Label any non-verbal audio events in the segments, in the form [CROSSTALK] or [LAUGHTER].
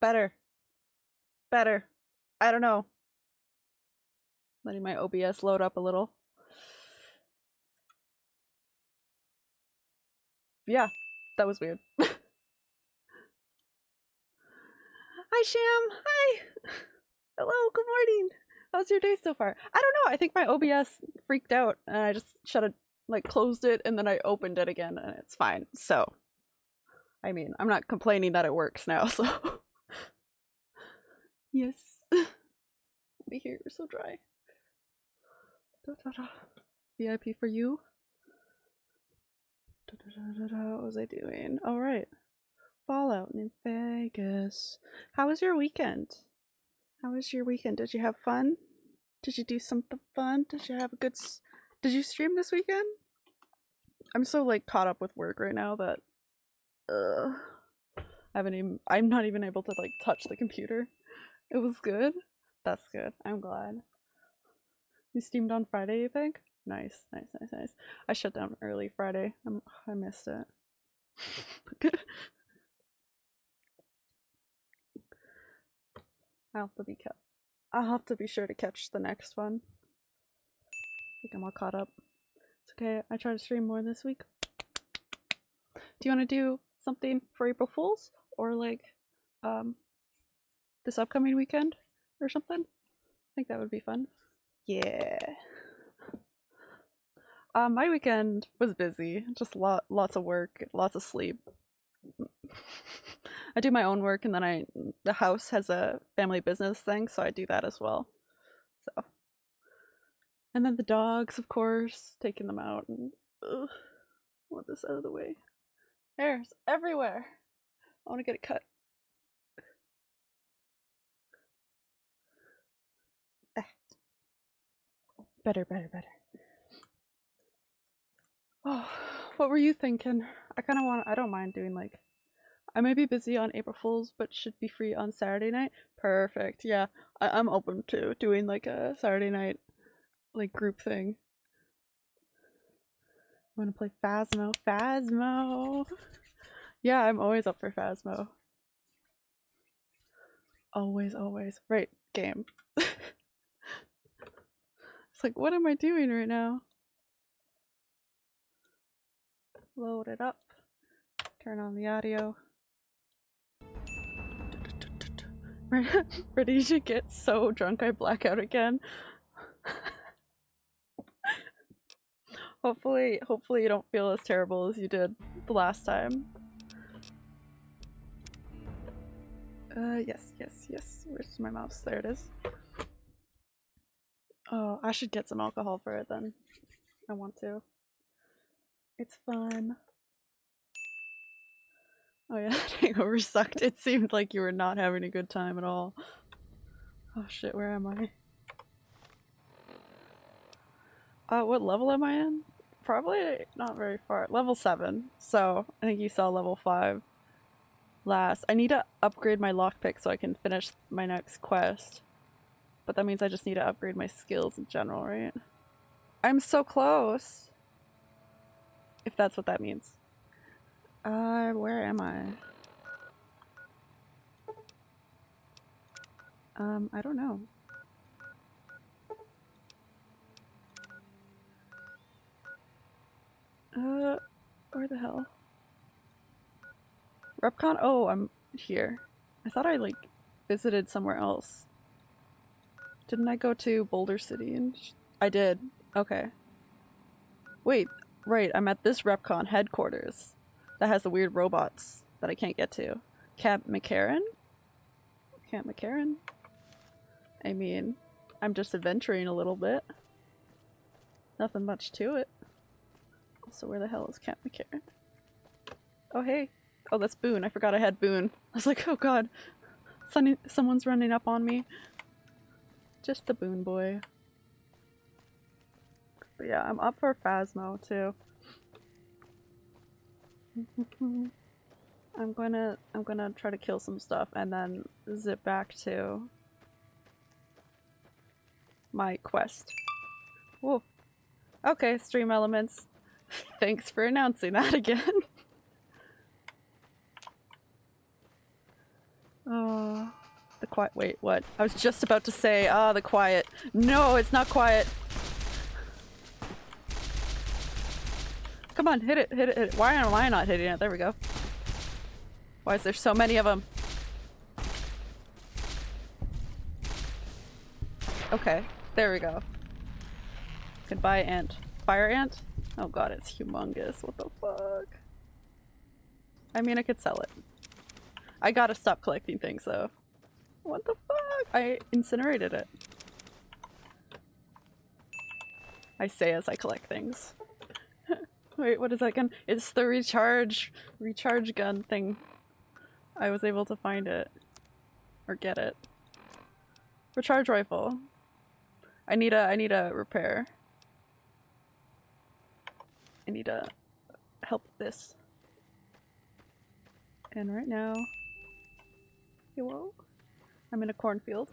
Better. Better. I don't know. Letting my OBS load up a little. Yeah, that was weird. [LAUGHS] Hi, Sham. Hi. [LAUGHS] Hello. Good morning. How's your day so far? I don't know. I think my OBS freaked out and I just shut it, like closed it, and then I opened it again, and it's fine. So, I mean, I'm not complaining that it works now. [LAUGHS] So, yes. Be here. You're so dry. Da, da, da. VIP for you. Da, da, da. What was I doing? All right. Fallout New Vegas. How was your weekend? How was your weekend? Did you have fun? Did you do something fun? Did you have a good Did you stream this weekend? I'm so like caught up with work right now that uh I haven't even I'm not even able to like touch the computer. It was good. That's good. I'm glad. You steamed on Friday, you think? Nice, nice, nice, nice. I shut down early Friday. I'm, I missed it. [LAUGHS] I'll have to be kept. I'll have to be sure to catch the next one. I think I'm all caught up. It's okay. I try to stream more this week. Do you want to do something for April Fools or like um this upcoming weekend or something? I think that would be fun. Yeah. Um, my weekend was busy. Just lot, lots of work, lots of sleep. [LAUGHS] I do my own work, and then I the house has a family business thing, so I do that as well. So, and then the dogs, of course, taking them out and ugh, want this out of the way. Hairs everywhere. I want to get it cut. Eh. Better, better, better. Oh, what were you thinking? I kind of want. I don't mind doing like. I may be busy on April Fools, but should be free on Saturday night. Perfect. Yeah, I- I'm open to doing like a Saturday night, like group thing. I want to play Phasmo. Phasmo. Yeah, I'm always up for Phasmo. Always, always. Right, game. [LAUGHS] it's like, what am I doing right now? Load it up. Turn on the audio. [LAUGHS] Ready to get so drunk I black out again. [LAUGHS] hopefully, hopefully you don't feel as terrible as you did the last time. Uh, yes, yes, yes. Where's my mouse? There it is. Oh, I should get some alcohol for it then. I want to. It's fun. Oh yeah, [LAUGHS] hangover sucked. It seemed like you were not having a good time at all. Oh shit, where am I? Uh, what level am I in? Probably not very far. Level 7. So, I think you saw level 5 last. I need to upgrade my lockpick so I can finish my next quest. But that means I just need to upgrade my skills in general, right? I'm so close! If that's what that means. Uh, where am I? Um, I don't know. Uh, where the hell? REPCONN? Oh, I'm here. I thought I, like, visited somewhere else. Didn't I go to Boulder City and I did. Okay. Wait, right, I'm at this REPCONN headquarters that has the weird robots that I can't get to. Camp McCarran? Camp McCarran? I mean, I'm just adventuring a little bit. Nothing much to it. So where the hell is Camp McCarran? Oh hey. Oh that's Boone. I forgot I had Boone. I was like, oh god. Sunny someone's running up on me. Just the Boone boy. But yeah, I'm up for Phasmo too. [LAUGHS] I'm gonna I'm gonna try to kill some stuff and then zip back to my quest. Whoa. Okay, stream elements. [LAUGHS] Thanks for announcing that [LAUGHS] again. oh. Quiet- wait, what? I was just about to say, ah, the quiet. No, it's not quiet. Come on, hit it, hit it, hit it. Why am I not hitting it? There we go. Why is there so many of them? Okay, there we go. Goodbye, ant. Fire ant? Oh god, it's humongous. What the fuck? I mean, I could sell it. I gotta stop collecting things though. What the fuck? I incinerated it. I say as I collect things. [LAUGHS] Wait, what is that gun? It's the recharge recharge gun thing. I was able to find it. Or get it. Recharge rifle. I need a I need a repair. I need to help this. And right now Hello? I'm in a cornfield.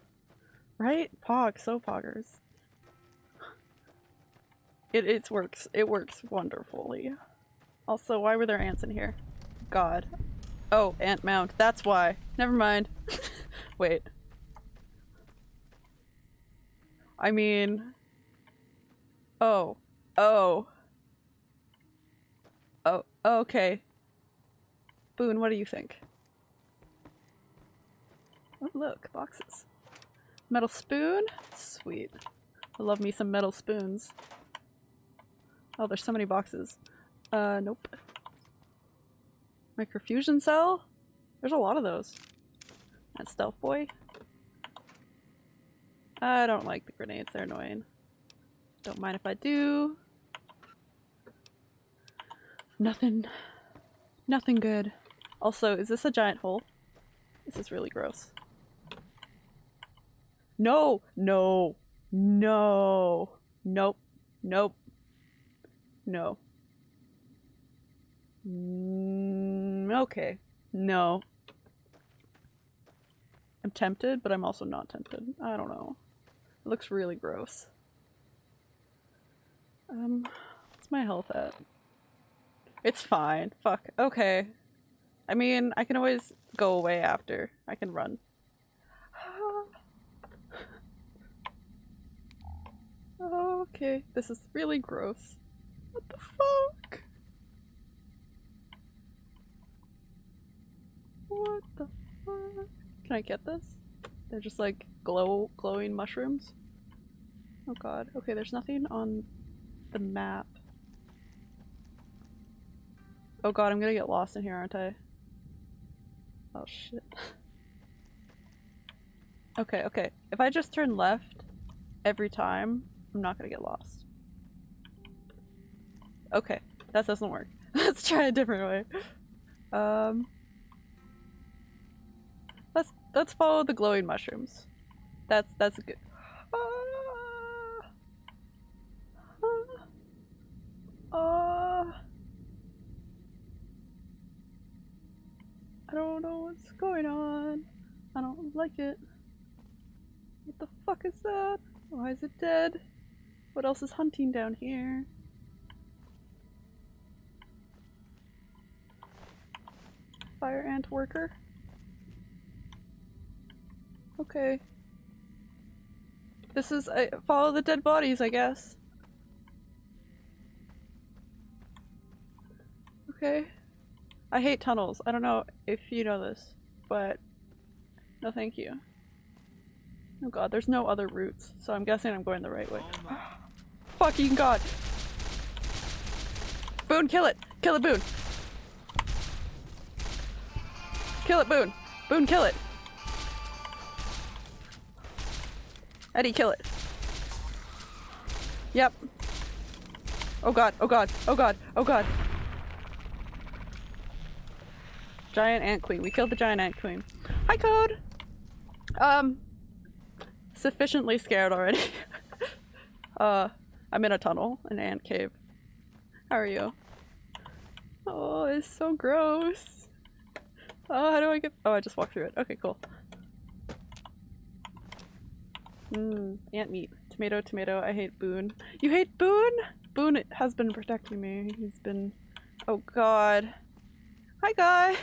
Right? Pog, so poggers. It it works. It works wonderfully. Also, why were there ants in here? God. Oh, ant mound. That's why. Never mind. [LAUGHS] Wait. I mean... Oh. Oh. Oh, okay. Boone, what do you think? Oh look, boxes. Metal spoon? Sweet. I love me some metal spoons. Oh, there's so many boxes. Uh, nope. Microfusion cell? There's a lot of those. That stealth boy. I don't like the grenades, they're annoying. Don't mind if I do. Nothing. Nothing good. Also, is this a giant hole? This is really gross. No! No! No! Nope. Nope. No. Mm, okay. No. I'm tempted, but I'm also not tempted. I don't know. It looks really gross. Um, what's my health at? It's fine. Fuck. Okay. I mean, I can always go away after. I can run. Oh, okay, this is really gross. What the fuck? What the fuck? Can I get this? They're just like glow glowing mushrooms? Oh god. Okay, there's nothing on the map. Oh god, I'm gonna get lost in here, aren't I? Oh shit. [LAUGHS] okay, okay. If I just turn left every time, I'm not gonna get lost. Okay, that doesn't work. [LAUGHS] Let's try a different way. Um, let's let's follow the glowing mushrooms. That's that's a good. Uh, uh, uh, I don't know what's going on. I don't like it. What the fuck is that? Why is it dead? What else is hunting down here? Fire ant worker? Okay. This is- uh, follow the dead bodies, I guess. Okay. I hate tunnels. I don't know if you know this, but no thank you. Oh god, there's no other routes, so I'm guessing I'm going the right way. Fucking god! Boone, kill it! Kill it, Boone! Kill it, Boone! Boone, kill it! Eddie, kill it! Yep. Oh god, oh god, oh god, oh god! Giant ant queen. We killed the giant ant queen. Hi, Code! Um, sufficiently scared already. [LAUGHS] uh, I'm in a tunnel, an ant cave. How are you? Oh, it's so gross. Oh, how do I get- oh, I just walked through it. Okay, cool. Mmm, ant meat. Tomato, tomato, I hate Boone. You hate Boone? Boone has been protecting me. He's been- oh god. Hi guys!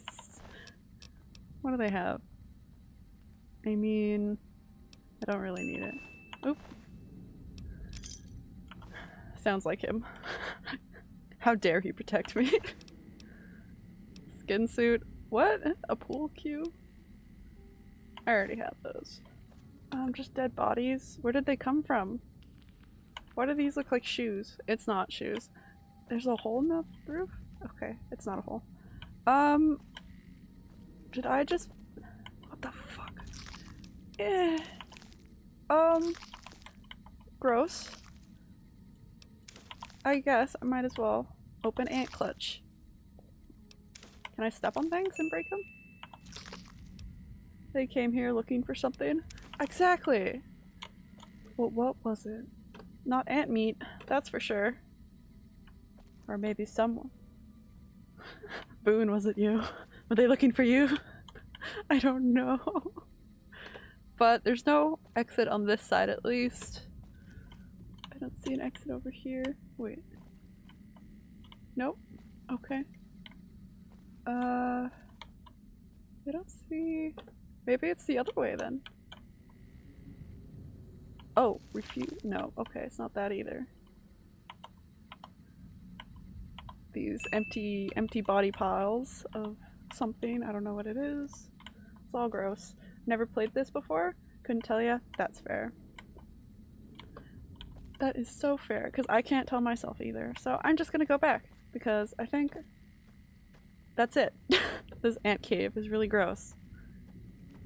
[LAUGHS] what do they have? I mean, I don't really need it. Oop. Sounds like him. [LAUGHS] How dare he protect me? [LAUGHS] Skin suit. What? A pool cue? I already have those. Um, just dead bodies. Where did they come from? Why do these look like shoes? It's not shoes. There's a hole in the roof? Okay, it's not a hole. Um, did I just- what the fuck? Eh. Um, gross. I guess I might as well open ant clutch. Can I step on things and break them? They came here looking for something. Exactly! Well, what was it? Not ant meat, that's for sure. Or maybe someone. [LAUGHS] Boone, was it you? Were they looking for you? [LAUGHS] I don't know. [LAUGHS] But there's no exit on this side at least. I don't see an exit over here. Wait. Nope. Okay. Uh, I don't see... Maybe it's the other way then. Oh, refuse? No, okay, it's not that either. These empty, empty body piles of something. I don't know what it is. It's all gross. Never played this before. Couldn't tell ya. That's fair. That is so fair, because I can't tell myself either. So I'm just gonna go back, because I think that's it. [LAUGHS] this ant cave is really gross.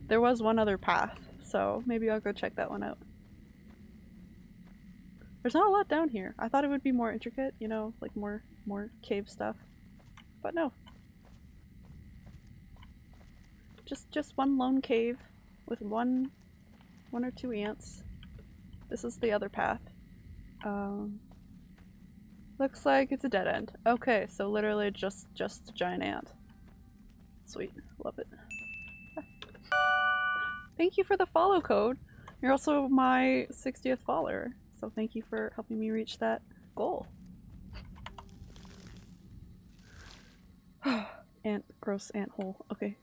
There was one other path, so maybe I'll go check that one out. There's not a lot down here. I thought it would be more intricate, you know, like more more cave stuff. But no. Just just one lone cave with one one or two ants. This is the other path. Um looks like it's a dead end. Okay, so literally just just a giant ant. Sweet. Love it. Thank you for the follow code. You're also my 60th follower, so thank you for helping me reach that goal. [SIGHS] ant, gross ant hole. Okay.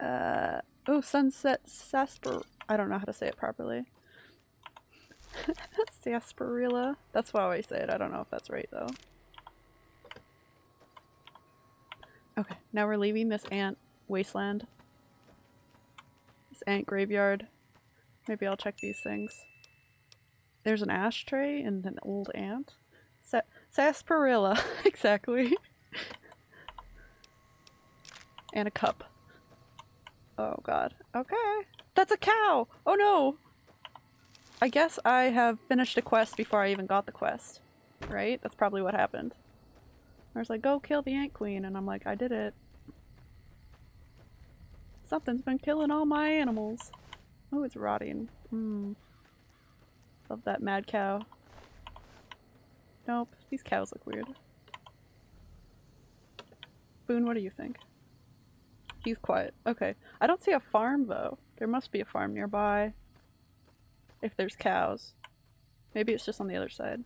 Uh, oh, sunset sasper- I don't know how to say it properly. That's [LAUGHS] sarsaparilla. That's why I say it. I don't know if that's right though. Okay, now we're leaving this ant wasteland. This ant graveyard. Maybe I'll check these things. There's an ashtray and an old ant. Sa sarsaparilla, [LAUGHS] exactly. and a cup. Oh god. Okay. That's a cow! Oh no! I guess I have finished a quest before I even got the quest. Right? That's probably what happened. I was like, go kill the ant queen, and I'm like, I did it. Something's been killing all my animals. Oh, it's rotting. Hmm. Love that mad cow. Nope, these cows look weird. Boone, what do you think? He's quiet. Okay. I don't see a farm though. There must be a farm nearby. If there's cows. Maybe it's just on the other side.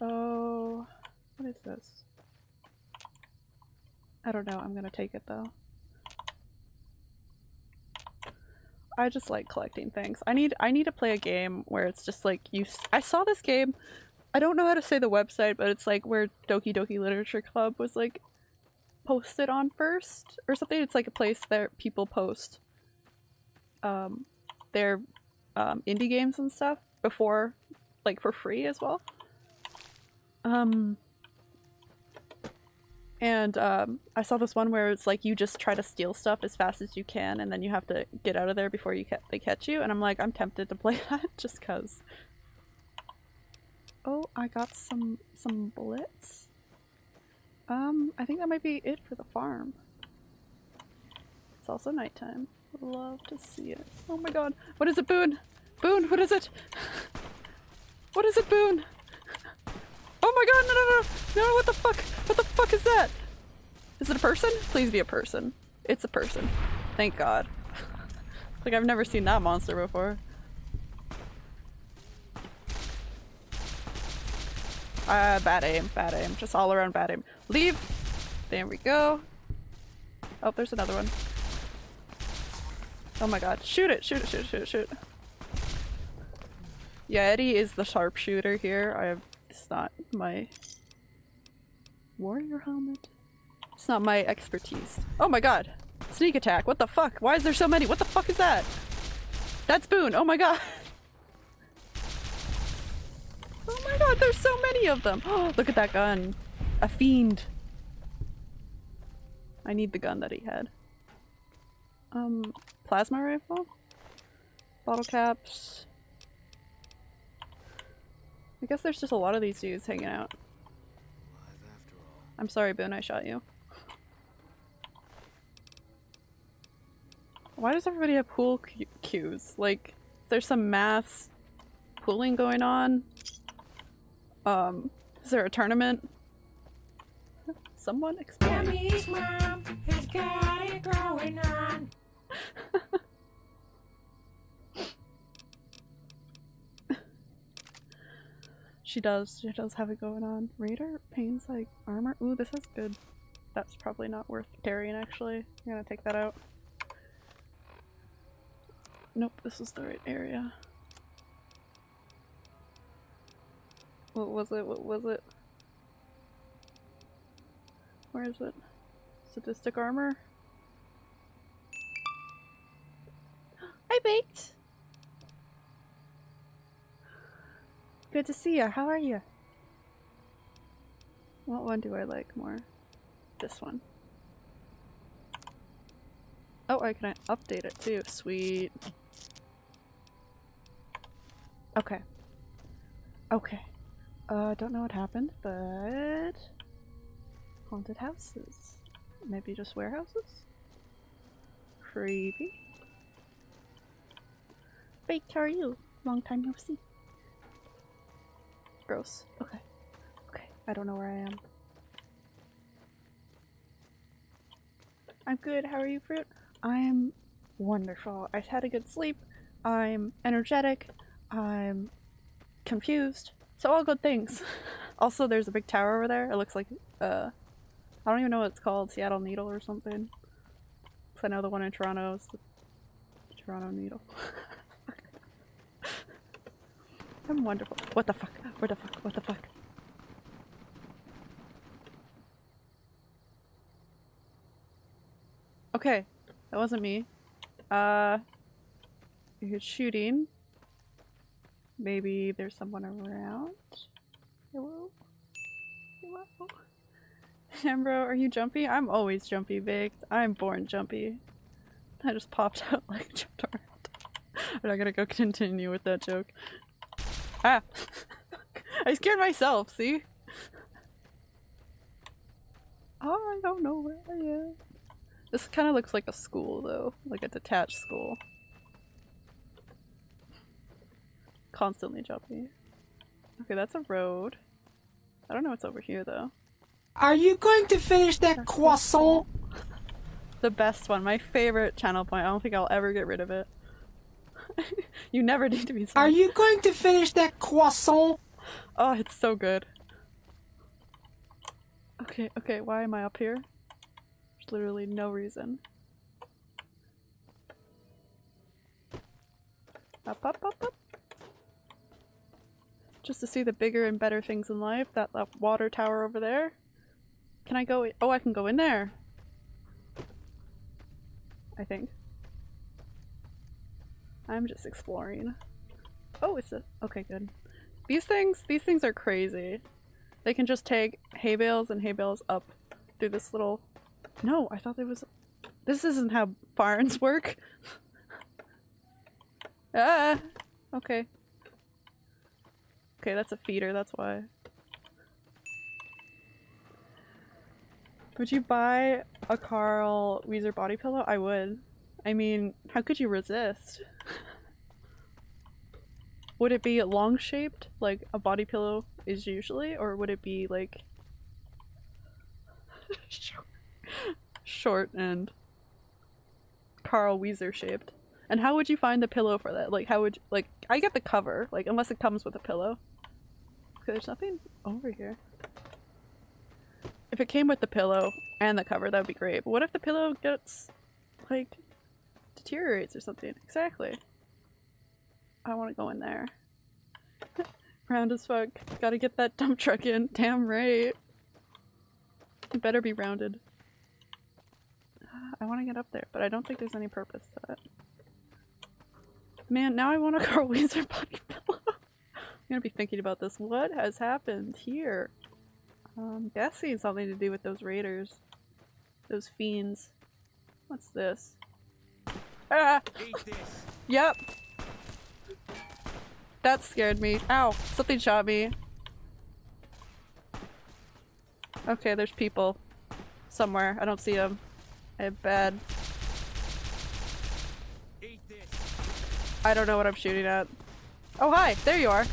Oh, what is this? I don't know. I'm gonna take it though. I just like collecting things. I need I need to play a game where it's just like you. I saw this game. I don't know how to say the website, but it's like where Doki Doki Literature Club was like posted on first or something. It's like a place that people post um, their um, indie games and stuff before, like for free as well. Um, and um, I saw this one where it's like you just try to steal stuff as fast as you can and then you have to get out of there before you ca they catch you and I'm like I'm tempted to play [LAUGHS] that just cuz. Oh, I got some some bullets. Um, I think that might be it for the farm. It's also nighttime. Love to see it. Oh my god. What is it, Boone? Boone, what is it? What is it, Boone? Oh my god, no, no, no! No, what the fuck? What the fuck is that? Is it a person? Please be a person. It's a person. Thank god. [LAUGHS] like I've never seen that monster before. Uh, bad aim, bad aim. Just all around bad aim. Leave! There we go. Oh, there's another one. Oh my god. Shoot it! Shoot it! Shoot it! Shoot it! Shoot it! Yeah, Eddie is the sharpshooter here. I have- it's not my warrior helmet. It's not my expertise. Oh my god! Sneak attack! What the fuck? Why is there so many? What the fuck is that? That's Boone! Oh my god! [LAUGHS] Oh my god, there's so many of them! Oh, [GASPS] look at that gun! A fiend! I need the gun that he had. Um, plasma rifle? Bottle caps. I guess there's just a lot of these dudes hanging out. I'm sorry, Boone, I shot you. Why does everybody have pool cues? Like, there's some mass pooling going on? Um, is there a tournament? Someone explain. [LAUGHS] She does. She does have it going on. Raider painspike armor. Ooh, this is good. That's probably not worth carrying, actually. I'm gonna take that out. Nope, this is the right area. What was it? What was it? Where is it? Sadistic armor? I baked! Good to see you. How are you? What one do I like more? This one. Oh, I can update it too. Sweet. Okay. Okay. Uh, don't know what happened, but... Haunted houses. Maybe just warehouses? Creepy. Baked, how are you? Long time no see. Gross. Okay. Okay. I don't know where I am. I'm good. How are you, Fruit? I'm wonderful. I've had a good sleep. I'm energetic. I'm confused. So all good things. [LAUGHS] also, there's a big tower over there. It looks like, uh, I don't even know what it's called. Seattle Needle or something. 'Cause I know the one in Toronto is the Toronto Needle. [LAUGHS] I'm wonderful. What the fuck? What the fuck? What the fuck? Okay, that wasn't me. Uh, you're shooting. Maybe there's someone around. Hello? Hello? [LAUGHS] Ambro, are you jumpy? I'm always jumpy, Baked. I'm born jumpy. I just popped [LAUGHS] out like jumped around. I'm not gonna go continue with that joke. Ah! [LAUGHS] I scared myself, see? Oh, I don't know where I am. This kind of looks like a school though, like a detached school. Constantly jumpy. Okay, that's a road. I don't know what's over here though. Are you going to finish that croissant? [LAUGHS] The best one, my favorite channel point. I don't think I'll ever get rid of it. [LAUGHS] you never need to be sorry. Are you going to finish that croissant? Oh, it's so good. Okay, okay, why am I up here? There's literally no reason. Up, up, up, up. Just to see the bigger and better things in life. That, that water tower over there. Can I go? Oh, I can go in there. I think. I'm just exploring. Oh, it's a- okay, good. These things, these things are crazy. They can just take hay bales and hay bales up through this little... No, I thought there was... This isn't how barns [LAUGHS] work. ah! Okay. Okay, that's a feeder, that's why. Would you buy a Carl Wheezer body pillow? I would. I mean, how could you resist? Would it be long shaped, like a body pillow is usually, or would it be like [LAUGHS] short, and Carl Wheezer shaped? And how would you find the pillow for that? Like, how would you, like I get the cover, like unless it comes with a pillow. Okay, there's nothing over here. If it came with the pillow and the cover, that would be great. But what if the pillow gets, like, deteriorates or something? Exactly. I want to go in there. [LAUGHS] Round as fuck. Gotta get that dump truck in. Damn right. It better be rounded. I want to get up there, but I don't think there's any purpose to that. Man, now I want a [LAUGHS] Carl Wheezer body pillow. [LAUGHS] I'm gonna be thinking about this. What has happened here? Um, guessing something to do with those raiders. Those fiends. What's this? Ah! Yep! That scared me. Ow! Something shot me. Okay, there's people. Somewhere. I don't see them. I have bad. I don't know what I'm shooting at. Oh hi! There you are!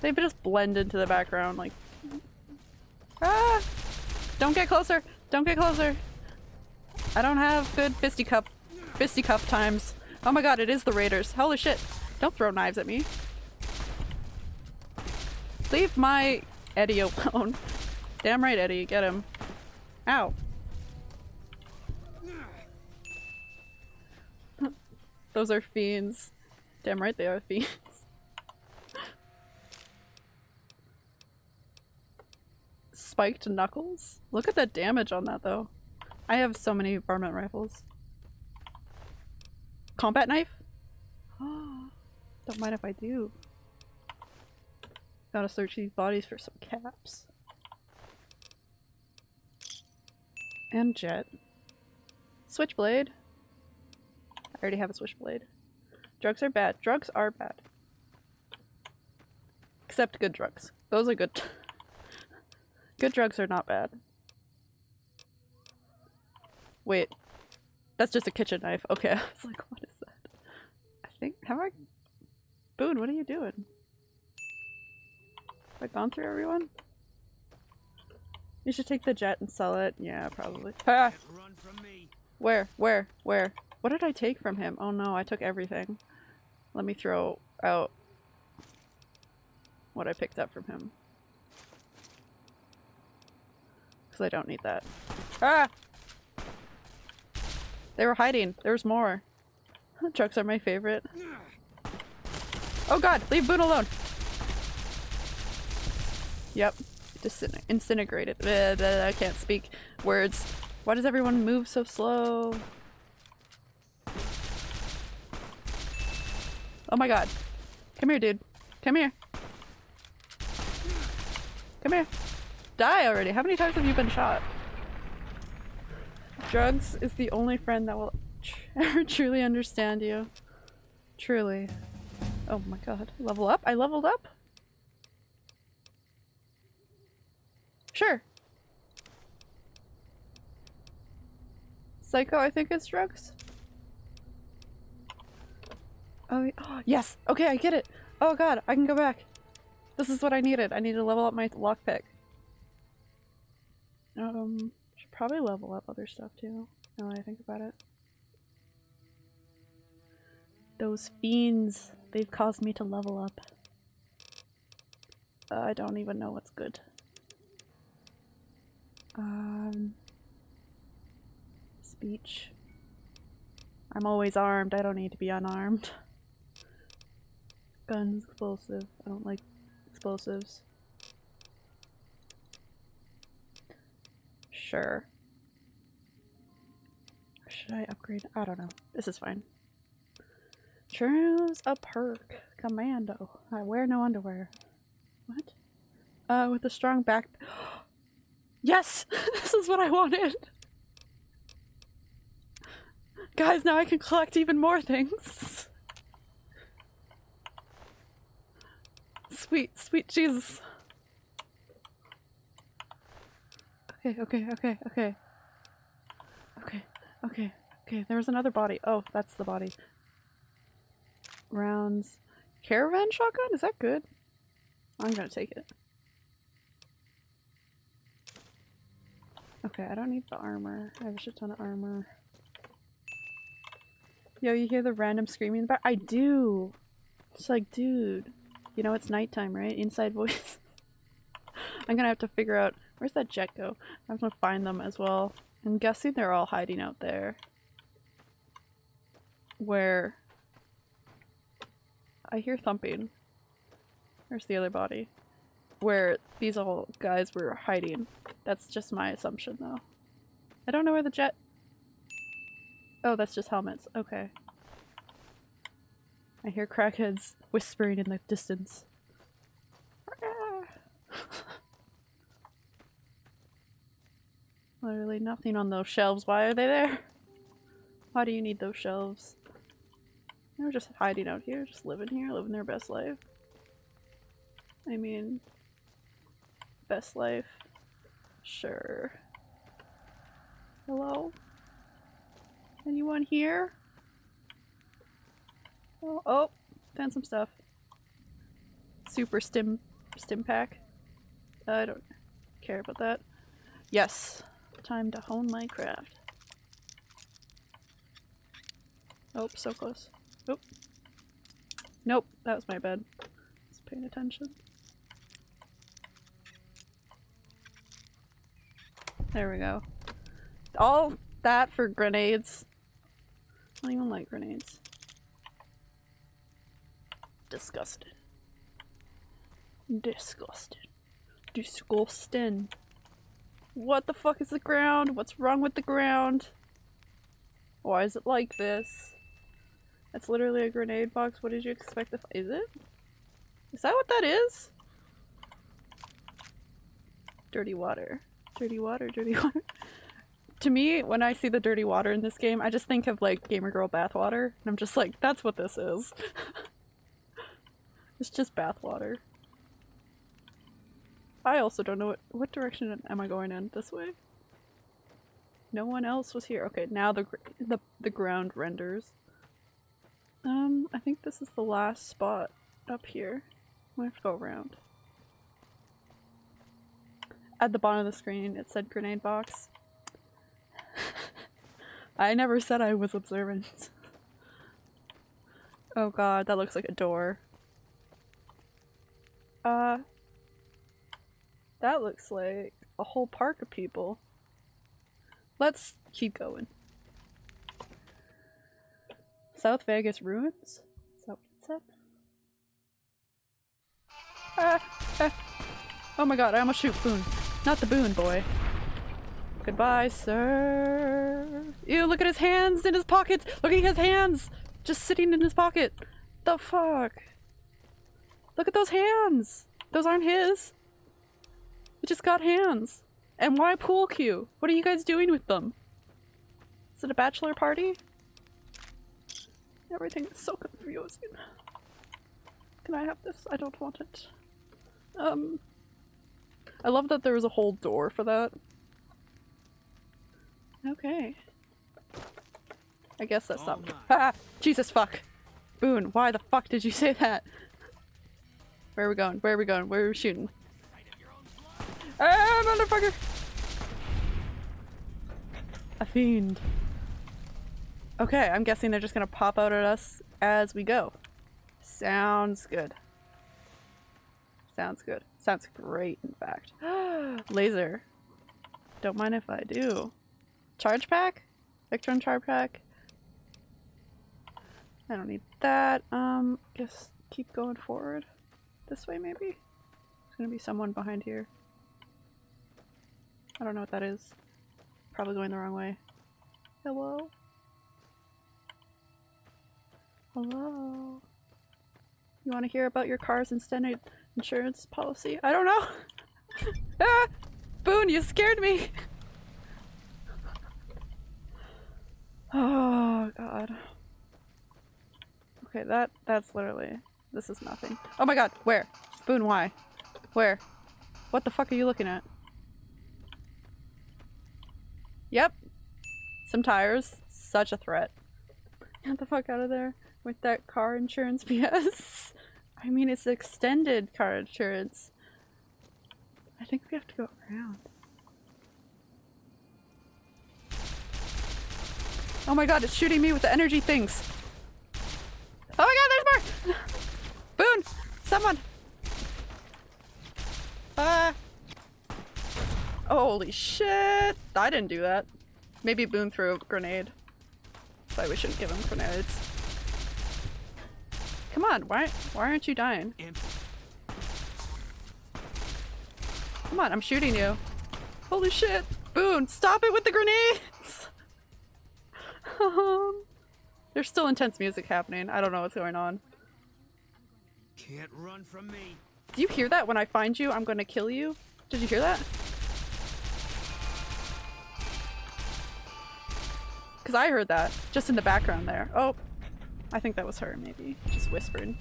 They just blend into the background like... Ah! Don't get closer! Don't get closer! I don't have good fisticuff fisticuff times. Oh my god, it is the raiders. Holy shit! Don't throw knives at me. Leave my Eddie alone. [LAUGHS] Damn right, Eddie. Get him. Ow. [LAUGHS] Those are fiends. Damn right they are fiends. [LAUGHS] Spiked knuckles? Look at the damage on that though. I have so many varmint rifles. Combat knife? [GASPS] Don't mind if I do. Gotta search these bodies for some caps. And jet. Switchblade. I already have a switchblade. Drugs are bad. Drugs are bad. Except good drugs. Those are good. [LAUGHS] good drugs are not bad. Wait. That's just a kitchen knife. Okay, [LAUGHS] I was like, what is that? I think- have I- Boone, what are you doing? Have I gone through everyone? You should take the jet and sell it. Yeah, probably. Ah! Where? Where? Where? What did I take from him? Oh no, I took everything. Let me throw out what I picked up from him. Because I don't need that. Ah! They were hiding. There's more. [LAUGHS] Trucks are my favorite. Oh god! Leave Boone alone! Yep. Disin disintegrated. Blah, blah, I can't speak words. Why does everyone move so slow? Oh my god. Come here, dude. Come here. Come here. Die already. How many times have you been shot? Drugs is the only friend that will ever [LAUGHS] truly understand you. Truly. Oh my god. Level up? I leveled up? Sure. Psycho, I think it's drugs. Oh, oh, [GASPS] yes! Okay, I get it! Oh god, I can go back. This is what I needed. I need to level up my lockpick. Um, should probably level up other stuff too, now that I think about it. Those fiends, they've caused me to level up. Uh, I don't even know what's good. Um, speech. I'm always armed, I don't need to be unarmed. Guns, explosive. I don't like explosives. Sure. Should I upgrade? I don't know. This is fine. Choose a perk. Commando. I wear no underwear. What? Uh, with a strong back- [GASPS] Yes! [LAUGHS] this is what I wanted! Guys, now I can collect even more things! Sweet, sweet Jesus. Okay, okay, okay, okay. Okay, okay, okay. There was another body. Oh, that's the body. Rounds. Caravan shotgun? Is that good? I'm gonna take it. Okay, I don't need the armor. I have a shit ton of armor. Yo, you hear the random screaming in the back? I do! It's like, dude. You know it's nighttime, right? Inside voice. [LAUGHS] I'm gonna have to figure out Where's that jet go? I'm gonna find them as well. I'm guessing they're all hiding out there. Where I hear thumping. Where's the other body? Where these all guys were hiding. That's just my assumption though. I don't know where the jet- Oh, that's just helmets. Okay. I hear crackheads whispering in the distance. [LAUGHS] Literally nothing on those shelves. Why are they there? Why do you need those shelves? They're just hiding out here, just living here, living their best life. I mean, best life. Sure. Hello? Anyone here? Oh, oh, found some stuff. Super stim, stim pack. I don't care about that. Yes, time to hone my craft. Oh, so close. Nope. Nope, that was my bed. Just paying attention. There we go. All that for grenades. I don't even like grenades. Disgusting. Disgusting. Disgusting. What the fuck is the ground? What's wrong with the ground? Why is it like this? That's literally a grenade box. What did you expect to f- Is it? Is that what that is? Dirty water. Dirty water, dirty [LAUGHS] water. to me, when I see the dirty water in this game, I just think of like Gamer Girl bathwater. And I'm just like, that's what this is. [LAUGHS] it's just bathwater. I also don't know what- what direction am I going in? This way? No one else was here. Okay, now the the the ground renders. Um, I think this is the last spot up here. We have to go around. At the bottom of the screen, it said grenade box. [LAUGHS] I never said I was observant. oh god, that looks like a door. Uh, that looks like a whole park of people. Let's keep going. South Vegas ruins? Is that what it said? Ah, ah. Oh my god, I almost shoot Boone. Not the Boone boy. Goodbye, sir. Ew, look at his hands in his pockets! Look at his hands! Just sitting in his pocket. The fuck? Look at those hands! Those aren't his. He just got hands. And why pool cue? What are you guys doing with them? Is it a bachelor party? Everything is so confusing. Can I have this? I don't want it. Um, I love that there was a whole door for that. Okay. I guess that's not- [LAUGHS] Ah! Jesus fuck! Boone, why the fuck did you say that? Where are we going? Where are we going? Where are we shooting? Ah, motherfucker! A fiend. Okay, I'm guessing they're just gonna pop out at us as we go. Sounds good. Sounds good. Sounds great, in fact. [GASPS] Laser. Don't mind if I do. Charge pack? Electron charge pack? I don't need that. Um, guess keep going forward. This way, maybe? There's gonna be someone behind here. I don't know what that is. Probably going the wrong way. Hello? Hello? You want to hear about your car's extended insurance policy? I don't know! [LAUGHS] ah! Boone, you scared me! oh, God. Okay, that- that's literally- this is nothing. Oh my god, where? Boone, why? Where? What the fuck are you looking at? Yep. Some tires. Such a threat. Get the fuck out of there with that car insurance [LAUGHS] BS. I mean, it's extended car insurance. I think we have to go around. Oh my god, it's shooting me with the energy things. Oh my god, there's more! [GASPS] Boone! Someone! Ah! Holy shit! I didn't do that. Maybe Boone threw a grenade. So we shouldn't give him grenades. Come on, why why aren't you dying? Come on, I'm shooting you. Holy shit! Boone, stop it with the grenades! um, [LAUGHS] there's still intense music happening. I don't know what's going on. Can't run from me. Do you hear that? When I find you, I'm gonna kill you? Did you hear that? Because I heard that, just in the background there. Oh, I think that was her, maybe. Just whispered.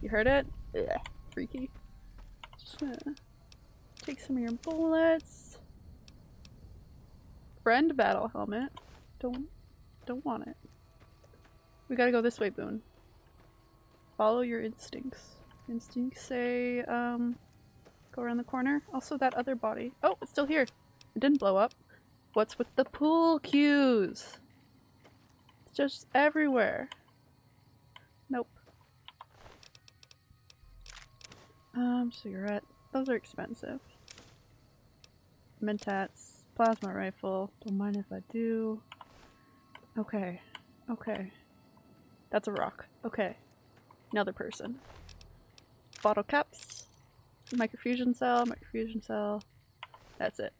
You heard it? Ugh, freaky. Just gonna take some of your bullets. Friend battle helmet. Don't, don't want it. We gotta go this way, Boone. Follow your instincts. Instincts say, um, go around the corner. Also, that other body. Oh, it's still here. It didn't blow up. What's with the pool cues? It's just everywhere. Um, cigarette. Those are expensive. Mentats. Plasma rifle. Don't mind if I do. Okay. Okay. That's a rock. Okay. Another person. Bottle caps. Microfusion cell, microfusion cell. That's it.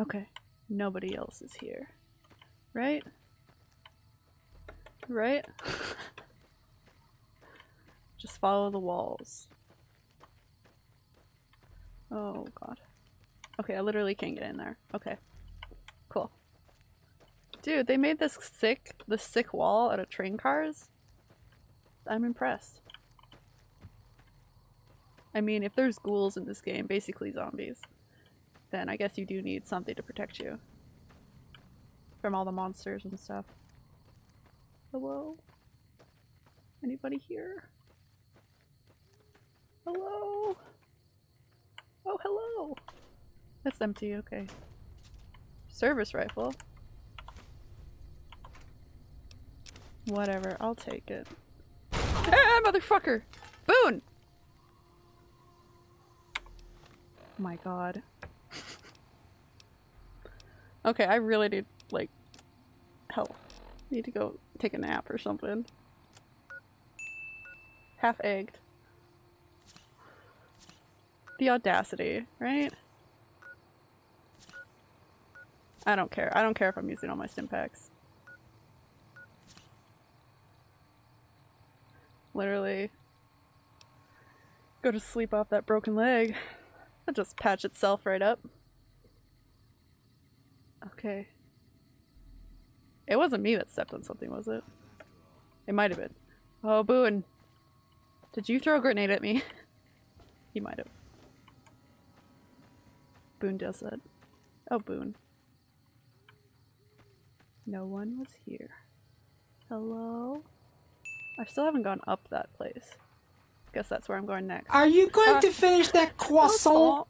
Okay. Nobody else is here. Right? Right? [LAUGHS] Just follow the walls. Oh god. Okay, I literally can't get in there. Okay. Cool. Dude, they made this sick, this sick wall out of train cars. I'm impressed. I mean, if there's ghouls in this game, basically zombies, then I guess you do need something to protect you from all the monsters and stuff. Hello? Anybody here? Hello? Oh, hello! That's empty, okay. Service rifle. Whatever, I'll take it. Ah, motherfucker! Boone! my god. [LAUGHS] okay, I really need, like, help. Need to go take a nap or something. Half egged. The audacity, right? I don't care. I don't care if I'm using all my stimpaks. Literally. Go to sleep off that broken leg. It'll just patch itself right up. Okay. It wasn't me that stepped on something, was it? It might have been. Oh, Boone. Did you throw a grenade at me? [LAUGHS] he might have. Boone does that. Oh, Boone. No one was here. Hello? I still haven't gone up that place. Guess that's where I'm going next. Are you going Uh, to finish that [LAUGHS] croissant?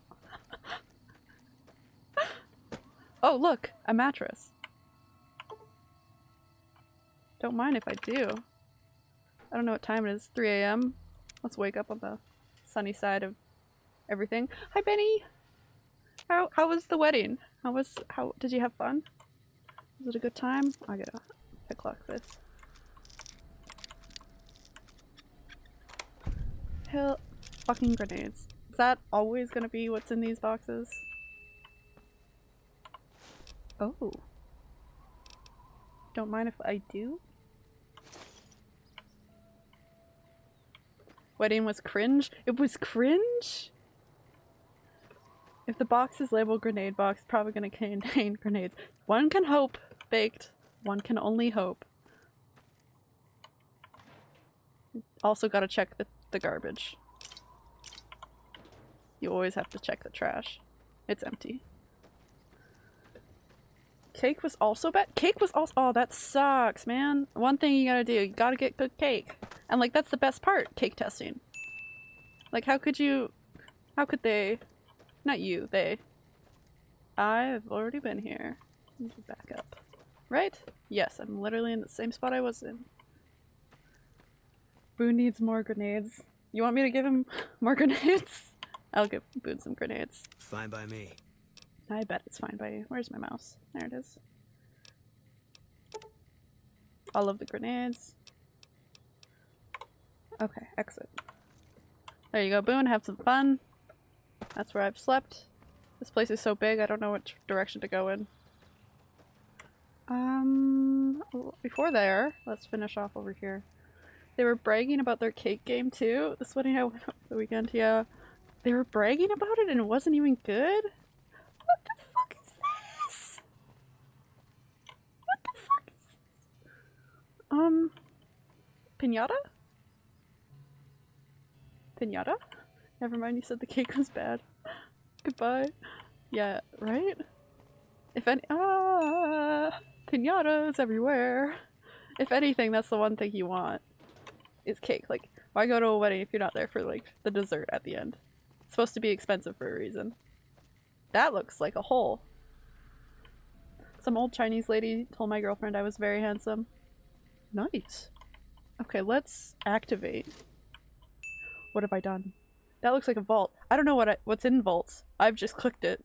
[LAUGHS] oh, look! A mattress. Don't mind if I do. I don't know what time it is. 3 a.m. Let's wake up on the sunny side of everything. Hi, Benny! How, how was the wedding? How was- how- did you have fun? Was it a good time? I gotta pick lock this. Hell, fucking grenades. Is that always gonna be what's in these boxes? Oh. Don't mind if I do? Wedding was cringe? It was cringe? If the box is labeled grenade box, probably gonna contain [LAUGHS] grenades. One can hope, baked. One can only hope. Also gotta check the, the garbage. You always have to check the trash. It's empty. Cake was also bad. Cake was also- oh that sucks, man. One thing you gotta do, you gotta get good cake. And like that's the best part, cake testing. Like how could you, how could they, not you, they. I've already been here. Back up. Right? Yes, I'm literally in the same spot I was in. Boone needs more grenades. You want me to give him [LAUGHS] more grenades? I'll give Boone some grenades. Fine by me. I bet it's fine by you. Where's my mouse? There it is. All of the grenades. Okay, exit. There you go, Boone. Have some fun. That's where I've slept. This place is so big, I don't know which direction to go in. Um, before there, let's finish off over here. They were bragging about their cake game too. This wedding I went up the weekend, yeah. They were bragging about it and it wasn't even good? What the fuck is this? What the fuck is this? Um, pinata? Pinata? Never mind, you said the cake was bad. Goodbye. Yeah, right? If any- ah, pinatas everywhere. If anything, that's the one thing you want. Is cake. Like, why go to a wedding if you're not there for, like, the dessert at the end? It's supposed to be expensive for a reason. That looks like a hole. Some old Chinese lady told my girlfriend I was very handsome. Nice. Okay, let's activate. What have I done? That looks like a vault. I don't know what I, what's in vaults. I've just clicked it.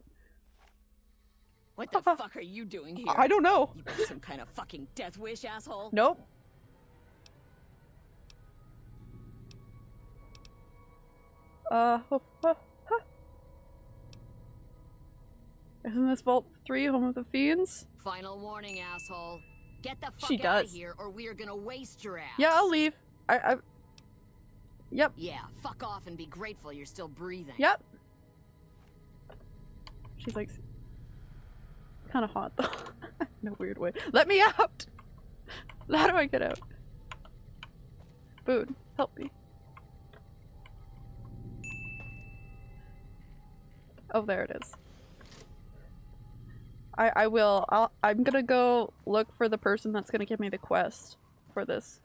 What the fuck are you doing here? I don't know. You got some kind of fucking death wish, asshole? Nope. Uh, huh, huh, huh. Isn't this Vault 3 home of the fiends? Final warning, asshole. Get the fuck She out of does. here or we are gonna waste your ass. Yeah, I'll leave. I, I... Yep, Yeah, fuck off and be grateful you're still breathing. yep. She's like... Kind of hot though. [LAUGHS] In a weird way. Let me out! [LAUGHS] How do I get out? Boone, help me. Oh, there it is. I I will. I'll, I'm gonna go look for the person that's gonna give me the quest for this,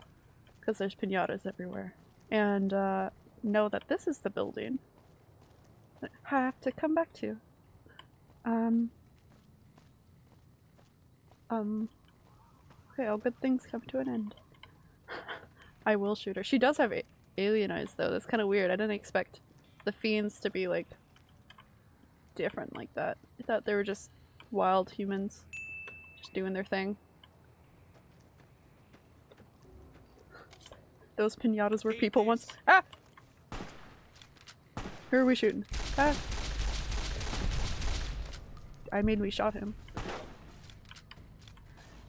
because there's pinatas everywhere, and uh, know that this is the building. I have to come back to. Um. Um. Okay, all good things come to an end. [LAUGHS] I will shoot her. She does have alien eyes though. That's kind of weird. I didn't expect the fiends to be like different like that. I thought they were just wild humans just doing their thing. Those pinatas were people once. Ah! Who are we shooting? Ah! I mean, we shot him.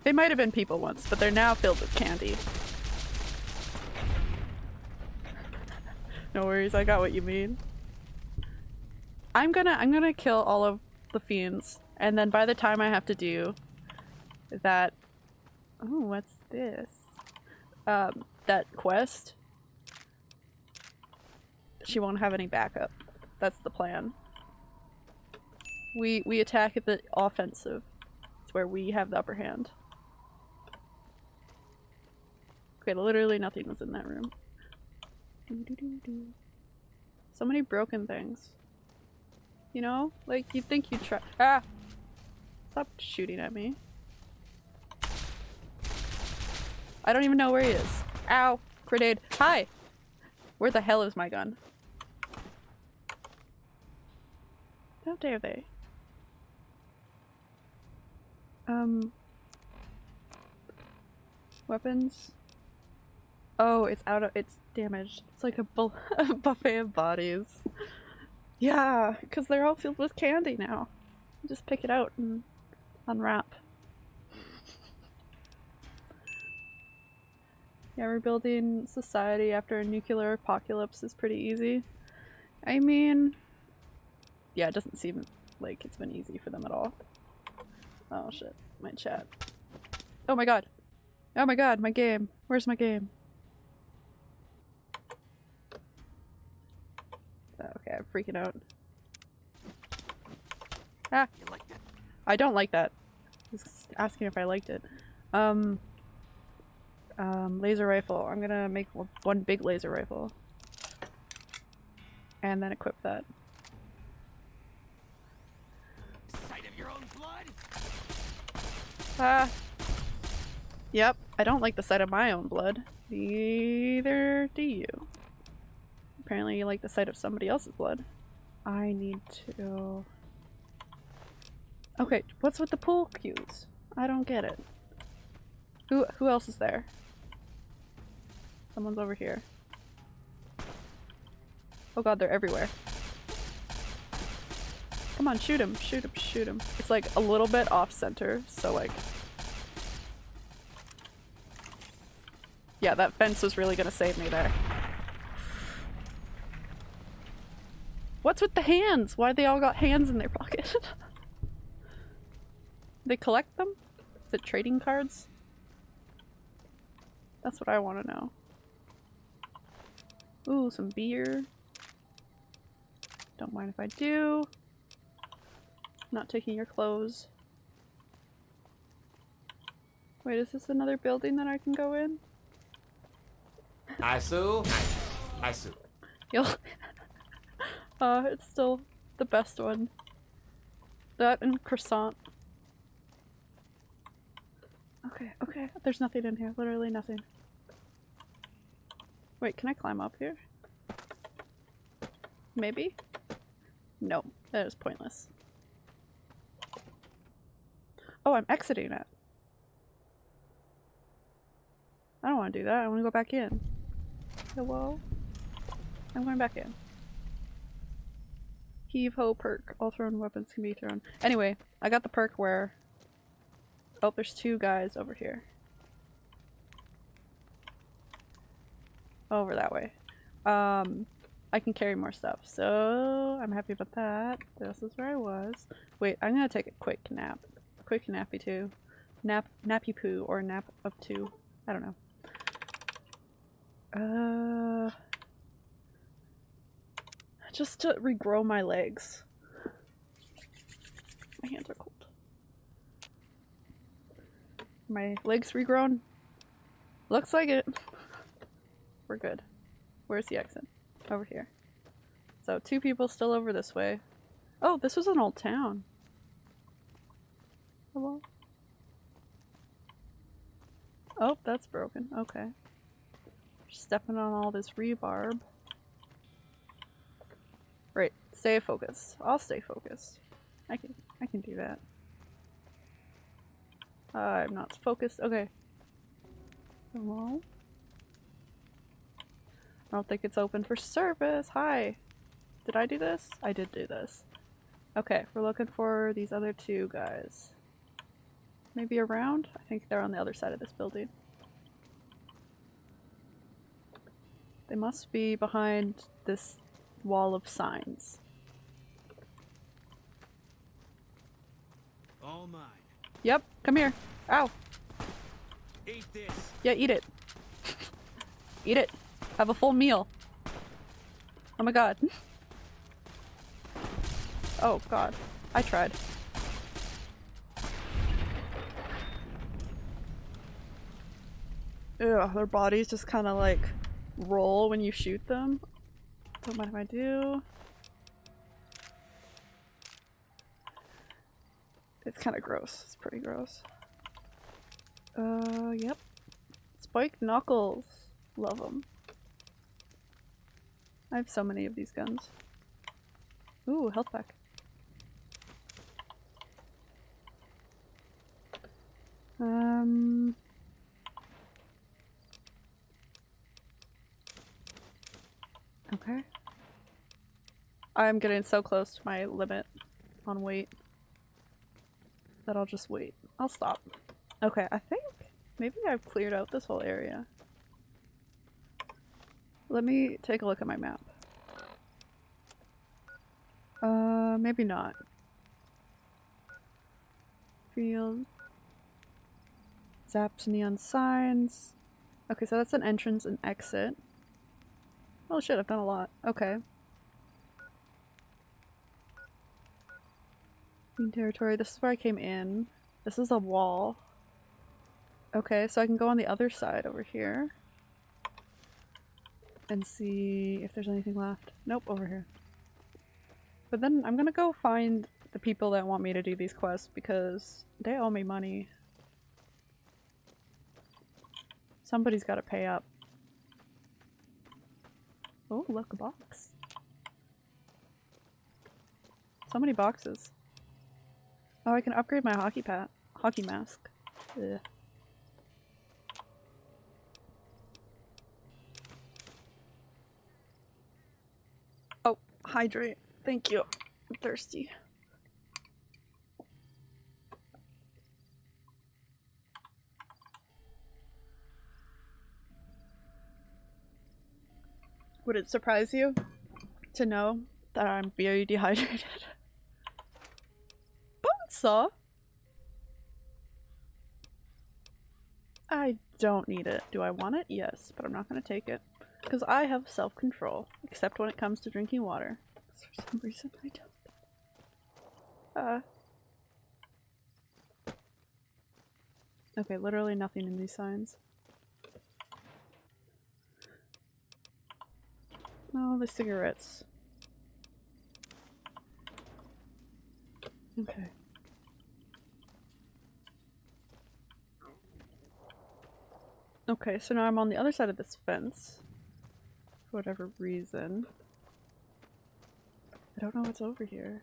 They might have been people once, but they're now filled with candy. no worries, I got what you mean. I'm gonna I'm gonna kill all of the fiends, and then by the time I have to do that Oh, what's this? Um, that quest she won't have any backup. That's the plan. We we attack at the offensive. It's where we have the upper hand. Okay, literally nothing was in that room. So many broken things. You know? Like, you'd think you'd try- Ah! Stop shooting at me. I don't even know where he is. Ow! Grenade. Hi! Where the hell is my gun? How dare they? Um... Weapons? Oh, it's out of- it's damaged. It's like a, bu [LAUGHS] a buffet of bodies. Yeah, because they're all filled with candy now. Just pick it out and unwrap. Yeah, rebuilding society after a nuclear apocalypse is pretty easy. I mean, yeah, it doesn't seem like it's been easy for them at all. Oh shit, my chat. Oh my god. Oh my god, my game. Where's my game? Oh, Okay, I'm freaking out. Ah! You like that? I don't like that. Just asking if I liked it. Um, um, laser rifle. I'm gonna make one, one big laser rifle. And then equip that. Sight of your own blood? Ah! Yep, I don't like the sight of my own blood. Neither do you. Apparently you like the sight of somebody else's blood. I need to... Okay, what's with the pool cues? I don't get it. Who who else is there? Someone's over here. Oh god, they're everywhere. Come on, shoot him, shoot him, shoot him. It's like a little bit off center, so like. Yeah, that fence was really gonna save me there. What's with the hands? Why they all got hands in their [LAUGHS] pocket? they collect them? Is it trading cards? That's what I want to know. Ooh, some beer. Don't mind if I do. Not taking your clothes. Wait, is this another building that I can go in? Isu. Isu. You'll [LAUGHS] uh, it's still the best one. That and croissant. Okay, okay. There's nothing in here. Literally nothing. Wait, can I climb up here? Maybe? No, that is pointless. Oh, I'm exiting it. I don't want to do that. I want to go back in. Hello? I'm going back in. Heave ho perk. All thrown weapons can be thrown. Anyway, I got the perk where. Oh, there's two guys over here. Over that way. Um, I can carry more stuff, so I'm happy about that. This is where I was. Wait, I'm gonna take a quick nap. Quick nappy too. Nap nappy poo or nap of two. I don't know. Uh just to regrow my legs. My hands are cold. My legs regrown? Looks like it. We're good. Where's the exit? Over here. So two people still over this way. Oh, this was an old town. Hello? Oh, that's broken. Okay. Stepping on all this rebarb. Right, stay focused. I'll stay focused. I can I can do that. Uh, I'm not focused. Okay. Hello? I don't think it's open for service. Hi. Did I do this? I did do this. Okay, we're looking for these other two guys. Maybe around? I think they're on the other side of this building. They must be behind this wall of signs. All mine. Yep, come here. Ow. Eat this. Yeah, eat it. [LAUGHS] eat it. Have a full meal. Oh my god. Oh god. I tried. Ugh, their bodies just kind of like roll when you shoot them. Don't mind if I do. It's kind of gross. It's pretty gross. Uh, yep. Spike Knuckles. Love them. I have so many of these guns. Ooh, health pack. Um... Okay. I'm getting so close to my limit on weight that I'll just wait. I'll stop. Okay, I think maybe I've cleared out this whole area. Let me take a look at my map. Uh, maybe not. Field. Zapp's neon signs. Okay, so that's an entrance and exit. Oh shit, I've done a lot. Okay. Green territory. This is where I came in. This is a wall. Okay, so I can go on the other side over here. And see if there's anything left. Nope, over here. But then I'm gonna go find the people that want me to do these quests because they owe me money. Somebody's gotta pay up. Oh, look, a box. So many boxes. Oh, I can upgrade my hockey pat hockey mask. Ugh. Oh, hydrate. Thank you. I'm thirsty. Would it surprise you to know that I'm very dehydrated? Bonesaw? I don't need it. Do I want it? Yes, but I'm not gonna take it. Because I have self-control, except when it comes to drinking water. For some reason I don't. Uh. Okay, literally nothing in these signs. Oh, the cigarettes. Okay. Okay, so now I'm on the other side of this fence. For whatever reason. I don't know what's over here.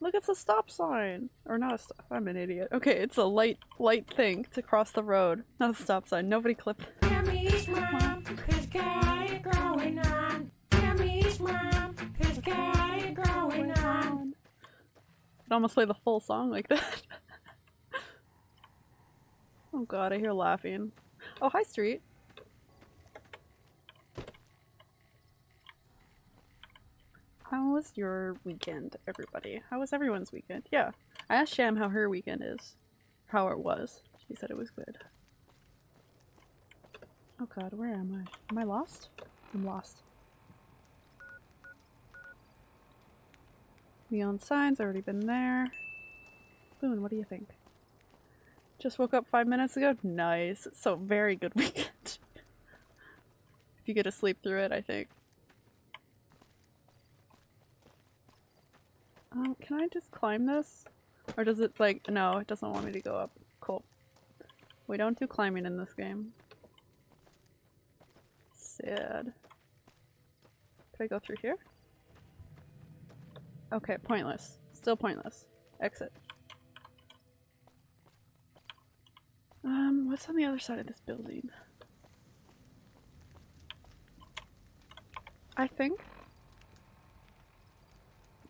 Look, it's a stop sign! Or not a stop- I'm an idiot. Okay, it's a light, light thing to cross the road. Not a stop sign. Nobody clipped- Tammy's mom has got it growing on. Tammy's mom has got it growing on. Could almost play the full song like that. [LAUGHS] oh god, I hear laughing. Oh, hi, Street. How was your weekend, everybody? How was everyone's weekend? Yeah. I asked Sham how her weekend is. How it was. She said it was good. Oh god, where am I? Am I lost? I'm lost. Neon signs, already been there. Boone, what do you think? Just woke up five minutes ago? Nice. So very good [LAUGHS] weekend. if you get to sleep through it, I think. Um, can I just climb this? Or does it like- no, it doesn't want me to go up. Cool. We don't do climbing in this game. Sad. Can I go through here? Okay, pointless. Still pointless. Exit. Um, what's on the other side of this building? I think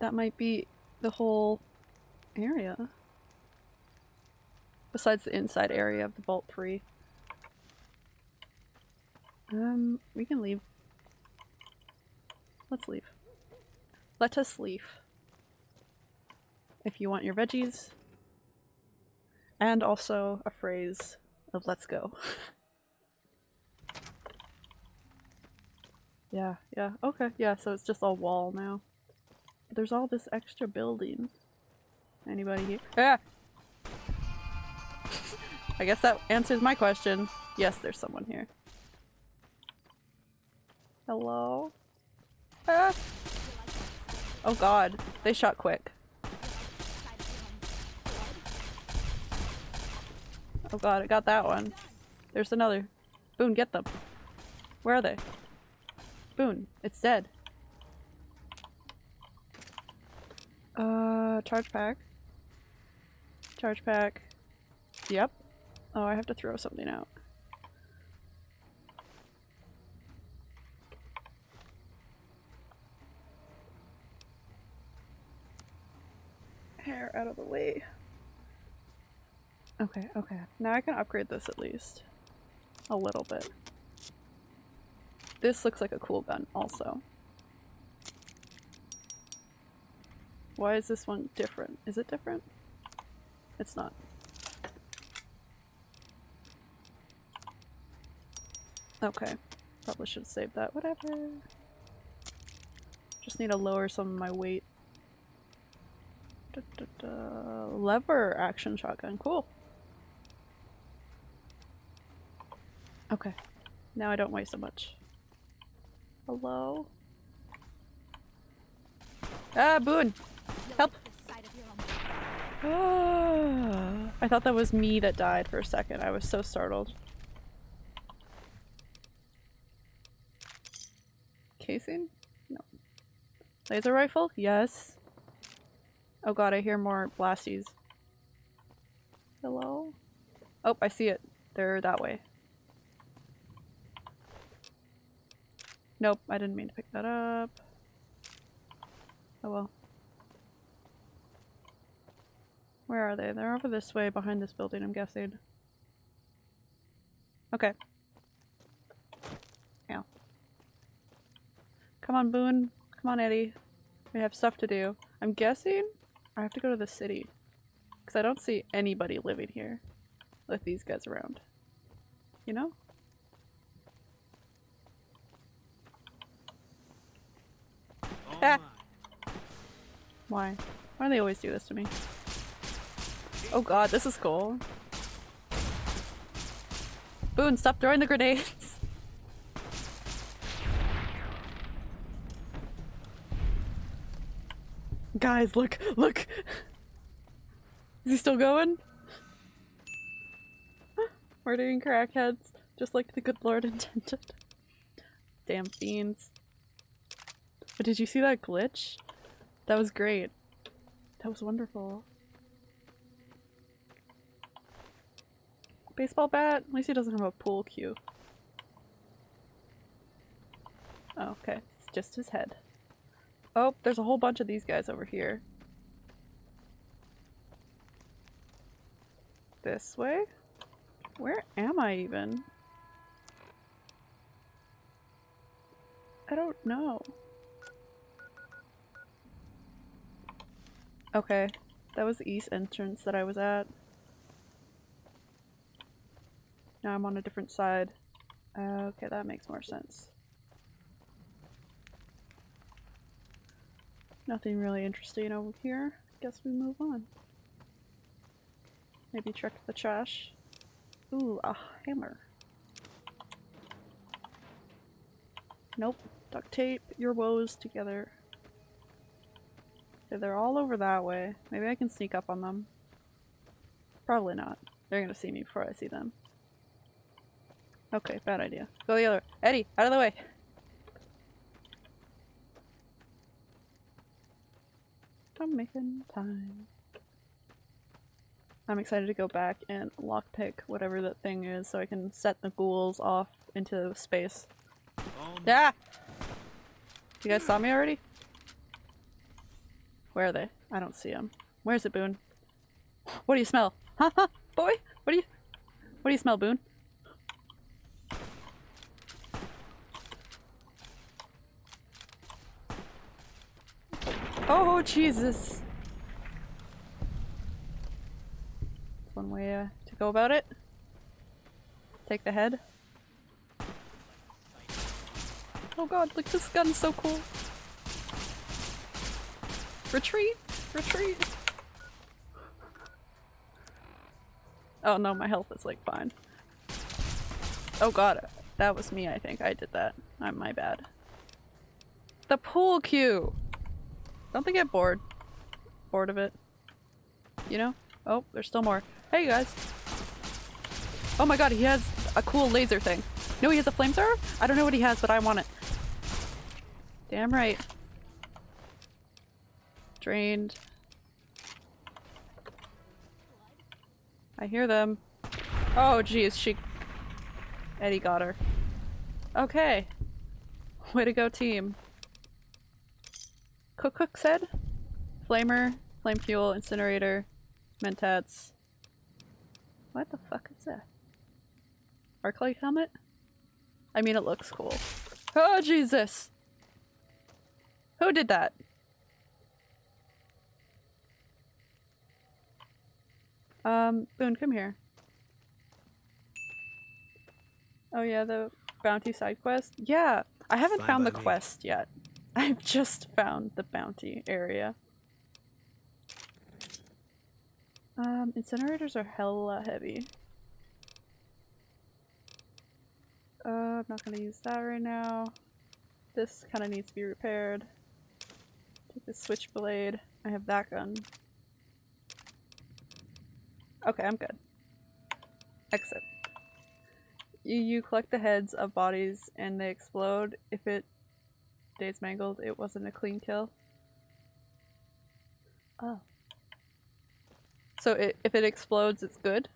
that might be the whole area. Besides the inside area of the Vault 3. Um, we can leave. Let's leave. Let us leave. If you want your veggies. And also a phrase of let's go. [LAUGHS] yeah, yeah, okay, yeah, so it's just all wall now. There's all this extra building. Anybody here? Ah! I guess that answers my question. Yes, there's someone here. Hello? Ah! Oh god, they shot quick. Oh god, I got that one. There's another. Boone, get them. Where are they? Boone, it's dead. Uh, charge pack. Charge pack. Yep. Oh, I have to throw something out. Hair out of the way. Okay, okay. Now I can upgrade this at least. A little bit. This looks like a cool gun also. Why is this one different? Is it different? It's not. Okay. Probably should save that. Whatever. Just need to lower some of my weight. Da, da, da. Lever action shotgun. Cool. Okay. Now I don't weigh so much. Hello? Ah, Boone! Help! [SIGHS] I thought that was me that died for a second. I was so startled. Casing? No. Laser rifle? Yes. Oh god, I hear more blasties. Hello? Oh, I see it. They're that way. Nope, I didn't mean to pick that up. Oh well. Where are they? They're over this way behind this building, I'm guessing. Okay. Yeah. Come on, Boone. Come on, ED-E. We have stuff to do. I'm guessing I have to go to the city. Because I don't see anybody living here with these guys around. You know? Oh Ah. [LAUGHS] Why? Why do they always do this to me? Oh god, this is cool. Boone, stop throwing the grenades! Guys, look, look! Is he still going? Murdering crackheads, just like the good lord [LAUGHS] intended. Damn fiends. But did you see that glitch? That was great. That was wonderful. Baseball bat? At least he doesn't have a pool cue. Oh, okay. It's just his head. Oh, there's a whole bunch of these guys over here. This way? Where am I even? I don't know. Okay, that was the east entrance that I was at. Now I'm on a different side. Okay, that makes more sense. Nothing really interesting over here. Guess we move on. Maybe check the trash. Ooh, a hammer. Nope. Duct tape your woes together. Okay, they're all over that way. Maybe I can sneak up on them. Probably not. They're gonna see me before I see them. Okay, bad idea. Go the other way. ED-E, out of the way! I'm making time. I'm excited to go back and lockpick whatever that thing is so I can set the ghouls off into space. Oh. Yeah! You guys saw me already? Where are they? I don't see them. Where's it, Boone? What do you smell? Huh? [LAUGHS] huh? Boy? What do you- What do you smell, Boone? Oh, Jesus! That's one way uh, to go about it. Take the head. Oh god, look, this gun's so cool. Retreat! Retreat! Oh no, my health is like fine. Oh god, that was me, I think. I did that. I'm my bad. The pool cue! Don't they get bored? Bored of it? You know? Oh, there's still more. Hey you guys! Oh my god, he has a cool laser thing. No, he has a flamethrower? I don't know what he has, but I want it. Damn right. Drained. I hear them. Oh geez, she- ED-E got her. Okay. Way to go team. Cook Cook said? Flamer, flame fuel, incinerator, mentats. What the fuck is that? Arc light helmet? I mean, it looks cool. Oh, Jesus! Who did that? Um, Boone, come here. Oh yeah, the bounty side quest? Yeah! I haven't Fine found the me. quest yet. [LAUGHS] I've just found the bounty area. Um, incinerators are hella heavy. Uh, I'm not gonna use that right now. This kind of needs to be repaired. Take the switchblade. I have that gun. Okay, I'm good. Exit. You, you collect the heads of bodies and they explode. If it stays mangled, it wasn't a clean kill. Oh, So it, if it explodes, it's good?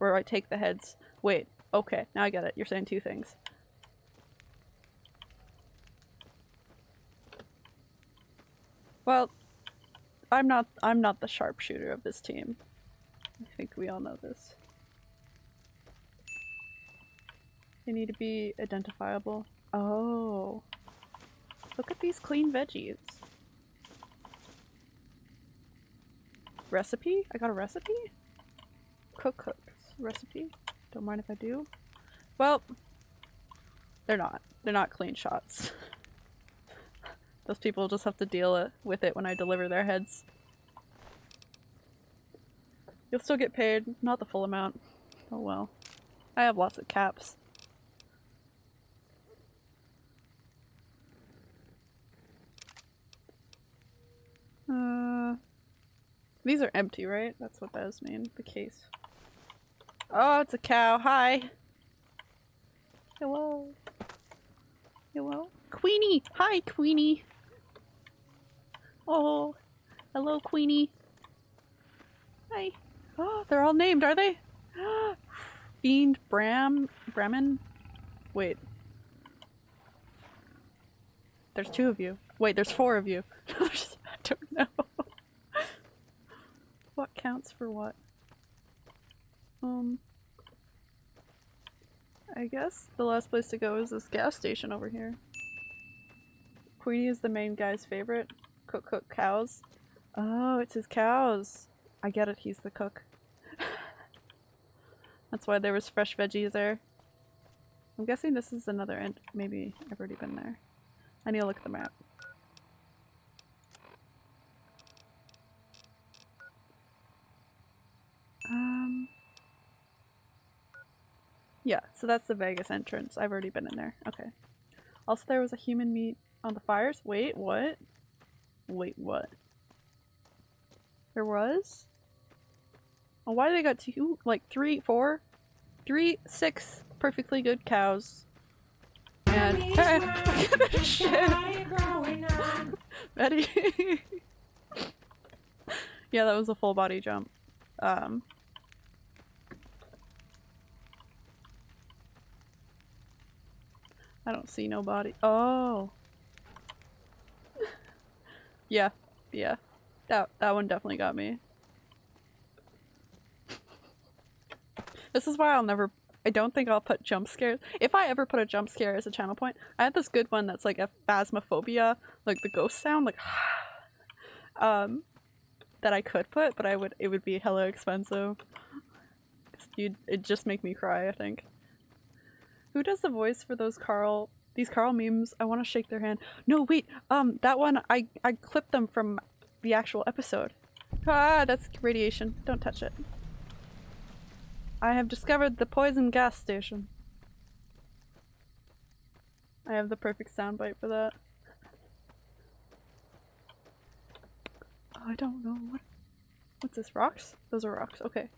Or I take the heads? Wait, okay, now I get it. You're saying two things. Well, I'm not I'm not the sharpshooter of this team. I think we all know this. They need to be identifiable. Oh. Look at these clean veggies. Recipe? I got a recipe? Cook cooks. Recipe? Don't mind if I do. Well, they're not. They're not clean shots. [LAUGHS] Those people just have to deal with it when I deliver their heads. You'll still get paid, not the full amount. Oh well. I have lots of caps. Uh, these are empty, right? That's what those mean. The case. Oh, it's a cow. Hi. Hello. Hello. Queenie! Hi, Queenie! Oh, hello, Queenie. Hi. Oh, they're all named, are they? [GASPS] Fiend Bram Brahmin? Wait. There's two of you. Wait, there's four of you. [LAUGHS] Don't know. [LAUGHS] what counts for what? Um I guess the last place to go is this gas station over here. Queenie is the main guy's favorite. Cook cook cows. Oh, it's his cows. I get it, he's the cook. [LAUGHS] That's why there was fresh veggies there. I'm guessing this is another end. Maybe I've already been there. I need to look at the map. Yeah, so that's the Vegas entrance. I've already been in there. Okay. Also, there was a human meat on the fires. Wait, what? Wait, what? There was? Oh, why do they got two? Like three, four? Three, six perfectly good cows. And shit. [LAUGHS] Betty. [LAUGHS] [LAUGHS] yeah, that was a full body jump. Um. I don't see no body. Oh. [LAUGHS] yeah, yeah. That that one definitely got me. this is why I'll never I don't think I'll put jump scares. If I ever put a jump scare as a channel point, I had this good one that's like a phasmophobia, like the ghost sound, like [SIGHS] um, that I could put, but I would it would be hella expensive. You'd it'd just make me cry. I think. Who does the voice for those Carl? These Carl memes? I want to shake their hand. No, wait. Um, that one I I clipped them from the actual episode. Ah, that's radiation. Don't touch it. I have discovered the poison gas station. I have the perfect soundbite for that. I don't know what. What's this? Rocks? Those are rocks. Okay.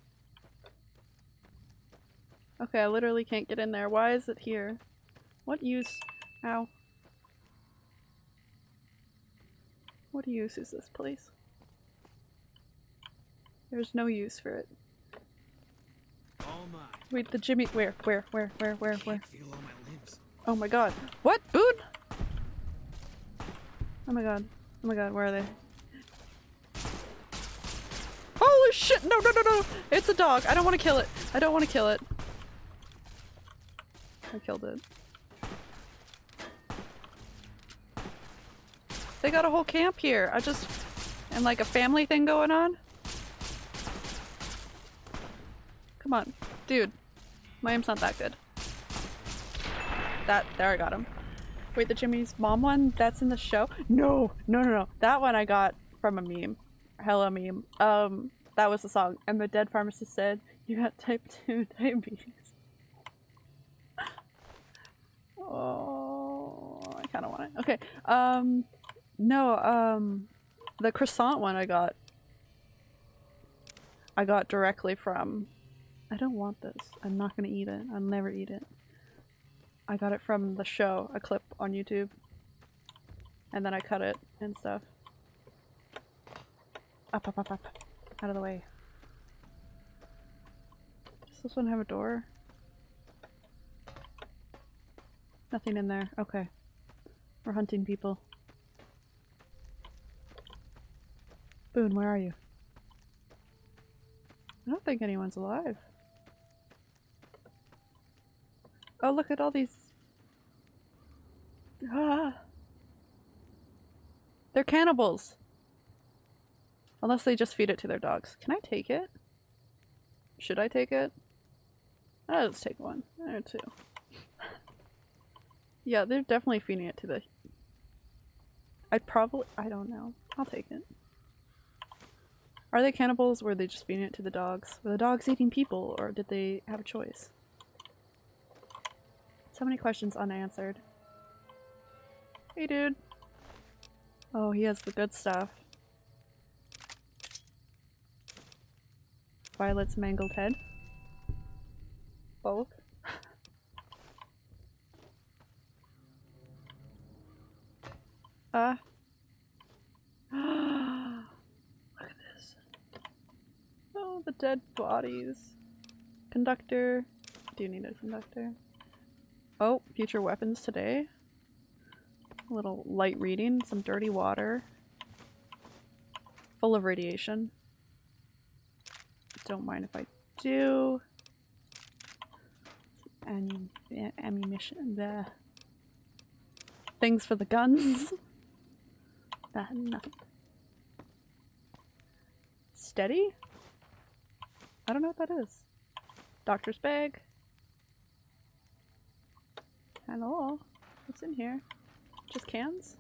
Okay, I literally can't get in there. Why is it here? What use? Ow. What use is this place? There's no use for it. Wait, the Jimmy- where, where, where, where, where, where? Can't feel all my limbs. Oh my god. What? Boone? Oh my god. Oh my god, where are they? Holy shit! No, no, no, no! It's a dog! I don't want to kill it! I don't want to kill it. I killed it. They got a whole camp here. I just... And like a family thing going on? Come on. Dude. My aim's not that good. That- there I got him. Wait, the Jimmy's mom one? That's in the show? No! No, no, no. That one I got from a meme. Hella meme. Um, that was the song. And the dead pharmacist said, you got type 2 [LAUGHS] diabetes. Oh, I kind of want it. Okay. Um, no, um, the croissant one I got. I got directly from. I don't want this. I'm not gonna eat it. I'll never eat it. I got it from the show, a clip on YouTube. And then I cut it and stuff. Up, up, up, up. Out of the way. Does this one have a door? Nothing in there. Okay. We're hunting people. Boone, where are you? I don't think anyone's alive. Oh, look at all these. Ah! They're cannibals! Unless they just feed it to their dogs. Can I take it? Should I take it? I'll just take one. Or two. Yeah, they're definitely feeding it to the... I'd probably- I don't know. I'll take it. Are they cannibals? Were they just feeding it to the dogs? Were the dogs eating people, or did they have a choice? So many questions unanswered. Hey dude. Oh, he has the good stuff. Violet's mangled head. Both. Ah. [GASPS] Look at this. Oh, the dead bodies. Conductor. Do you need a conductor? Oh, future weapons today. A little light reading, some dirty water. Full of radiation. Don't mind if I do. Some ammu- ammunition. The things for the guns. [LAUGHS] Uh, nothing. Steady? I don't know what that is. Doctor's bag. Hello. What's in here? Just cans?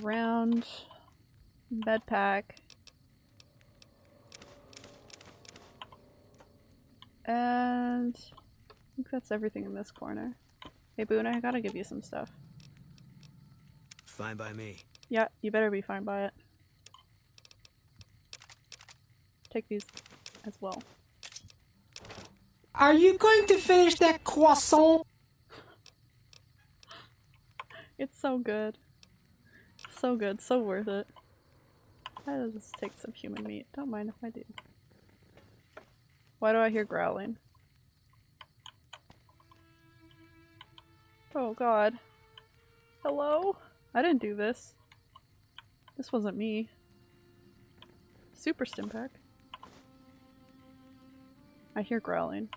Round bed pack. And I think that's everything in this corner. Hey Boone, I gotta give you some stuff. Fine by me. Yeah, you better be fine by it. Take these as well. Are you going to finish that croissant? [LAUGHS] It's so good. So good, so worth it. I'll just take some human meat. Don't mind if I do. Why do I hear growling? Oh god. Hello? I didn't do this. This wasn't me. Super Stimpak. I hear growling.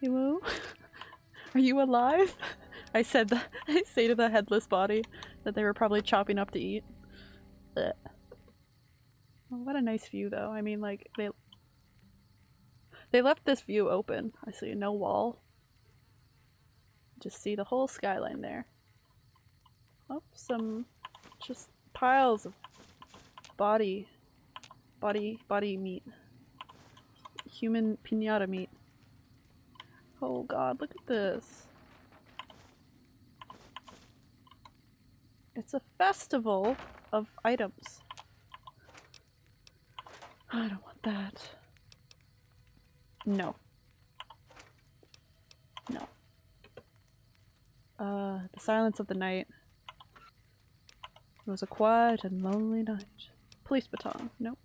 Hello? [LAUGHS] Are you alive? [LAUGHS] I said that. [LAUGHS] I say to the headless body that they were probably chopping up to eat. Well, what a nice view, though. I mean, like they they left this view open. I see no wall. Just see the whole skyline there. Oh, some just piles of body, body, body meat. Human pinata meat. Oh god, look at this. It's a festival of items. I don't want that. No. No. Uh, the silence of the night. It was a quiet and lonely night. Police baton. Nope.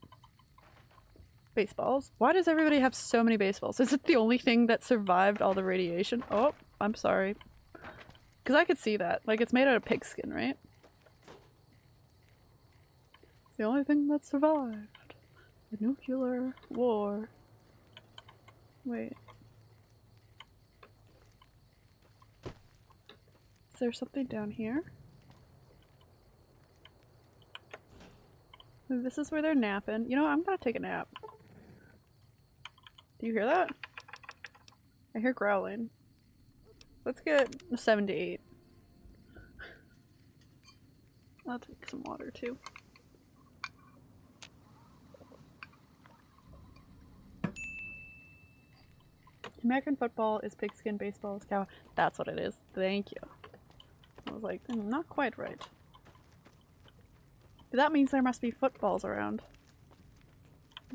Baseballs. Why does everybody have so many baseballs? Is it the only thing that survived all the radiation? Oh, I'm sorry. Because I could see that. Like, it's made out of pigskin, right? It's the only thing that survived. The nuclear war. Wait. Is there something down here? This is where they're napping. You know. I'm gonna take a nap. Do you hear that? I hear growling. Let's get a 7 to 8. I'll take some water too. American football is pigskin, baseball is cow. That's what it is. Thank you. Was like, "Hmm, not quite right. But that means there must be footballs around.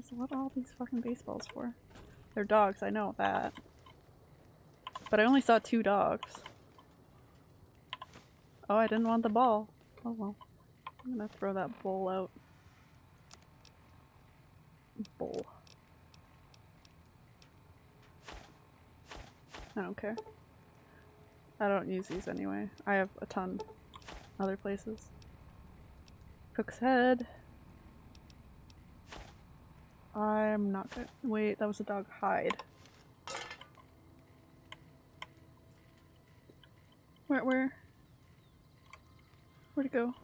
So what are all these fucking baseballs for? They're dogs, I know that. But I only saw two dogs. Oh, I didn't want the ball. Oh well. I'm gonna throw that bowl out. Bowl. I don't care. I don't use these anyway. I have a ton other places. Cook's head. I'm not good. Wait, that was a dog hide. Where, where? Where'd it go?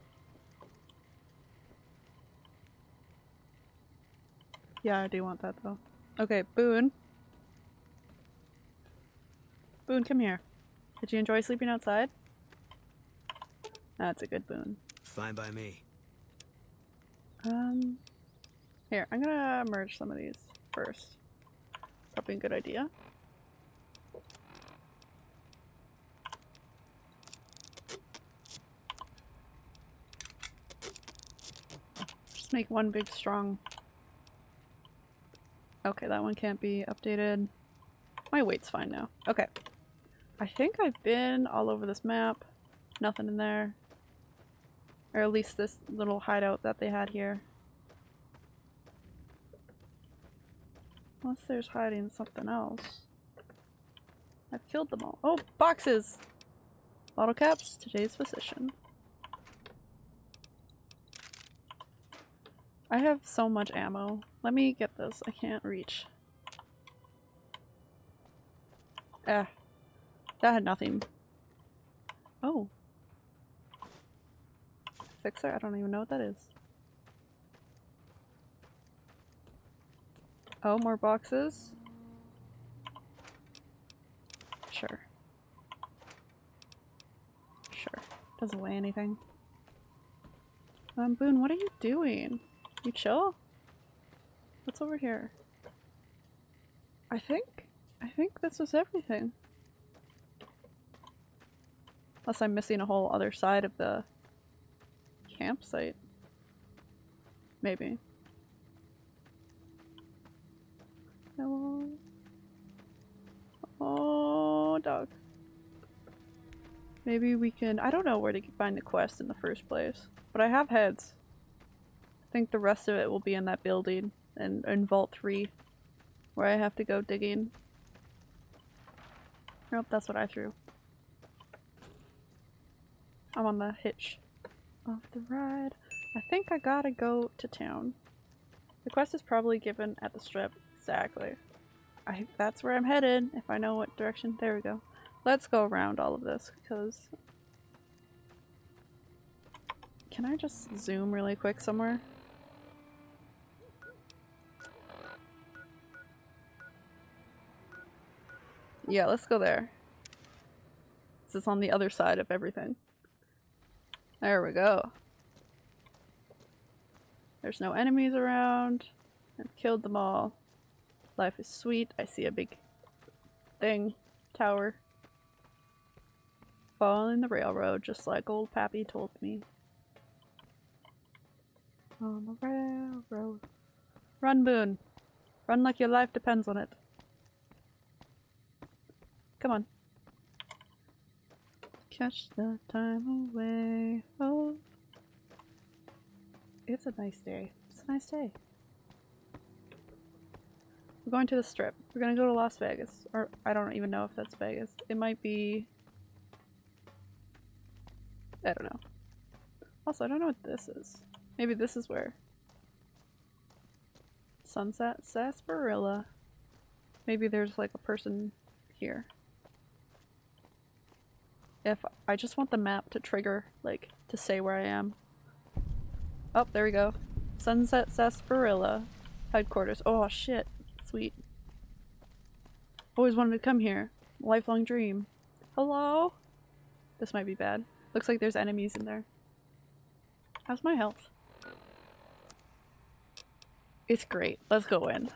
Yeah, I do want that though. Okay, Boone. Boone, come here. Did you enjoy sleeping outside? That's a good boon. Fine by me. Um, here, I'm gonna merge some of these first. Probably a good idea. Just make one big strong. Okay, that one can't be updated. My weight's fine now. Okay. I think I've been all over this map. Nothing in there. Or at least this little hideout that they had here. Unless there's hiding something else. I've killed them all. Oh, boxes! Bottle caps, today's physician. I have so much ammo. Let me get this. I can't reach. Ah. That had nothing. Oh. Fixer? I don't even know what that is. Oh, more boxes? Sure. Sure. Doesn't weigh anything. Um, Boone, what are you doing? You chill? What's over here? I think, I think this was everything. Unless I'm missing a whole other side of the campsite. Maybe. Hello? Oh, dog. Maybe we can- I don't know where to find the quest in the first place. But I have heads. I think the rest of it will be in that building and in Vault 3. Where I have to go digging. Nope, that's what I threw. I'm on the hitch of the ride. I think I gotta go to town. The quest is probably given at the strip. Exactly. I that's where I'm headed, if I know what direction. There we go. Let's go around all of this, because... Can I just zoom really quick somewhere? Yeah, let's go there. This is on the other side of everything. There we go. There's no enemies around. I've killed them all. Life is sweet. I see a big thing. Tower. Following the railroad, just like old Pappy told me. On the railroad. Run, Boone. Run like your life depends on it. Come on. Catch the time away. Oh. It's a nice day. It's a nice day. We're going to the strip. We're gonna go to Las Vegas. Or I don't even know if that's Vegas. It might be... I don't know. Also, I don't know what this is. Maybe this is where. Sunset Sarsaparilla. Maybe there's like a person here. If I just want the map to trigger, like, to say where I am. Oh, there we go. Sunset Sarsaparilla headquarters. Oh shit. Sweet. Always wanted to come here. Lifelong dream. Hello? This might be bad. Looks like there's enemies in there. How's my health? It's great. Let's go in.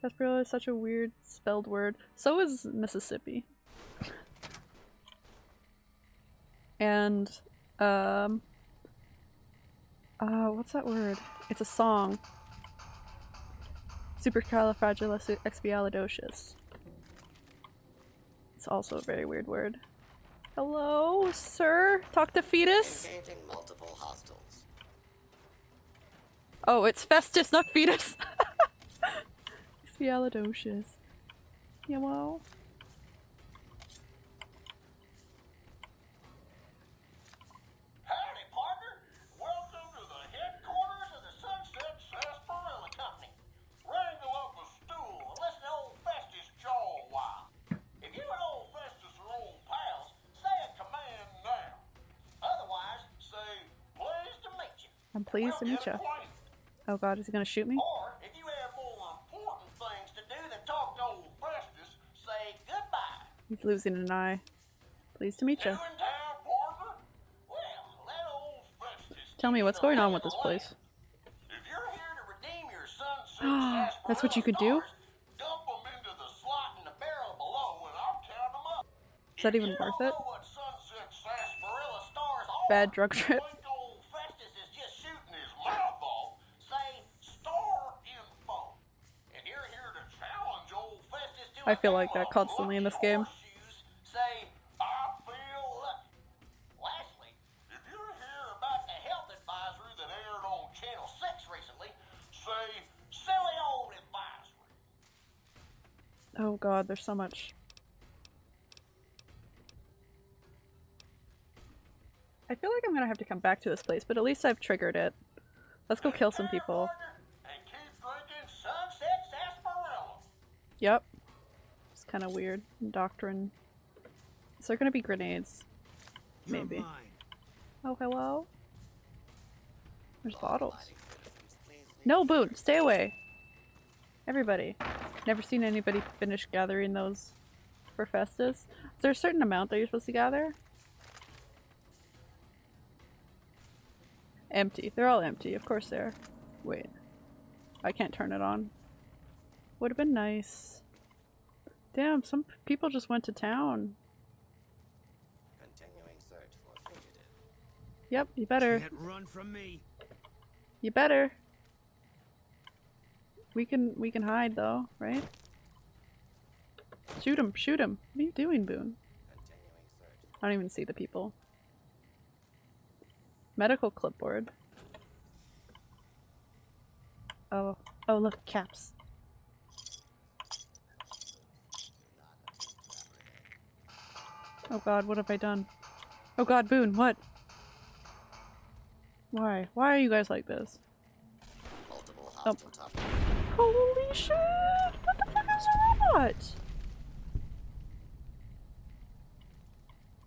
Sarsaparilla is such a weird spelled word. So is Mississippi. And, um, uh, what's that word? It's a song. Supercalifragilisticexpialidocious. It's also a very weird word. Hello, sir? Talk to fetus? Oh, it's Festus, not fetus! [LAUGHS] Spialidocious. Hello? Howdy, partner. Welcome to the headquarters of the Sunset Sarsaparilla Company. Wrangle up a stool and listen to old Festus jaw a while. If you and old Festus are old pals, say a command now. Otherwise, say, pleased to meet you. I'm pleased to meet you. Oh god, is he gonna shoot me? Or, if you have more important things to do than talk to old Festus, say goodbye. He's losing an eye. Pleased to meet You you. in town, partner? Well, let old Festus Tell me what's going on with this place. If you're here to redeem your sunset [GASPS] That's what you could do? sarsaparilla stars, into the slot in the barrel below and I'll count 'em up. Is that even worth it? know what sunset sarsaparilla stars are, Bad drug trip. think old Festus is just shooting his mouth off, say star info. If you're here to challenge old Festus to I feel like that constantly in this game. I feel lucky. Lastly, if you're here about the health advisory that aired on Channel 6 recently, say silly old advisory. Oh god, there's so much. I feel like I'm gonna have to come back to this place, but at least I've triggered it. Let's go kill some people. partner, And keep drinking Sunset Sarsaparilla. Yep. Kind of weird. Doctrine. Is there gonna be grenades? Maybe. Oh, hello? There's bottles. Lighting citizens, please leave No, Boone, stay away. Everybody. Never seen anybody finish gathering those for Festus. Is there a certain amount that you're supposed to gather? Empty. They're all empty. Of course they are. Wait. I can't turn it on. Would have been nice. Damn, some people just went to town. Continuing search for fugitive. Yep, you better. Can't run from me. You better. We can we can hide though, right? Shoot him! Shoot him! What are you doing, Boone? Continuing search. I don't even see the people. Medical clipboard. Oh, oh look, caps. Oh god, what have I done? Oh god, Boone, what? Why? Why are you guys like this? Oh. Holy shit! What the fuck is a robot?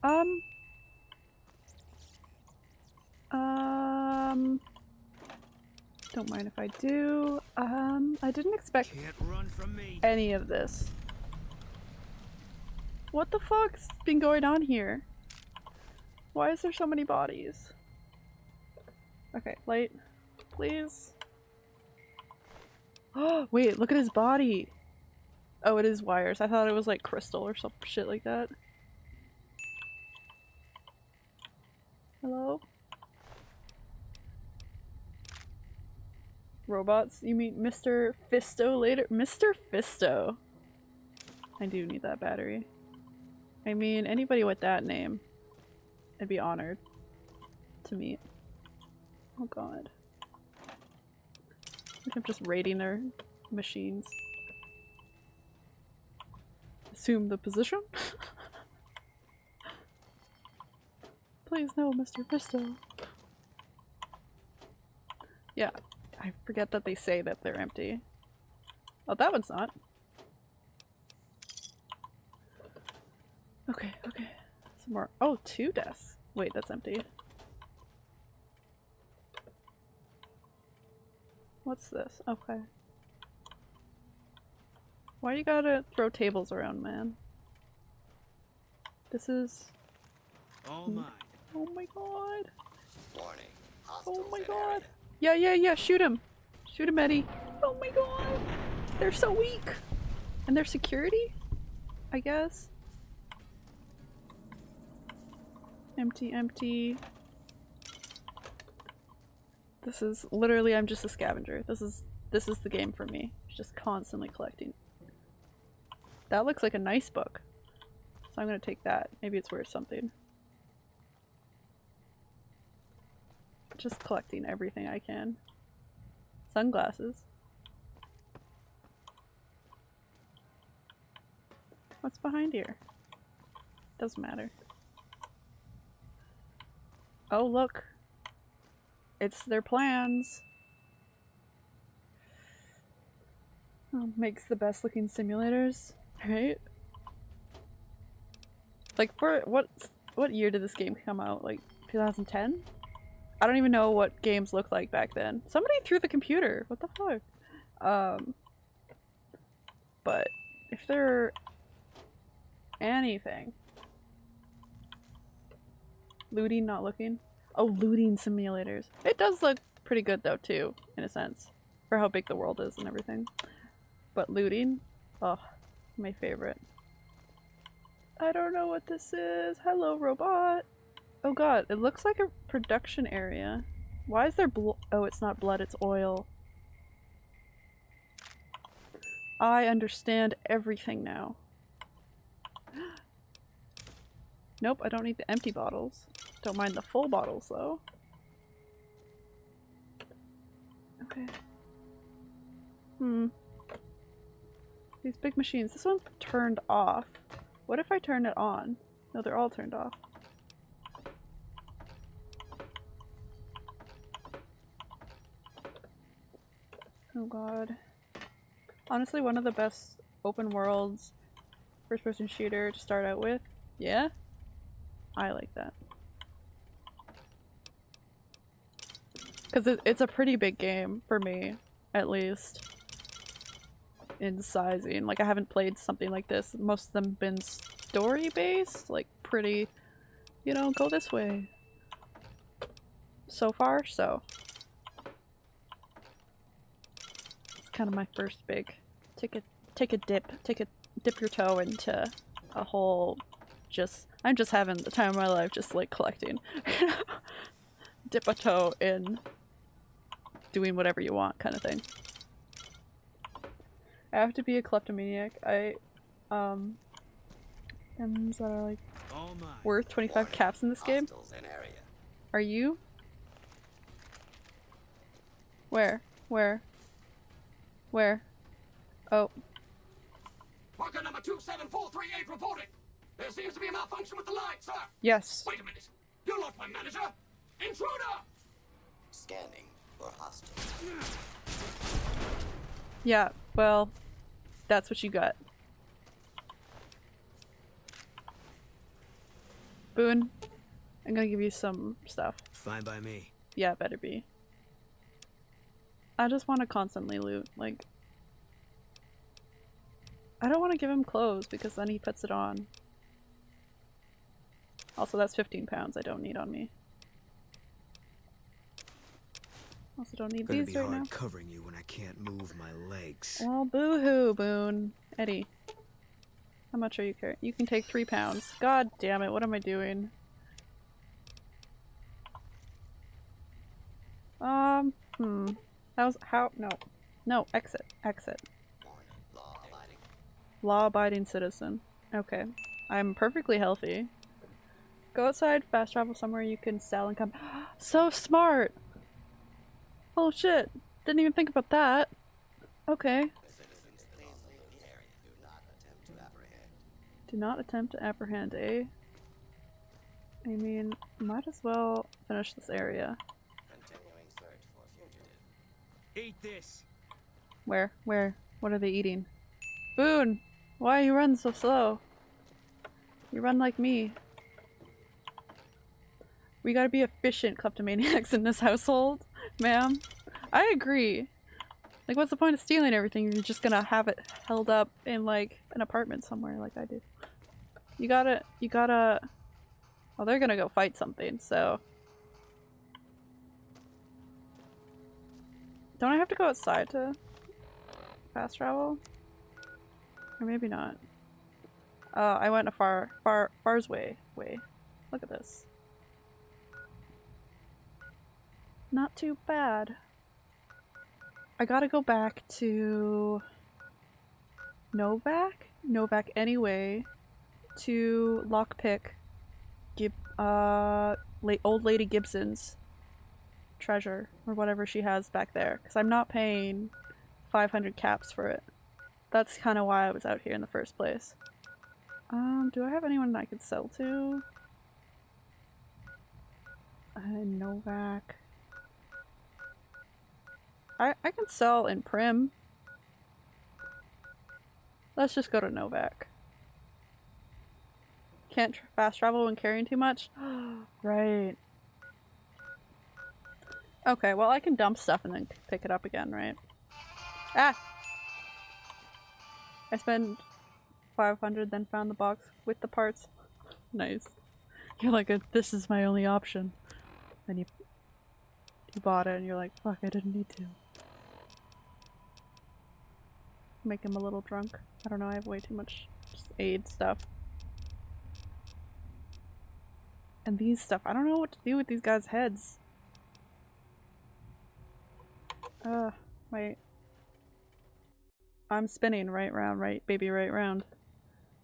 Um. Um. Don't mind if I do. Um, I didn't expect Can't run from me. any of this. What the fuck's been going on here? Why is there so many bodies? Okay, light, please. Oh, [GASPS] wait, look at his body. Oh, it is wires. I thought it was like crystal or some shit like that. Hello? Robots? You mean Mr. Fisto later? Mr. Fisto. I do need that battery. I mean, anybody with that name, I'd be honored to meet. Oh god. I'm just raiding their machines. Assume the position? [LAUGHS] Please no, Mr. Fisto. Yeah, I forget that they say that they're empty. Oh, that one's not. Okay, okay. Some more. Oh, two desks. Wait, that's empty. What's this? Okay. Why you gotta throw tables around, man? This is. All Hmm. mine. Oh my god. Warning. Hostiles Oh my god. area. Yeah, yeah, yeah, shoot him. Shoot him, ED-E. Oh my god. They're so weak. And their security? I guess. Empty, empty. This is literally I'm just a scavenger. This is this is the game for me. Just constantly collecting. That looks like a nice book. So I'm gonna take that. Maybe it's worth something. Just collecting everything I can. Sunglasses. What's behind here? Doesn't matter. Oh, look. It's their plans. Oh, makes the best looking simulators, right? Like for what what year did this game come out? Like 2010? I don't even know what games looked like back then. Somebody threw the computer. What the fuck? Um but if they're anything looting not looking. Oh looting simulators. It does look pretty good though too in a sense for how big the world is and everything. But looting? Oh my favorite. I don't know what this is. Hello robot. Oh god it looks like a production area. Why is there blo- oh it's not blood it's oil. I understand everything now. [GASPS] Nope, I don't need the empty bottles. Don't mind the full bottles though. Okay. Hmm. These big machines. This one's turned off. What if I turn it on? No, they're all turned off. Oh god. Honestly, one of the best open worlds first person shooter to start out with. Yeah? I like that. Because it, it's a pretty big game for me, at least. In sizing. Like, I haven't played something like this. Most of them been story based, like, pretty, you know, go this way. So far, so. It's kind of my first big. Take a take a dip, take a dip your toe into a whole just I'm just having the time of my life just like collecting. [LAUGHS] Dip a toe in doing whatever you want kind of thing. I have to be a kleptomaniac. I um items that are like All mine. worth 25 caps in this game. In area. Are you? Where? Where? Where? Oh, Worker number 27438 reporting. There seems to be a malfunction with the line, sir. yes. Wait a minute. You're not my manager. Intruder! Scanning for hostile. Yeah, well, that's what you got. Boone, I'm gonna give you some stuff. Fine by me. Yeah, better be. I just want to constantly loot. Like, I don't want to give him clothes because then he puts it on. Also, that's 15 pounds I don't need on me. Also, don't need Gonna these be right hard now. covering you when I can't move my legs. Well, boo-hoo, Boone. ED-E. How much are you carrying? You can take three pounds. God damn it, what am I doing? Um, hmm. How's, how, no. No, exit, exit. Law abiding. Law-abiding citizen. Okay. I'm perfectly healthy. Go outside, fast travel somewhere you can sell and come- [GASPS] So smart! Oh shit! Didn't even think about that. Okay. Citizens, please leave the area. Do not attempt to apprehend. Do not attempt to apprehend, eh? I mean, might as well finish this area. Continuing search for fugitive. Eat this. Where? Where? What are they eating? Boone! Why you run so slow? You run like me. We gotta be efficient kleptomaniacs in this household, ma'am. I agree. Like, what's the point of stealing everything? You're just gonna have it held up in, like, an apartment somewhere like I did. You gotta- you gotta- Well, they're gonna go fight something, so... Don't I have to go outside to fast travel? Or maybe not. Uh, I went a far, far, far's way, way. Look at this. Not too bad. I gotta go back to Novak? Novak anyway to lockpick Gib uh la- old lady Gibson's treasure or whatever she has back there because I'm not paying 500 caps for it. That's kind of why I was out here in the first place. Um, do I have anyone I could sell to? Uh, Novak. I I can sell in Primm. Let's just go to Novak. Can't fast travel when carrying too much? [GASPS] right. Okay, well I can dump stuff and then pick it up again, right? Ah! I spent 500 then found the box with the parts. Nice. You're like, "Uh, this is my only option. And you, you bought it and you're like, fuck, I didn't need to. Make him a little drunk. I don't know, I have way too much aid stuff. And these stuff, I don't know what to do with these guys' heads. Uh, wait. I'm spinning right round, right, baby, right round.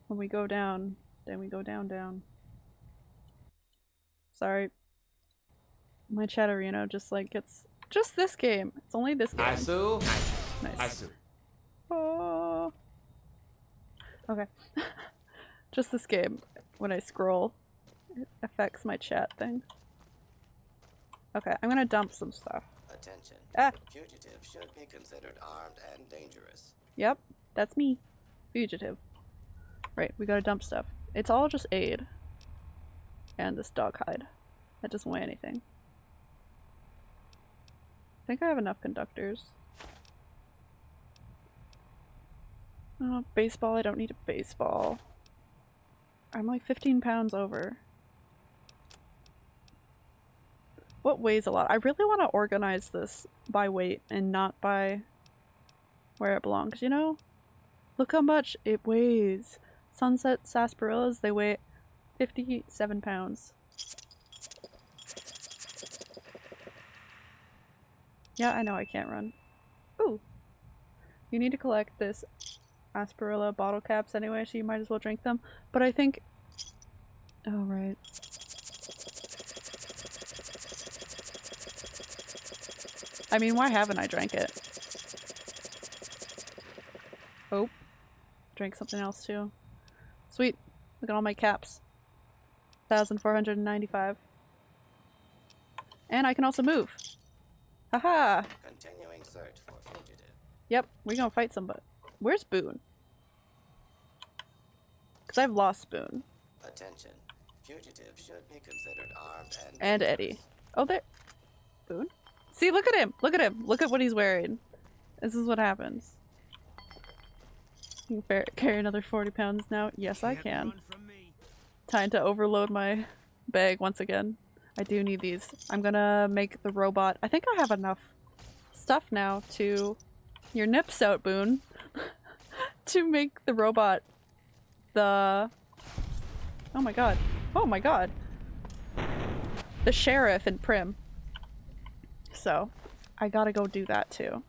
When we go down, then we go down, down. Sorry. My Chatterino just like gets just this game. It's only this game. Asu. Nice. Asu. Oh. [LAUGHS] Okay. [LAUGHS] just this game. When I scroll, it affects my chat thing. Okay, I'm gonna dump some stuff. Attention. Ah. Fugitive should be considered armed and dangerous. Yep, that's me. Fugitive. Right, we gotta dump stuff. It's all just aid. And this dog hide. That doesn't weigh anything. I think I have enough conductors. Oh, baseball, I don't need a baseball. I'm like 15 pounds over. What weighs a lot? I really want to organize this by weight and not by where it belongs, you know? Look how much it weighs. Sunset sarsaparillas, they weigh 57 pounds. Yeah, I know I can't run. Ooh. You need to collect this Asperilla bottle caps anyway, so you might as well drink them. But I think... Oh, right. I mean, why haven't I drank it? Oh. Drank something else too. Sweet. Look at all my caps. 1,495. And I can also move. Haha! Continuing search for fugitive. Yep, we're gonna fight somebody. Where's Boone? Because I've lost Boone. Attention. Fugitive should be considered armed and And ED-E. Oh, there. Boone? See, look at him! Look at him! Look at what he's wearing. This is what happens. You can carry another 40 pounds now. Yes, I Can't can. run from me. Time to overload my bag once again. I do need these. I'm gonna make the robot. I think I have enough stuff now to. Your nips out, Boone. To make the robot the. Oh my god. Oh my god. The sheriff in Primm. So, I gotta go do that too.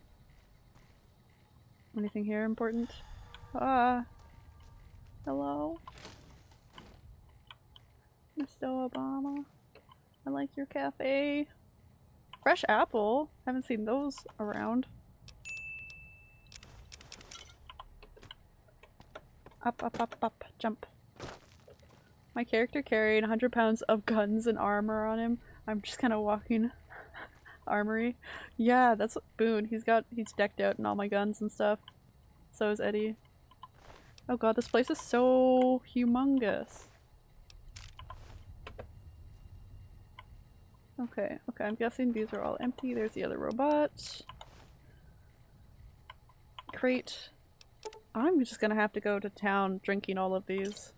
Anything here important? Ah. Hello? Mr. Obama. I like your cafe. Fresh apple. Haven't seen those around. Up, up, up, up. Jump. My character carried 100 pounds of guns and armor on him. I'm just kind of walking [LAUGHS] armory. Yeah, that's Boone. He's got, he's decked out in all my guns and stuff. So is ED-E. Oh god, this place is so humongous. Okay, okay, I'm guessing these are all empty. There's the other robot. Crate. I'm just gonna have to go to town drinking all of these.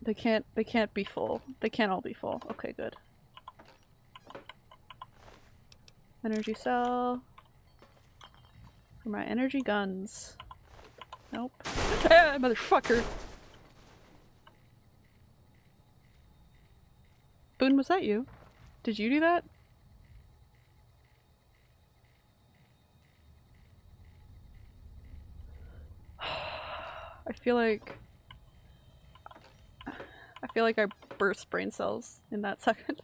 They can't- they can't be full. They can't all be full. Okay, good. Energy cell. For my energy guns. Nope. [LAUGHS] Ah, motherfucker! Boone, was that you? Did you do that? I feel like I feel like I burst brain cells in that [LAUGHS] second.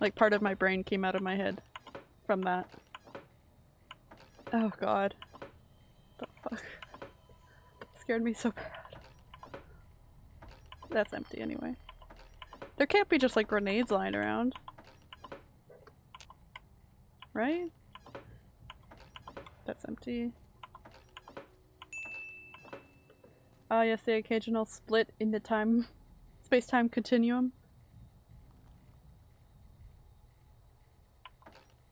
like part of my brain came out of my head from that. Oh god. The fuck? Scared me so bad. That's empty anyway. There can't be just like grenades lying around. Right? That's empty. Ah yes, the occasional split in the time [LAUGHS] space-time continuum.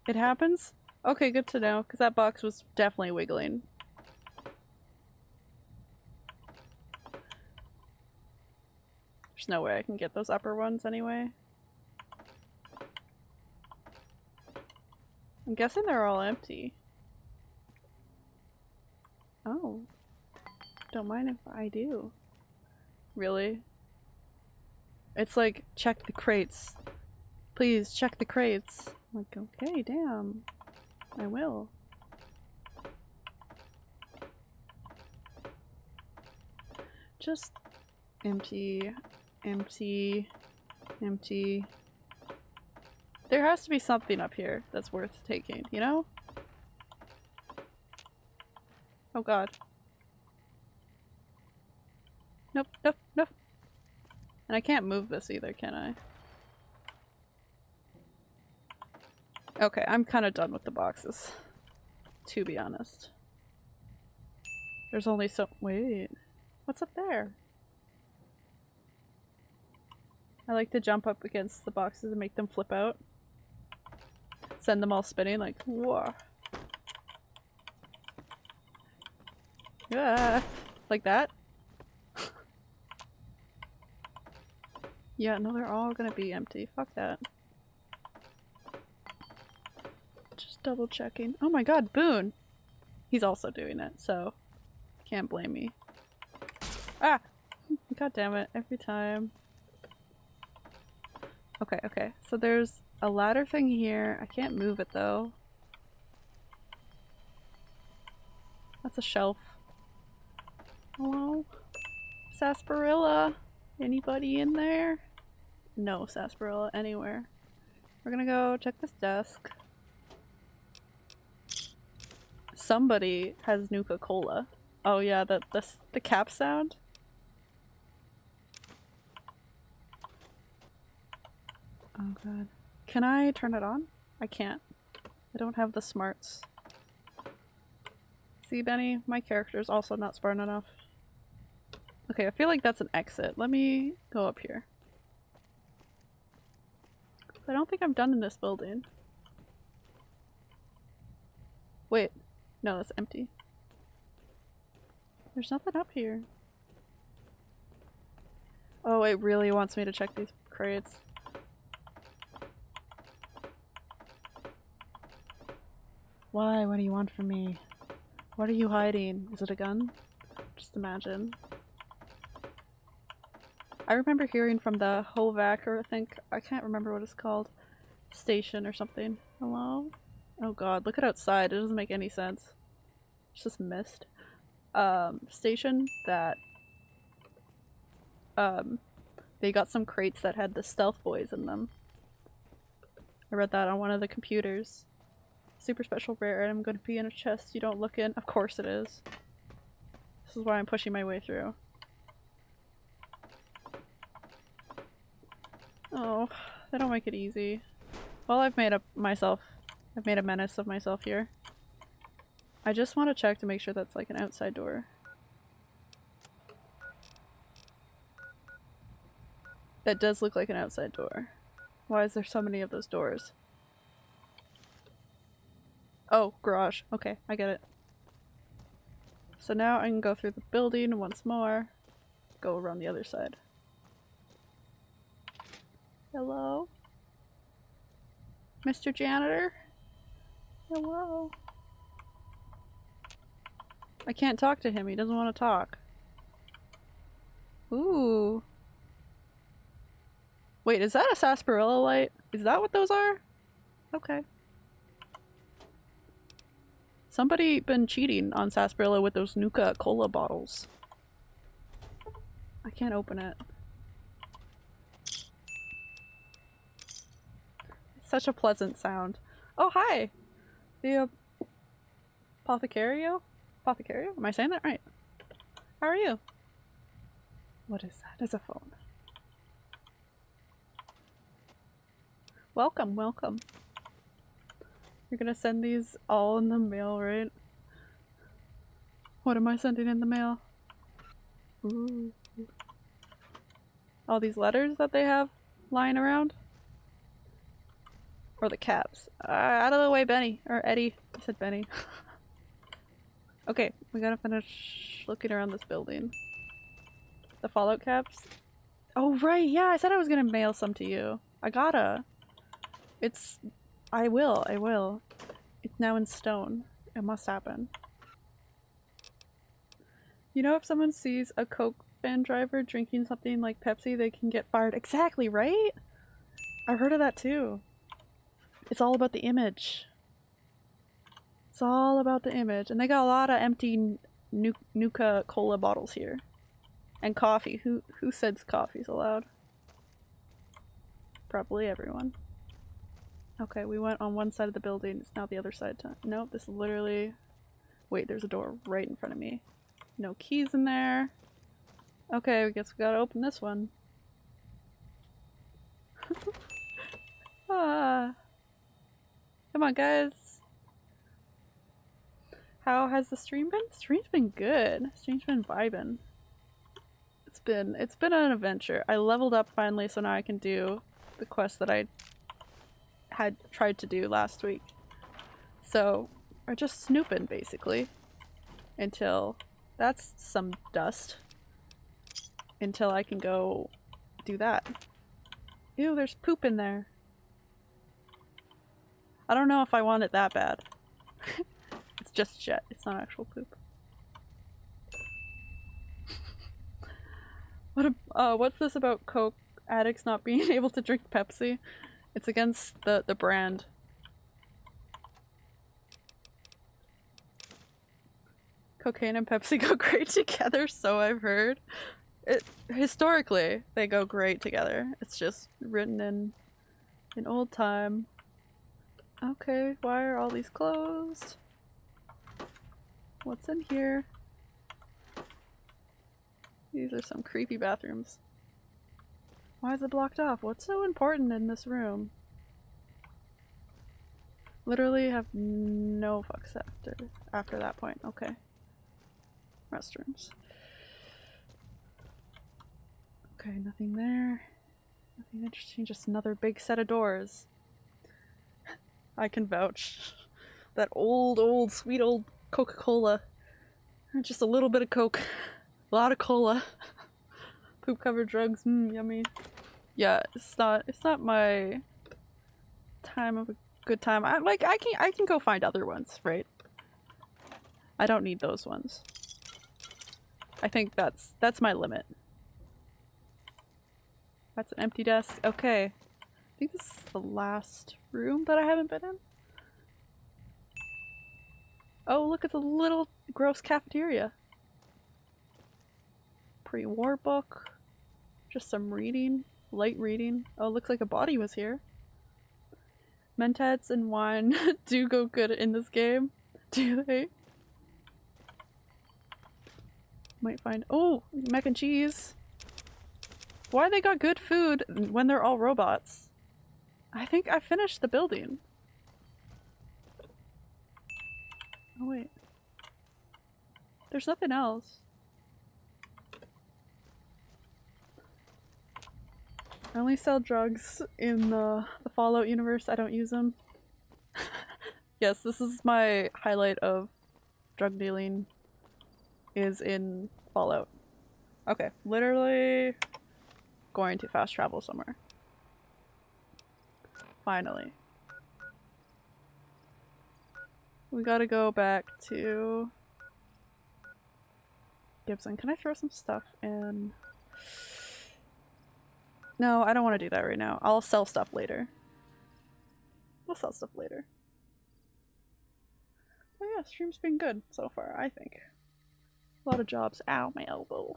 It happens? Okay, good to know, because that box was definitely wiggling. There's no way I can get those upper ones anyway. I'm guessing they're all empty. Oh. Don't mind if I do. Really? It's like, check the crates. Please, check the crates. I'm like, okay, damn. I will. Just empty, empty, empty. There has to be something up here that's worth taking, you know? Oh god. Nope, nope, nope. And I can't move this either, can I? Okay, I'm kind of done with the boxes. To be honest. There's only so- wait. What's up there? I like to jump up against the boxes and make them flip out. Send them all spinning like, whoa. Yeah, like that? yeah, no, they're all gonna be empty. Fuck that. Just double checking. Oh my god, Boone! He's also doing it, so can't blame me. Ah! God damn it, every time. Okay, okay. So there's a ladder thing here. I can't move it though. That's a shelf. Hello? Sarsaparilla? Anybody in there? No sarsaparilla anywhere. We're gonna go check this desk. Somebody has Nuka-Cola. Oh yeah, the, the, the cap sound? Oh god. Can I turn it on? I can't. I don't have the smarts. See, Benny? My character's also not smart enough. Okay, I feel like that's an exit. Let me go up here. I don't think I'm done in this building. Wait. No, that's empty. There's nothing up here. Oh, it really wants me to check these crates. Why? What do you want from me? What are you hiding? Is it a gun? Just imagine. I remember hearing from the Hovac, or I think, I can't remember what it's called, station or something. Hello? Oh god, look at outside, it doesn't make any sense. It's just mist. Um, station that, um, they got some crates that had the stealth boys in them. I read that on one of the computers. Super special rare item going to be in a chest you don't look in. Of course it is. This is why I'm pushing my way through. Oh, they don't make it easy. Well, I've made up myself. I've made a menace of myself here. I just want to check to make sure that's like an outside door. That does look like an outside door. Why is there so many of those doors? Oh, garage. Okay, I get it. So now I can go through the building once more. Go around the other side. Hello? Mr. Janitor? Hello? I can't talk to him. He doesn't want to talk. Ooh. Wait, is that a sarsaparilla light? Is that what those are? Okay. Somebody been cheating on Sarsaparilla with those Nuka Cola bottles. I can't open it. Such a pleasant sound. Oh, hi! The uh, Apothecario? Apothecario? Am I saying that right? How are you? What is that? It's a phone. Welcome, welcome. You're gonna send these all in the mail, right? What am I sending in the mail? Ooh. All these letters that they have lying around? Or the caps? Uh, out of the way, Benny. Or Eddie. I said Benny. [LAUGHS] okay, we gotta finish looking around this building. The Fallout caps? Oh, right, yeah, I said I was gonna mail some to you. I gotta. It's. I will, I will. It's now in stone. It must happen. You know, if someone sees a Coke van driver drinking something like Pepsi, they can get fired. Exactly, right? I've heard of that too. It's all about the image. It's all about the image. And they got a lot of empty nu Nuka Cola bottles here. And coffee. Who who says coffee's allowed? Probably everyone. Okay, we went on one side of the building. It's now the other side. To nope, this is literally... Wait, there's a door right in front of me. No keys in there. Okay, I guess we gotta open this one. [LAUGHS] ah. Come on, guys. How has the stream been? Stream's been good. Stream's been vibing. It's been it's been an adventure. I leveled up finally, so now I can do the quest that I had tried to do last week. So we're just snooping basically until that's some dust. Until I can go do that. Ew, there's poop in there. I don't know if I want it that bad. [LAUGHS] it's just jet, it's not actual poop. what a, uh, what's this about Coke addicts not being [LAUGHS] able to drink Pepsi? It's against the, the brand. Cocaine and Pepsi [LAUGHS] go great together, so I've heard. It, historically, they go great together. It's just written in in old time. Okay, why are all these closed? What's in here? These are some creepy bathrooms. Why is it blocked off? What's so important in this room? Literally have no fucks after after that point. Okay. Restrooms. Okay, nothing there. Nothing interesting, just another big set of doors. I can vouch. That old, old, sweet old Coca-Cola. Just a little bit of Coke. A lot of cola. [LAUGHS] Poop covered drugs, mmm, yummy. Yeah, it's not it's not my time of a good time. I like I can I can go find other ones, right? I don't need those ones. I think that's that's my limit. That's an empty desk. Okay. I think this is the last room that I haven't been in. Oh, look, it's a little gross cafeteria. Pre-war book. Just some reading. Light reading. Oh, looks like a body was here. Mentats and wine [LAUGHS] do go good in this game. [LAUGHS] Do they? Might find- oh! Mac and cheese! Why they got good food when they're all robots? I think I finished the building. Oh wait. There's nothing else. I only sell drugs in the, the Fallout universe. I don't use them. [LAUGHS] yes, this is my highlight of drug dealing is in Fallout. Okay, literally going to fast travel somewhere. Finally. We gotta go back to Gibson. Can I throw some stuff in? No, I don't want to do that right now. I'll sell stuff later. We'll sell stuff later. Oh yeah, stream's been good so far, I think. A lot of jobs. Ow, my elbow.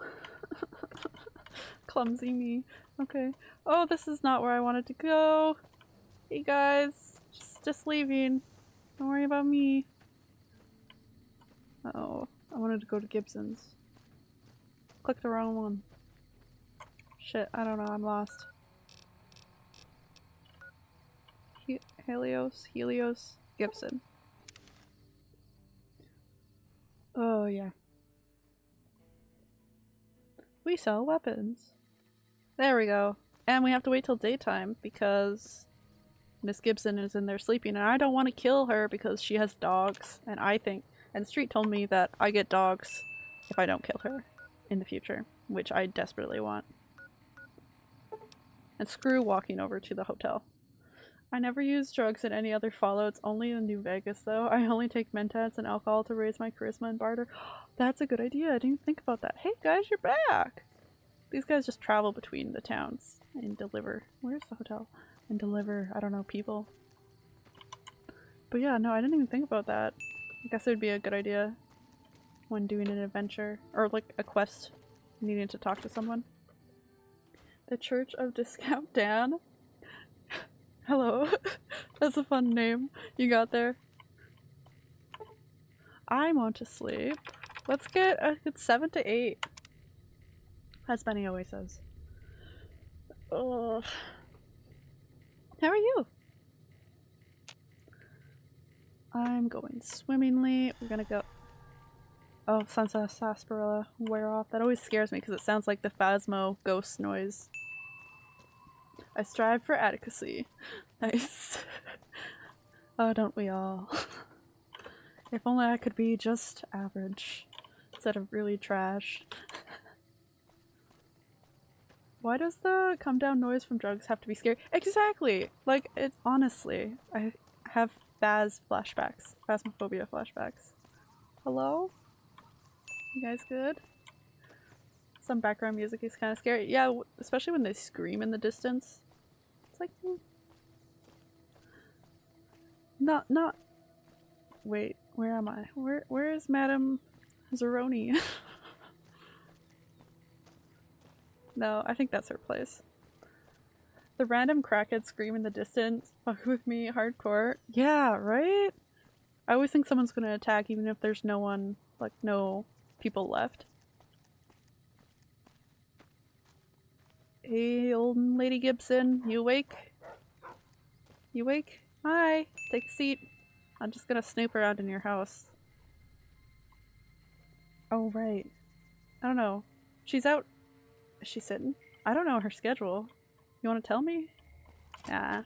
[LAUGHS] Clumsy me. Okay. Oh, this is not where I wanted to go. Hey guys, just just leaving. Don't worry about me. Uh oh, I wanted to go to Gibson's. Click the wrong one. Shit, I don't know, I'm lost. He Helios, Helios, Gibson. Oh yeah. We sell weapons. There we go. And we have to wait till daytime because Miss Gibson is in there sleeping and I don't want to kill her because she has dogs and I think and Street told me that I get dogs if I don't kill her in the future, which I desperately want. And screw walking over to the hotel. I never use drugs in any other Fallouts, only in New Vegas though. I only take Mentats and alcohol to raise my charisma and barter. [GASPS] That's a good idea, I didn't think about that. Hey guys, you're back! These guys just travel between the towns and deliver. Where's the hotel? And deliver, I don't know, people. But yeah, no, I didn't even think about that. I guess it would be a good idea when doing an adventure or like a quest needing to talk to someone. The Church of Discount [LAUGHS] Dan? Hello. [LAUGHS] That's a fun name you got there. I want to sleep. Let's get uh, a good 7 to 8. As Benny always says. Ugh. How are you? I'm going swimmingly. We're gonna go. Oh, Sunset Sarsaparilla wear off. That always scares me because it sounds like the Phasmo ghost noise. I strive for adequacy. [LAUGHS] Nice. [LAUGHS] oh, don't we all? [LAUGHS] if only I could be just average instead of really trash. Why does the come down noise from drugs have to be scary? Exactly! Like, it's honestly, I have Phas flashbacks. Phasmophobia flashbacks. Hello? You guys good? Some background music is kind of scary. Yeah, especially when they scream in the distance. It's like... hmm. Not, not... Wait, where am I? Where, where is Madame Zeroni? [LAUGHS] no, I think that's her place. The random crackhead scream in the distance. [LAUGHS] Fuck with me, hardcore. Yeah, right? I always think someone's gonna attack even if there's no one, like, no people left. Hey, old Lady Gibson, you awake? You awake? Hi, take a seat. I'm just gonna snoop around in your house. Oh, right. I don't know. She's out. She sitting? I don't know her schedule. You want to tell me? Yeah.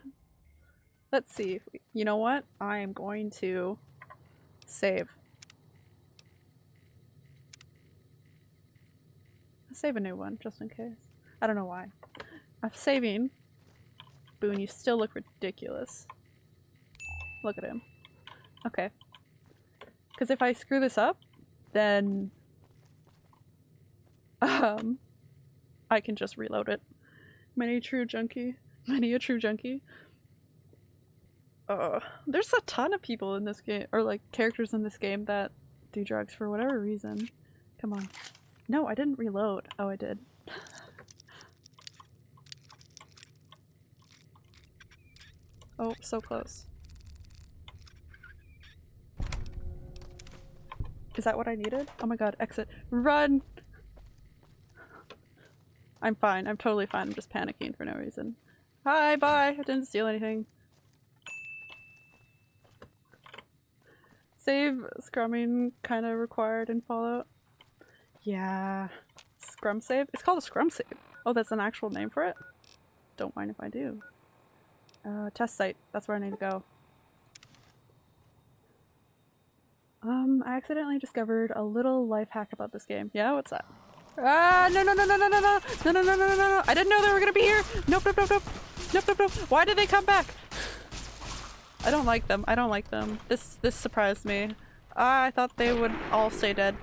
Let's see. You know what? I am going to save. I'll Save a new one, just in case. I don't know why. I'm saving. Boone, you still look ridiculous. Look at him. Okay. Because if I screw this up, then [LAUGHS] um, I can just reload it. Many true junkie. [LAUGHS] Many a true junkie. Uh, there's a ton of people in this game, or like characters in this game that do drugs for whatever reason. Come on. No, I didn't reload. Oh, I did. [LAUGHS] oh, so close. Is that what I needed? Oh my god, exit. Run! I'm fine. I'm totally fine. I'm just panicking for no reason. Hi, bye! I didn't steal anything. Save scumming kind of required in Fallout. Yeah. Scum save? It's called a scum save. Oh, that's an actual name for it? Don't mind if I do. Uh, test site. That's where I need to go. Um, I accidentally discovered a little life hack about this game. Yeah, what's that? Ah, no, no, no, no, no, no, no, no, no, no, no, no, no, I didn't know they were gonna be here. Nope, nope, nope, nope, nope, nope, nope. Why did they come back? [SIGHS] I don't like them. I don't like them. This, this surprised me. I thought they would all stay dead.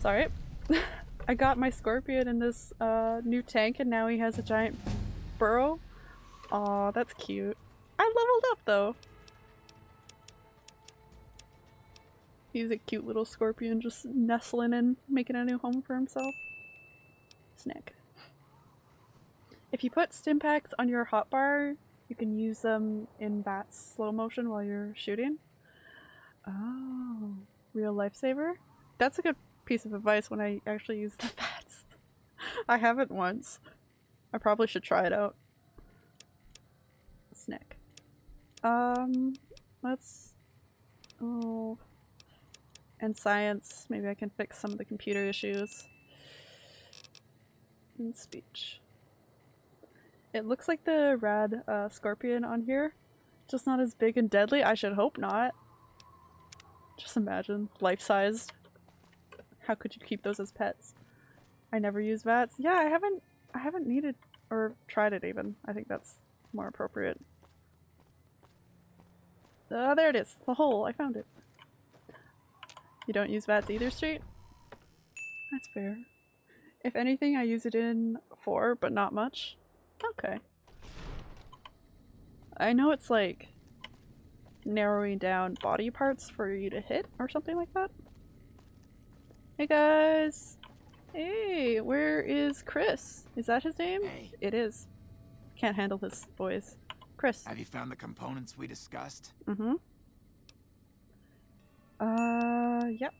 Sorry. [LAUGHS] I got my scorpion in this uh, new tank and now he has a giant burrow. Aw, that's cute. I leveled up though. He's a cute little scorpion just nestling and making a new home for himself. Snick. If you put stimpaks on your hotbar, you can use them in VATS slow motion while you're shooting. Oh, real lifesaver? That's a good piece of advice when I actually use the [LAUGHS] VATS. I haven't once. I probably should try it out. Snick. Um, let's. Oh. And science. Maybe I can fix some of the computer issues. And speech. It looks like the rad uh, scorpion on here. Just not as big and deadly. I should hope not. Just imagine. Life-sized. How could you keep those as pets? I never use VATS. Yeah, I haven't I haven't needed or tried it even. I think that's more appropriate. Ah, there it is. The hole. I found it. You don't use VATS either, Street? That's fair. If anything, I use it in 4, but not much. Okay. I know it's like narrowing down body parts for you to hit or something like that. Hey guys! Hey, where is Chris? Is that his name? Hey. It is. Can't handle his voice. Chris. Have you found the components we discussed? Mm-hmm. Uh, yep.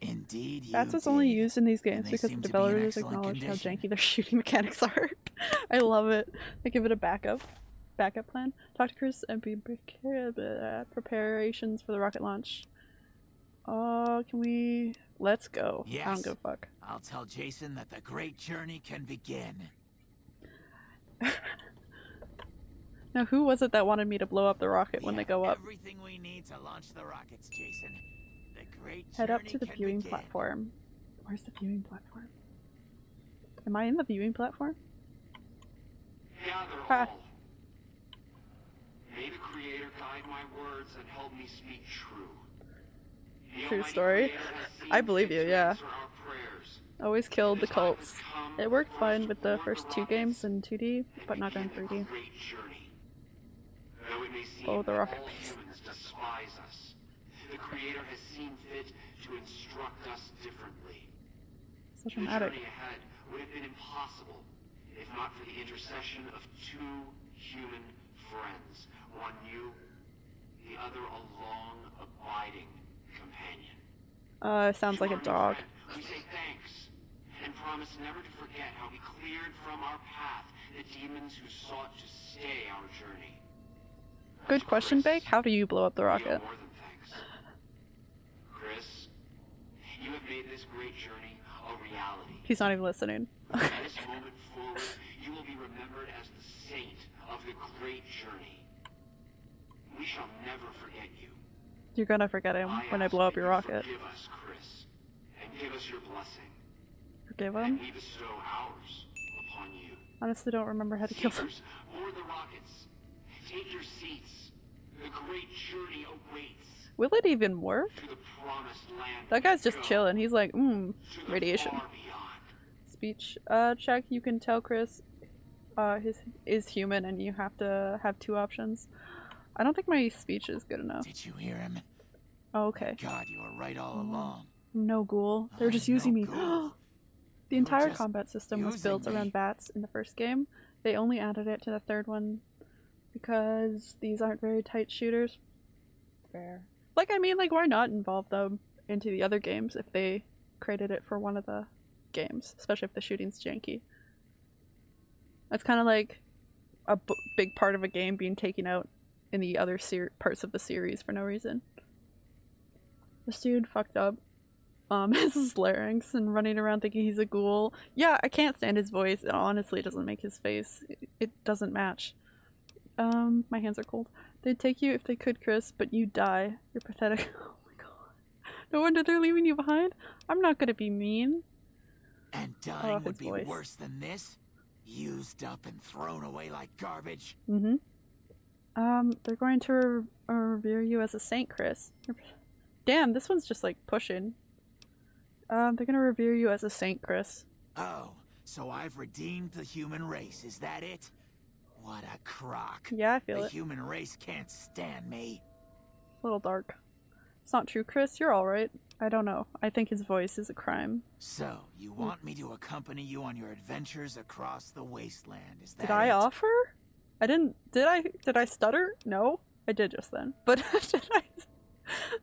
Indeed, That's what's only used in these games because the to be developers acknowledge how janky their [LAUGHS] shooting mechanics are. I love it. They give it a backup, backup plan. Talk to Chris and be prepared uh, preparations for the rocket launch. Oh, can we? Let's go. I Yes. don't give a fuck. I'll tell Jason that the great journey can begin. [LAUGHS] Now, who was it that wanted me to blow up the rocket We when they go up? Everything we need to launch the rockets, Jason. The great Head up to the viewing begin. platform. Where's the viewing platform? Am I in the viewing platform? Gather Ha. May the Creator guide my words and help me speak true. The True story. Creator has seen I believe you, yeah. answer. Always killed the cults. It worked fine with the first two games in 2D, but not in 3D. the great journey. Though it may seem Oh, the that rocket all piece. humans despise us, the Creator has seen fit to instruct us differently. The dramatic. journey ahead would have been impossible if not for the intercession of two human friends. One you, the other a long abiding companion. Uh, sounds like a dog. friend, We say thanks and promise never to forget how we cleared from our path the demons who sought to stay our journey. Good question, Bake. How do you blow up the rocket? more than thanks. Chris, you have made this great journey a reality. He's not even listening. This [LAUGHS] moment forward, you will be remembered as the saint of the great journey. We shall never forget you. You're gonna forget him I when I blow up your you rocket. Forgive us, Chris, and give us your blessing. Forgive him? we bestow ours upon you. Honestly, don't remember how to kill him. Take your seats. The great journey awaits. Will it even work? To the promised land. That guy's just go. chilling. He's like, mmm, radiation. Speech. Uh, check. You can tell Chris, uh, his is human, and you have to have two options. I don't think my speech is good enough. Did you hear him? Oh, okay. God, you were right all Mm. along. No ghoul. They're just I'm no using me. [GASPS] the entire combat system was built me. around VATS in the first game. They only added it to the third one because these aren't very tight shooters. Fair. Like, I mean, like, why not involve them into the other games if they created it for one of the games, especially if the shooting's janky? That's kind of like a b- big part of a game being taken out in the other ser- parts of the series for no reason. This dude fucked up um [LAUGHS] his larynx and running around thinking he's a ghoul. Yeah, I can't stand his voice. It honestly doesn't make his face. It, it doesn't match. Um, my hands are cold. They'd take you if they could, Chris, but you die. You're pathetic. [LAUGHS] Oh my god. No wonder they're leaving you behind. I'm not gonna be mean. And dying would be voice. worse than this? Used up and thrown away like garbage? Mm-hmm. Um, they're going to re- uh, revere you as a saint, Chris. Damn, this one's just like pushing. Um, they're gonna revere you as a saint, Chris. Oh, so I've redeemed the human race, is that it? What a crock. Yeah, I feel the it. human race can't stand me. A little dark. It's not true, Chris. You're alright. I don't know. I think his voice is a crime. So, you hmm. want me to accompany you on your adventures across the wasteland, is that Did I it? offer? I didn't. Did I? Did I stutter? No, I did just then. But [LAUGHS] did I?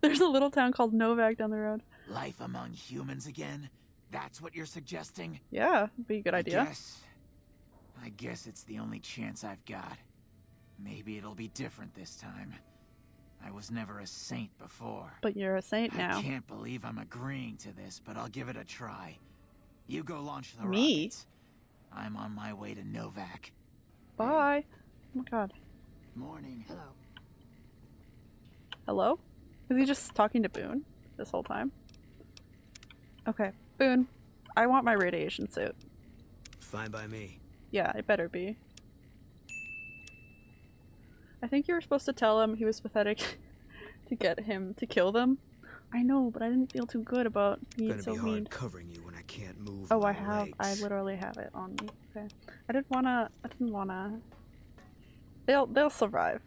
There's a little town called Novac down the road. Life among humans again? That's what you're suggesting? Yeah, be a good idea. I guess, I guess it's the only chance I've got. Maybe it'll be different this time. I was never a saint before. But you're a saint now. I can't believe I'm agreeing to this, but I'll give it a try. You go launch the Me? rockets. I'm on my way to Novac. Bye. Oh my god. Morning. Hello. Hello? Is he just talking to Boone this whole time? Okay, Boone. I want my radiation suit. Fine by me. Yeah, it better be. I think you were supposed to tell him he was pathetic [LAUGHS] to get him to kill them. I know, but I didn't feel too good about being Gonna so be mean. hard covering you when I can't move Oh, I have. I literally have it on me. Okay. I didn't wanna. I didn't wanna. They'll they'll survive.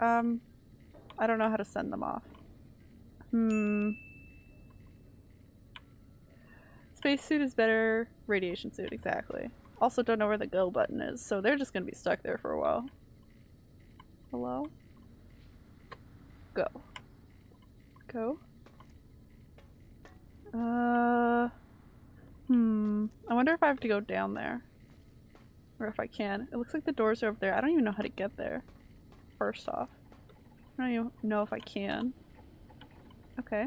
Um, I don't know how to send them off. Hmm. Spacesuit is better. Radiation suit, exactly. Also, don't know where the go button is, so they're just gonna be stuck there for a while. Hello. Go. Go. Uh. Hmm. I wonder if I have to go down there. Or if I can. It looks like the doors are over there. I don't even know how to get there. First off. I don't even know if I can. Okay.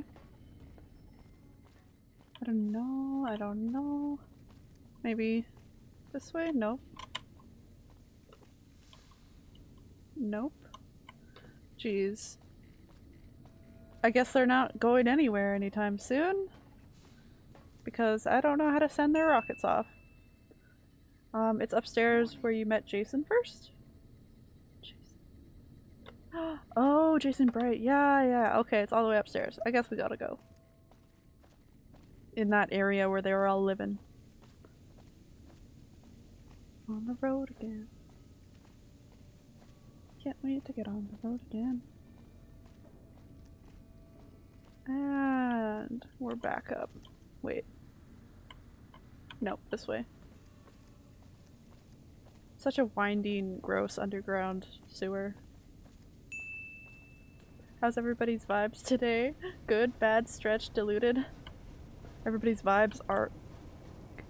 I don't know. I don't know. Maybe this way? Nope. Nope. Jeez. I guess they're not going anywhere anytime soon because I don't know how to send their rockets off. Um, it's upstairs where you met Jason first? Jason. [GASPS] Oh, Jason Bright. Yeah, yeah. Okay, it's all the way upstairs. I guess we gotta go. In that area where they were all living. On the road again. Can't wait to get on the road again. And we're back up. Wait. Nope, this way. Such a winding, gross underground sewer. How's everybody's vibes today? [LAUGHS] Good, bad, stretched, diluted? Everybody's vibes are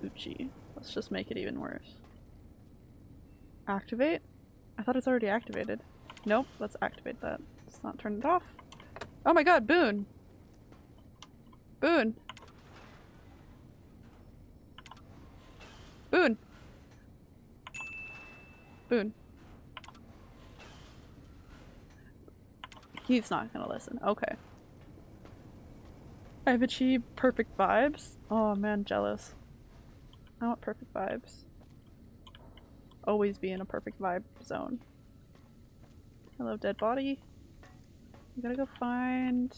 Gucci. Let's just make it even worse. Activate? I thought it's already activated. Nope, let's activate that. Let's not turn it off. Oh my god, Boone! Boone! Boone! Boone. He's not gonna listen. Okay. I've achieved perfect vibes. Oh man, jealous. I want perfect vibes. Always be in a perfect vibe zone. Hello, dead body. We gotta go find.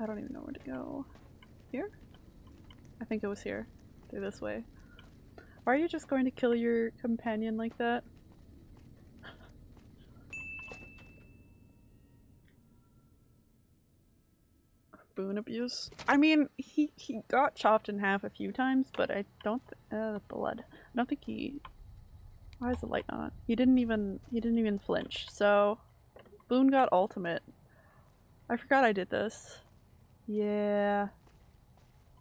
I don't even know where to go. Here? I think it was here. Through this way. Why are you just going to kill your companion like that? [LAUGHS] Boone abuse? I mean, he, he got chopped in half a few times, but I don't uh, blood. I don't think he why is the light not on? He didn't even he didn't even flinch. So Boone got ultimate. I forgot I did this. Yeah.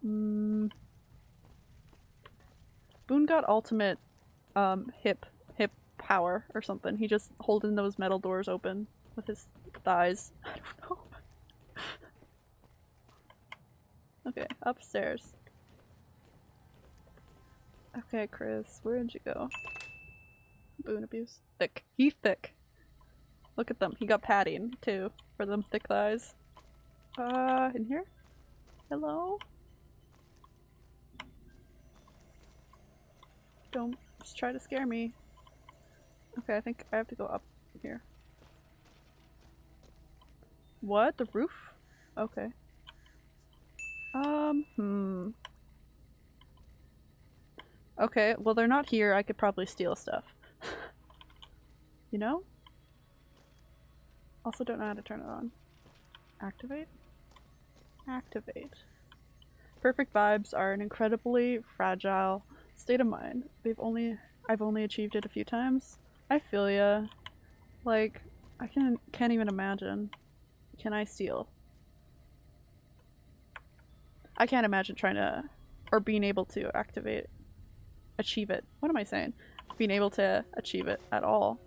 Mm. Boone got ultimate um hip hip power or something. He just holding those metal doors open with his thighs. [LAUGHS] I don't know. [LAUGHS] okay, upstairs. Okay, Chris, where did you go? Boone abuse. Thick. He thick. Look at them. He got padding too for them thick thighs. Uh, in here? Hello? Don't just try to scare me. Okay, I think I have to go up here. What? The roof? Okay. Um, hmm. Okay, well they're not here. I could probably steal stuff. You know? Also don't know how to turn it on. Activate? Activate. Perfect vibes are an incredibly fragile state of mind. They've only I've only achieved it a few times. I feel ya. Like I can can't even imagine. Can I steal? I can't imagine trying to or being able to activate achieve it. What am I saying? Being able to achieve it at all.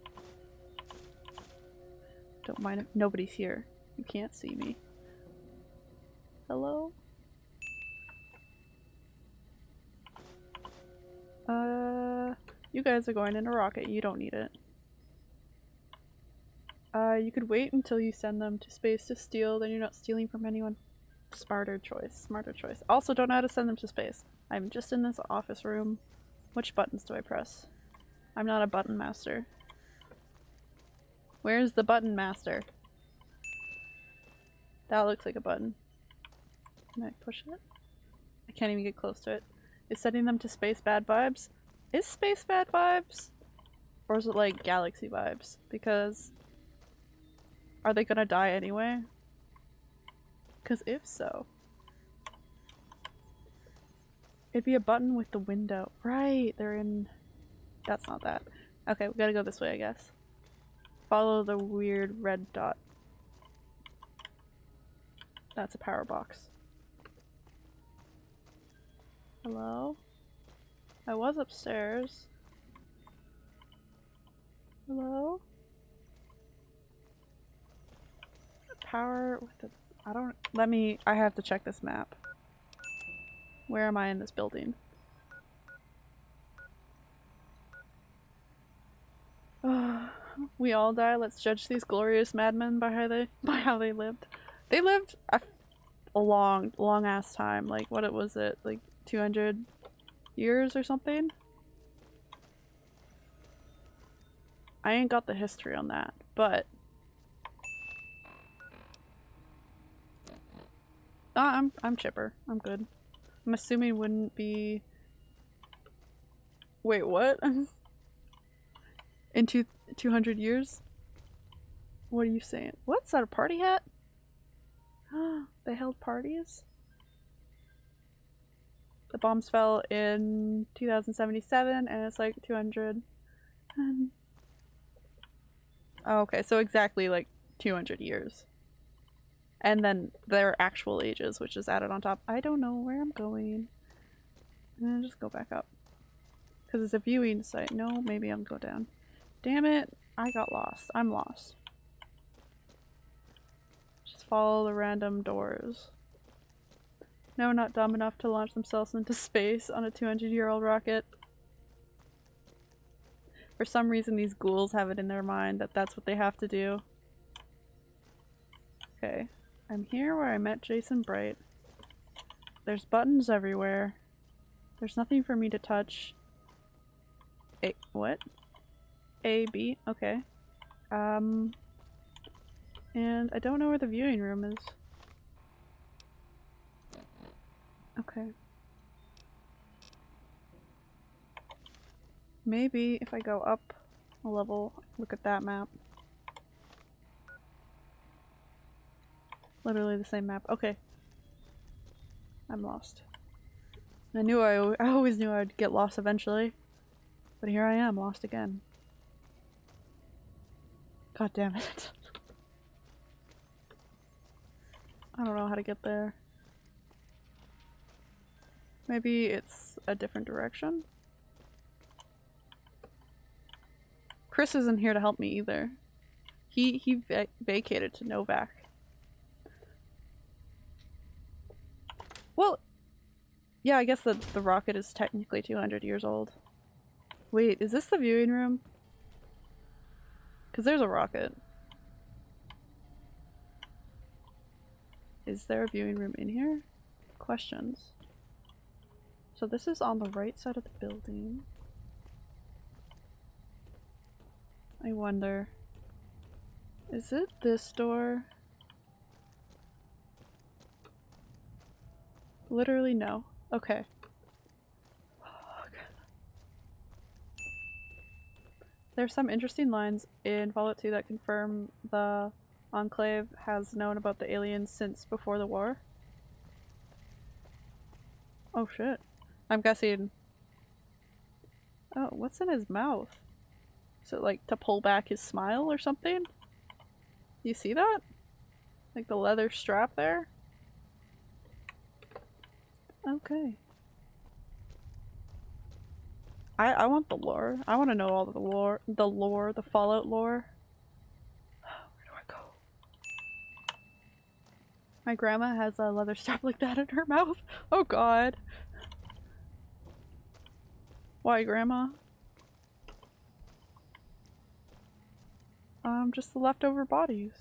Don't mind if nobody's here. You can't see me. Hello? Uh, you guys are going in a rocket. You don't need it. Uh, you could wait until you send them to space to steal, then you're not stealing from anyone. Smarter choice. Smarter choice. Also, don't know how to send them to space. I'm just in this office room. Which buttons do I press? I'm not a button master. Where's the button master? That looks like a button. Can I push it? I can't even get close to it. Is sending them to space bad vibes? Is space bad vibes? Or is it like galaxy vibes? Because are they gonna die anyway? Because if so, it'd be a button with the window. Right, they're in. That's not that. Okay, we gotta go this way, I guess. Follow the weird red dot. That's a power box. Hello? I was upstairs. Hello? Power with the- I don't- let me- I have to check this map. Where am I in this building? [SIGHS] Oh. We all die, let's judge these glorious madmen by how they- [LAUGHS] by how they lived. They lived a, a long, long ass time, like what it was it, like 200 years or something? I ain't got the history on that, but Ah, I'm I'm chipper. I'm good. I'm assuming wouldn't be Wait, what? [LAUGHS] In two 200 years? What are you saying? What's that a party hat? [GASPS] they held parties? The bombs fell in 2077 and it's like 200. And... Oh, okay, so exactly like 200 years. And then their actual ages, which is added on top. I don't know where I'm going. I'm just go back up. Because it's a viewing site. No, maybe I'll go down. Damn it! I got lost. I'm lost. Just follow the random doors. No, not dumb enough to launch themselves into space on a 200 year old rocket. For some reason these ghouls have it in their mind that that's what they have to do. Okay. I'm here where I met Jason Bright. There's buttons everywhere. There's nothing for me to touch. A- what? A, B? Okay. Um... And I don't know where the viewing room is. Okay. Maybe if I go up a level, look at that map. Literally the same map. Okay. I'm lost. I knew I, [LAUGHS] I always knew I'd get lost eventually. But here I am, lost again. God damn it. I don't know how to get there. Maybe it's a different direction? Chris isn't here to help me either. He he va vacated to Novac. Well, yeah, I guess the the rocket is technically 200 years old. Wait, is this the viewing room? Cuz there's a rocket. Is there a viewing room in here? Questions. So this is on the right side of the building. I wonder. Is it this door? Literally no. Okay. There's some interesting lines in Fallout 2 that confirm the Enclave has known about the aliens since before the war. Oh shit. I'm guessing. Oh, what's in his mouth? Is it like to pull back his smile or something? You see that? Like the leather strap there? Okay. I I want the lore. I want to know all the lore, the lore, the Fallout lore. Where do I go? My grandma has a leather strap [LAUGHS] like that in her mouth. Oh god. Why, grandma? Um, just the leftover bodies.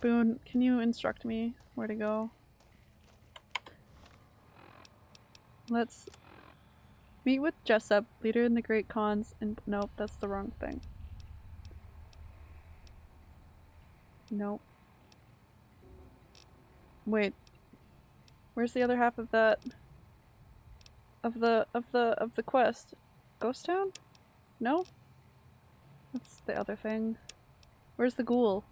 Boone, can you instruct me where to go? Let's meet with Jessup, leader in the Great Khans, and nope, that's the wrong thing. Nope. Wait. Where's the other half of that? Of the of the of the quest? Ghost Town? No? That's the other thing. Where's the ghoul?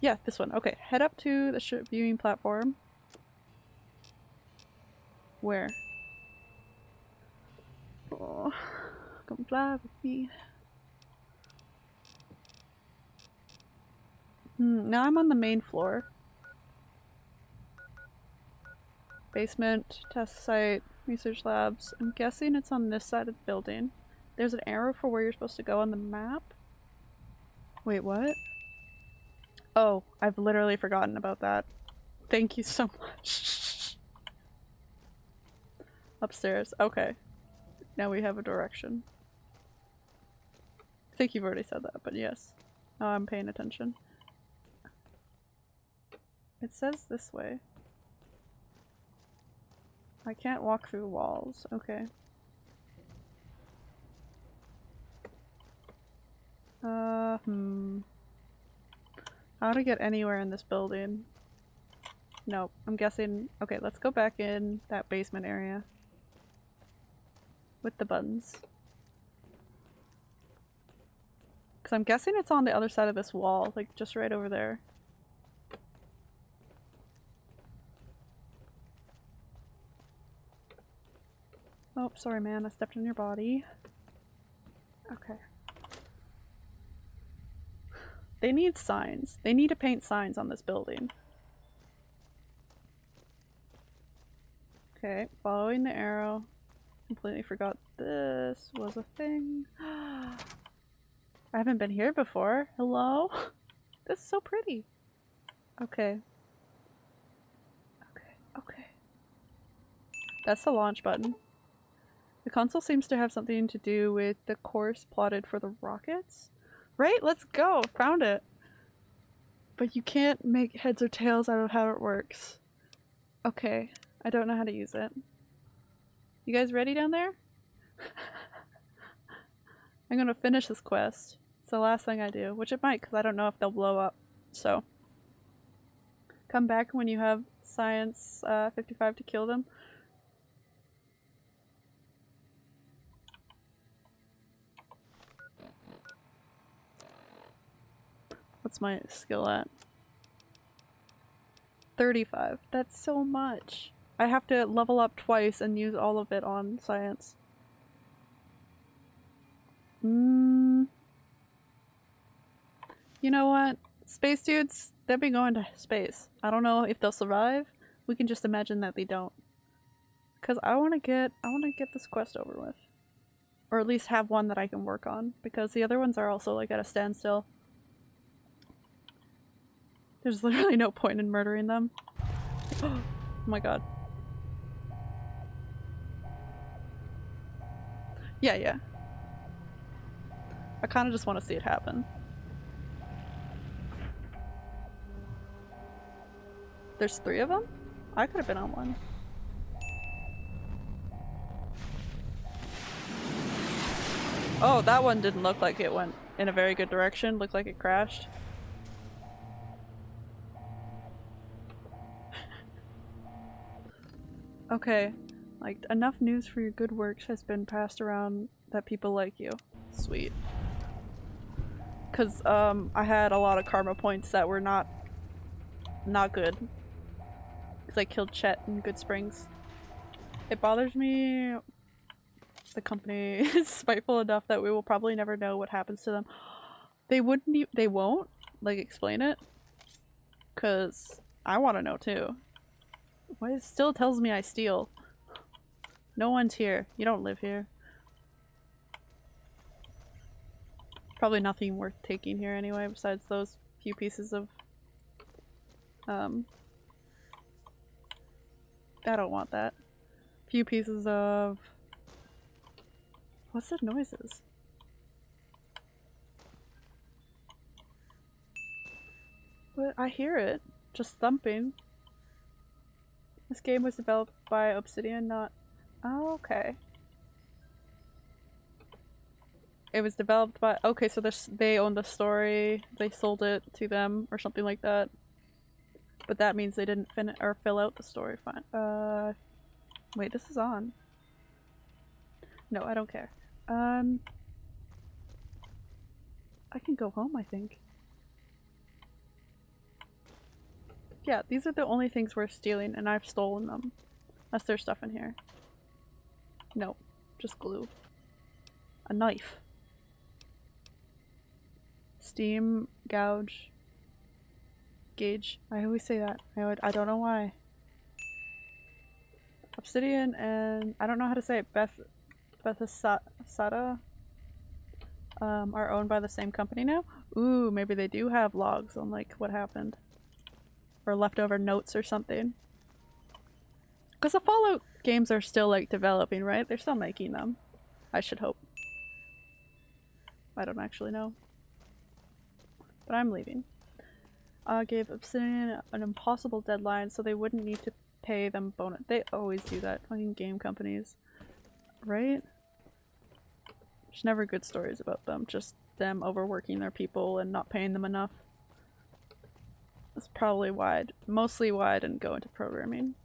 Yeah, this one. Okay, head up to the viewing platform. Where? Oh, come fly with me. Hmm, now I'm on the main floor. Basement, test site, research labs. I'm guessing it's on this side of the building. There's an arrow for where you're supposed to go on the map. Wait, what? Oh, I've literally forgotten about that. Thank you so [LAUGHS] much. Upstairs. Okay. Now we have a direction. I think you've already said that, but yes. Now I'm paying attention. It says this way. I can't walk through walls. Okay. Uh, hmm. How to get anywhere in this building? Nope. I'm guessing- okay, let's go back in that basement area. With the buttons. Because I'm guessing it's on the other side of this wall, like just right over there. Oh, sorry man, I stepped on your body. Okay. They need signs. They need to paint signs on this building. Okay, following the arrow. Completely forgot this was a thing. [GASPS] I haven't been here before. Hello? [LAUGHS] This is so pretty. Okay. Okay, okay. That's the launch button. The console seems to have something to do with the course plotted for the rockets. Right? Let's go! Found it! But you can't make heads or tails out of how it works. Okay. I don't know how to use it. You guys ready down there? I'm gonna finish this quest. It's the last thing I do, which it might because I don't know if they'll blow up. So, come back when you have science uh, 55 to kill them. What's my skill at? 35. That's so much. I have to level up twice and use all of it on science. Mm. You know what? Space dudes, they'll be going to space. I don't know if they'll survive. We can just imagine that they don't. Cause I wanna get I wanna get this quest over with. Or at least have one that I can work on. Because the other ones are also like at a standstill. There's literally no point in murdering them. [GASPS] oh my god. Yeah, yeah. I kind of just want to see it happen. There's three of them? I could have been on one. Oh, that one didn't look like it went in a very good direction. Looked like it crashed. [LAUGHS] okay. Like, enough news for your good works has been passed around that people like you. Sweet. Cause um I had a lot of karma points that were not not good. Cause I killed Chet in Goodsprings. It bothers me the company [LAUGHS] is spiteful enough that we will probably never know what happens to them. They wouldn't e- they won't like explain it. Cause I want to know too. Why it still tells me I steal. No one's here. You don't live here. Probably nothing worth taking here anyway, besides those few pieces of um I don't want that. Few pieces of What's the noises? What? I hear it. Just thumping. This game was developed by Obsidian, not- Oh, okay. It was developed by- okay, so they own the story, they sold it to them, or something like that. But that means they didn't fin- or fill out the story fine. Uh, wait, this is on. No, I don't care. Um, I can go home, I think. Yeah, these are the only things we're stealing, and I've stolen them. Unless there's stuff in here. Nope, just glue. A knife. Steam gouge. Gauge. I always say that. I, would, I don't know why. Obsidian and I don't know how to say it. Beth Bethesda um, are owned by the same company now. Ooh, maybe they do have logs on like what happened or leftover notes or something. Because the Fallout games are still like developing, right? They're still making them. I should hope. I don't actually know. But I'm leaving. Uh, gave Obsidian an impossible deadline so they wouldn't need to pay them bonus. They always do that, fucking game companies. Right? There's never good stories about them, just them overworking their people and not paying them enough. That's probably why, mostly why I didn't go into programming.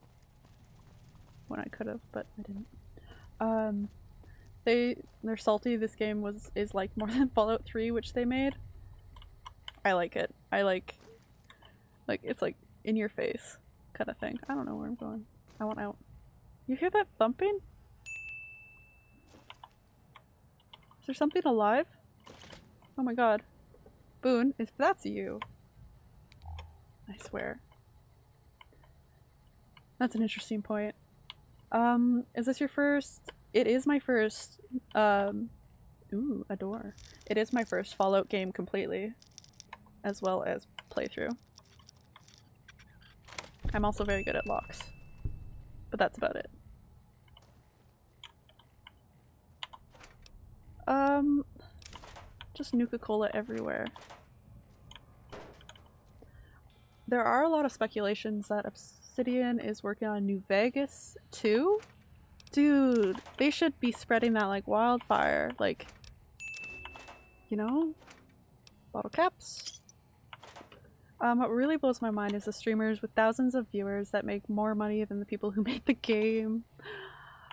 When I could have, but I didn't. Um, they, they're salty. This game was, is like more [LAUGHS] than Fallout 3, which they made. I like it. I like, like, it's like in your face kind of thing. I don't know where I'm going. I want out. You hear that thumping? Is there something alive? Oh my god. Boone, if that's you. I swear. That's an interesting point. Um, is this your first? It is my first, um, ooh, a door. It is my first Fallout game completely, as well as playthrough. I'm also very good at locks, but that's about it. Um, just Nuka-Cola everywhere. There are a lot of speculations that Obsidian is working on New Vegas too. Dude, they should be spreading that like wildfire. Like, you know? Bottle caps. Um, what really blows my mind is the streamers with thousands of viewers that make more money than the people who [LAUGHS] made the game.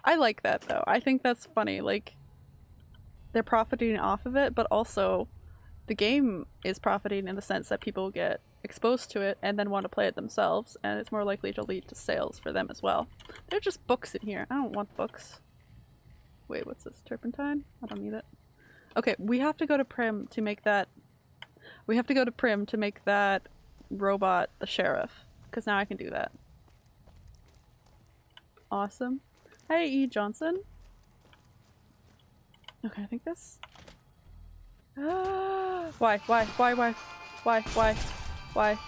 I like that though. I think that's funny. Like, they're profiting off of it, but also the game is profiting in the sense that people get exposed to it and then want to play it themselves, and it's more likely to lead to sales for them as well. They're just books in here. I don't want books. Wait, what's this? Turpentine? I don't need it. Okay, we have to go to Primm to make that. We have to go to Primm to make that robot the sheriff, because now I can do that. Awesome. Hey, E. Johnson. Okay, I think this. [GASPS] Why? Why? Why? Why? Why? Why? Why?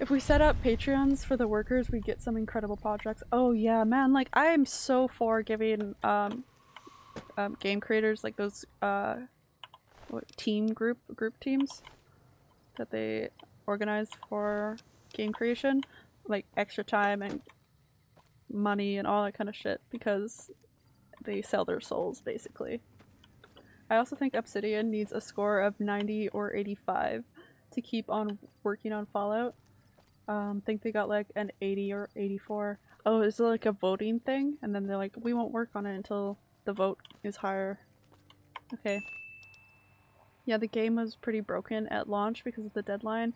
If we set up Patreons for the workers, we get some incredible projects. Oh yeah, man, like I am so for giving um, um game creators like those uh what, team group group teams that they organize for game creation like extra time and money and all that kind of shit because they sell their souls basically. I also think Obsidian needs a score of 90 or 85 to keep on working on Fallout. Um, think they got like an 80 or 84. Oh, is it like a voting thing? And then they're like, we won't work on it until the vote is higher. Okay. Yeah, the game was pretty broken at launch because of the deadline.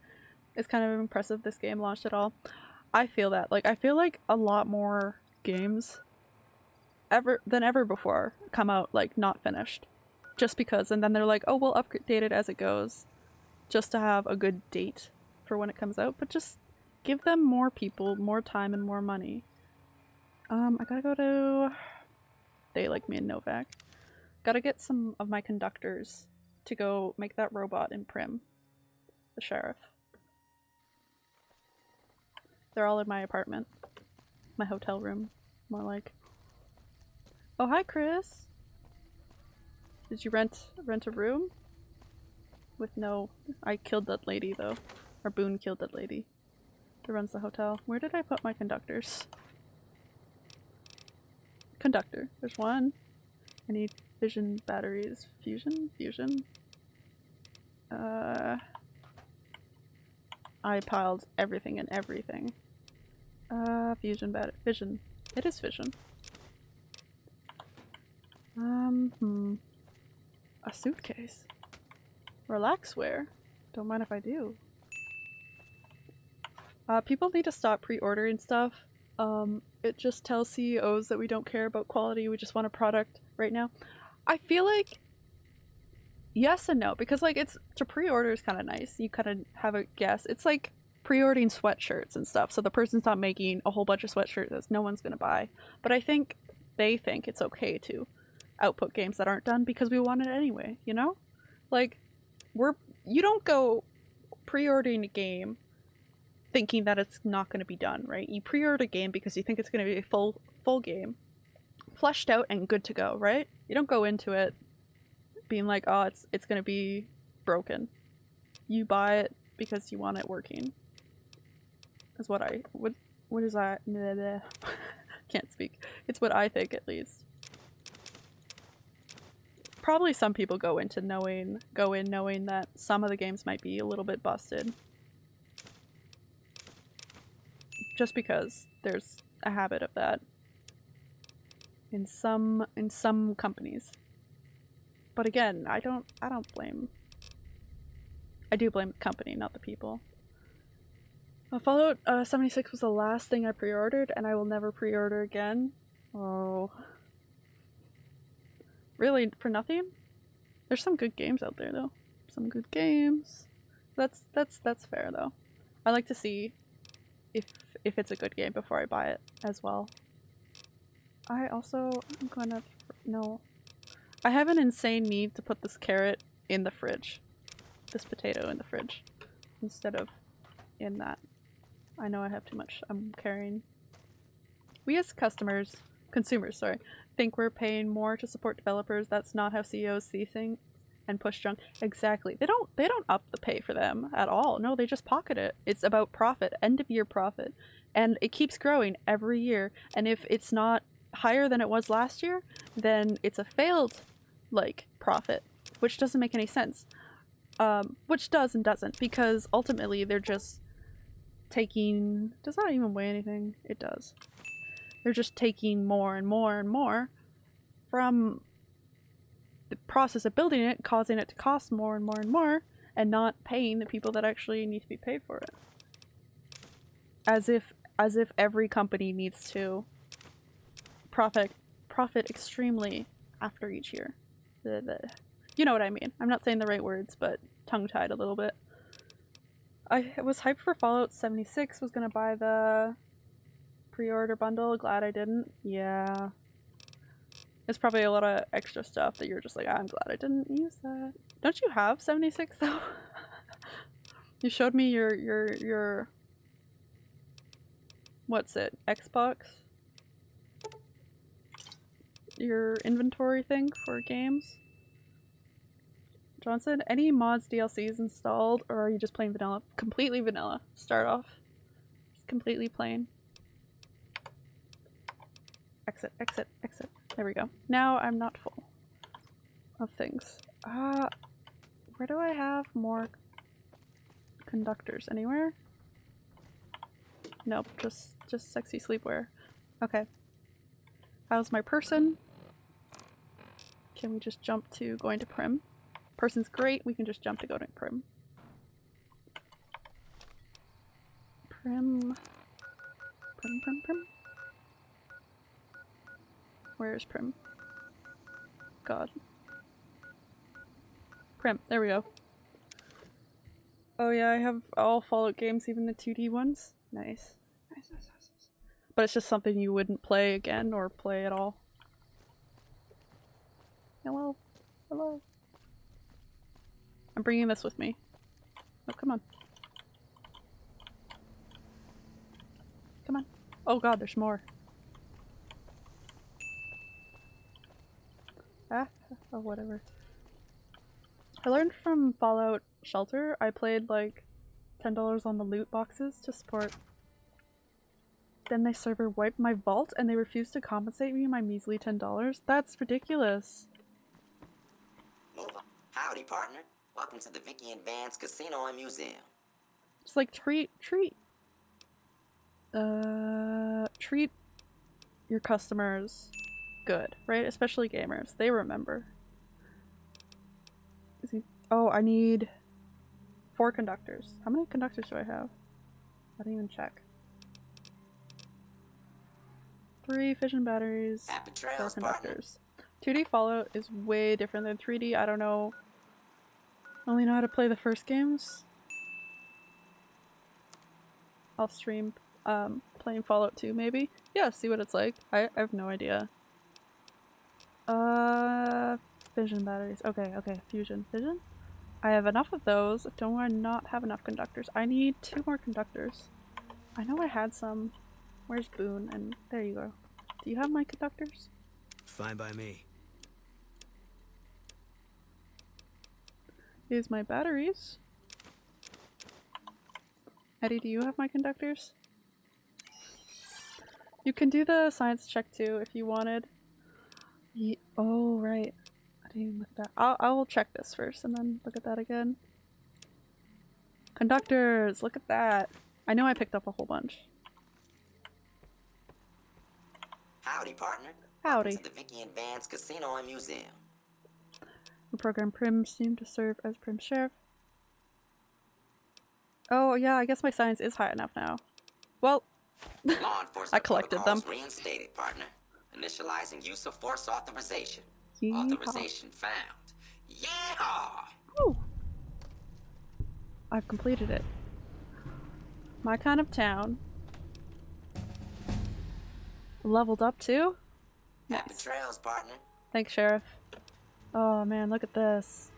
It's kind of impressive this game launched at all. I feel that. Like I feel like a lot more games ever than ever before come out like not finished. Just because and then they're like, "Oh, we'll update it as it goes." Just to have a good date for when it comes out, but just give them more people, more time and more money. Um, I gotta go to they like me and Novac. Gotta get some of my conductors to go make that robot in Primm. The sheriff. They're all in my apartment. My hotel room, more like. Oh, hi, Chris! Did you rent rent a room? With no... I killed that lady, though. Or Boone killed that lady. Who runs the hotel. Where did I put my conductors? Conductor. There's one. I need fission batteries. Fusion? Fusion? Uh... I piled everything and everything. Uh, fusion bat- vision. It is fission. Um, hmm. A suitcase. Relax wear. Don't mind if I do. Uh, people need to stop pre-ordering stuff. Um, it just tells CEOs that we don't care about quality, we just want a product right now. I feel like yes and no, because like it's to pre-order is kind of nice. You kind of have a guess. It's like pre-ordering sweatshirts and stuff. So the person's not making a whole bunch of sweatshirts that no one's gonna buy. But I think they think it's okay to output games that aren't done because we want it anyway. You know, like we're you don't go pre-ordering a game thinking that it's not going to be done, right? You pre-order a game because you think it's going to be a full full game, fleshed out and good to go, right? You don't go into it being like, "Oh, it's it's going to be broken." You buy it because you want it working. Is what I what what is that? [LAUGHS] Can't speak. It's what I think at least. Probably some people go into knowing go in knowing that some of the games might be a little bit busted just because there's a habit of that in some in some companies. But again, I don't I don't blame I do blame the company, not the people. Uh, Fallout uh, 76 was the last thing I pre-ordered and I will never pre-order again. Oh. Really, for nothing? There's some good games out there though. Some good games. That's that's that's fair though. I like to see if if it's a good game before I buy it as well. I also I'm gonna no. I have an insane need to put this carrot in the fridge. This potato in the fridge instead of in that. I know I have too much I'm carrying. We as customers, consumers, sorry, think we're paying more to support developers. That's not how CEOs see things and push junk. Exactly. They don't they don't up the pay for them at all. No, they just pocket it. It's about profit, end of year profit. And it keeps growing every year. And if it's not higher than it was last year, then it's a failed like profit, which doesn't make any sense. Um, which does and doesn't because ultimately they're just taking does that even weigh anything? It does. They're just taking more and more and more from the process of building it, causing it to cost more and more and more, and not paying the people that actually need to be paid for it. As if as if every company needs to profit profit extremely after each year. The, the, you know what I mean. I'm not saying the right words, but tongue-tied a little bit. I was hyped for Fallout 76, was gonna buy the pre-order bundle, glad I didn't. Yeah. It's probably a lot of extra stuff that you're just like, I'm glad I didn't use that. Don't you have 76 though? [LAUGHS] you showed me your, your, your what's it, Xbox? Your inventory thing for games? Johnson, any mods, DLCs installed, or are you just playing vanilla? Completely vanilla. Start off. Just completely plain. Exit, exit, exit. There we go. Now I'm not full of things. Uh, where do I have more conductors? Anywhere? Nope, just just sexy sleepwear. Okay. How's my person? Can we just jump to going to Primm? Person's great, we can just jump to going to Primm. Primm. Primm, Primm, Primm. Where is Primm? God. Primm, there we go. Oh yeah, I have all Fallout games, even the 2D ones. Nice. Nice, nice, nice. nice. But it's just something you wouldn't play again or play at all. Hello. Hello. I'm bringing this with me. Oh, come on. Come on. Oh god, there's more. Ah, [LAUGHS] oh whatever. I learned from Fallout Shelter, I played like $10 on the loot boxes to support. Then the server wiped my vault and they refused to compensate me my measly $10. That's ridiculous. Move on. Howdy, partner. Welcome to the Vikki and Vance Casino and Museum. It's like treat treat uh treat your customers good, right? Especially gamers. They remember. Is he Oh, I need four conductors. How many conductors do I have? I didn't even check. Three fission batteries, Happy four trails, partner. conductors. 2D Fallout is way different than 3D. I don't know. I only know how to play the first games. I'll stream um, playing Fallout 2 maybe. Yeah, see what it's like. I, I have no idea. Uh, fission batteries. Okay, okay, fusion. Fission? I have enough of those. Don't I not have enough conductors? I need two more conductors. I know I had some. Where's Boone? And there you go. Do you have my conductors? Fine by me. Here's my batteries. ED-E, do you have my conductors? You can do the science check too if you wanted. Ye oh, right. I didn't even look at that. I'll, I'll check this first and then look at that again. Conductors! Look at that! I know I picked up a whole bunch. Howdy, partner. Howdy. Welcome to the Vikki and Vance Casino and Museum. The program Primm seemed to serve as Primm Sheriff. Oh yeah, I guess my science is high enough now. Well, [LAUGHS] I collected them. reinstated, partner. Initializing use of force authorization. Yeehaw. Authorization found. Yeah! Ooh. I've completed it. My kind of town. Leveled up too? Happy Nice. trails, partner. Thanks, Sheriff. Oh man, look at this.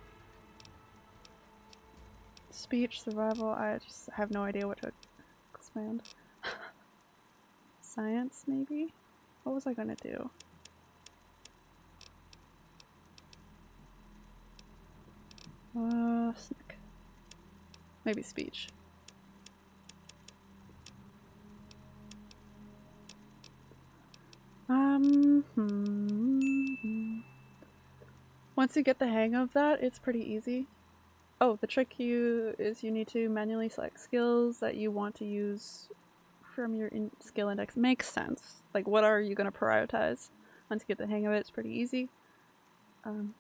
Speech, survival, I just have no idea what to expand. [LAUGHS] Science, maybe? What was I gonna do? Uh, snack. Maybe speech. Um, hmm. Once you get the hang of that, it's pretty easy. Oh, the trick you is you need to manually select skills that you want to use from your skill index. Makes sense. Like, what are you going to prioritize? Once you get the hang of it, it's pretty easy. Um,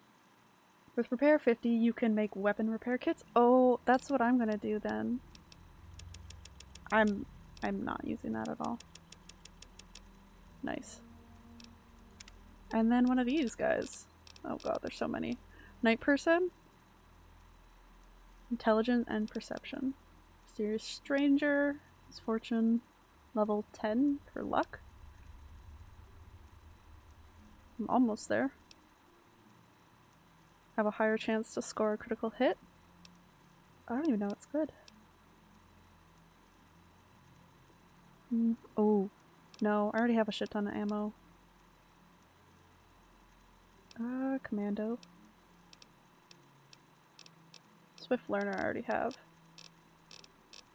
with Repair 50, you can make weapon repair kits. Oh, that's what I'm going to do then. I'm I'm not using that at all. Nice. And then one of these guys. Oh god, there's so many. Night person. Intelligent and perception. Mysterious stranger. Misfortune. Level 10 for luck. I'm almost there. Have a higher chance to score a critical hit. I don't even know what's good. Mm, oh, no, I already have a shit ton of ammo. Uh, commando. Swift learner I already have.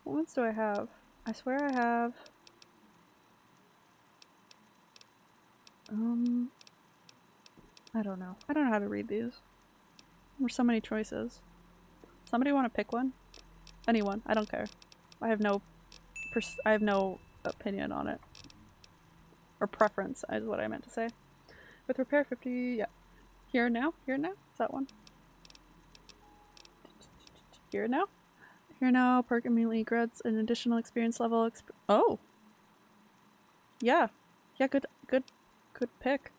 What ones do I have? I swear I have. Um, I don't know. I don't know how to read these. There's so many choices. Somebody want to pick one? Anyone. I don't care. I have no I have no opinion on it. Or preference is what I meant to say. With repair 50, yeah. Here now? Here now? Is that one? Here now? Here now, perk immediately grants an additional experience level. Exp oh! Yeah. Yeah, good, good, pick.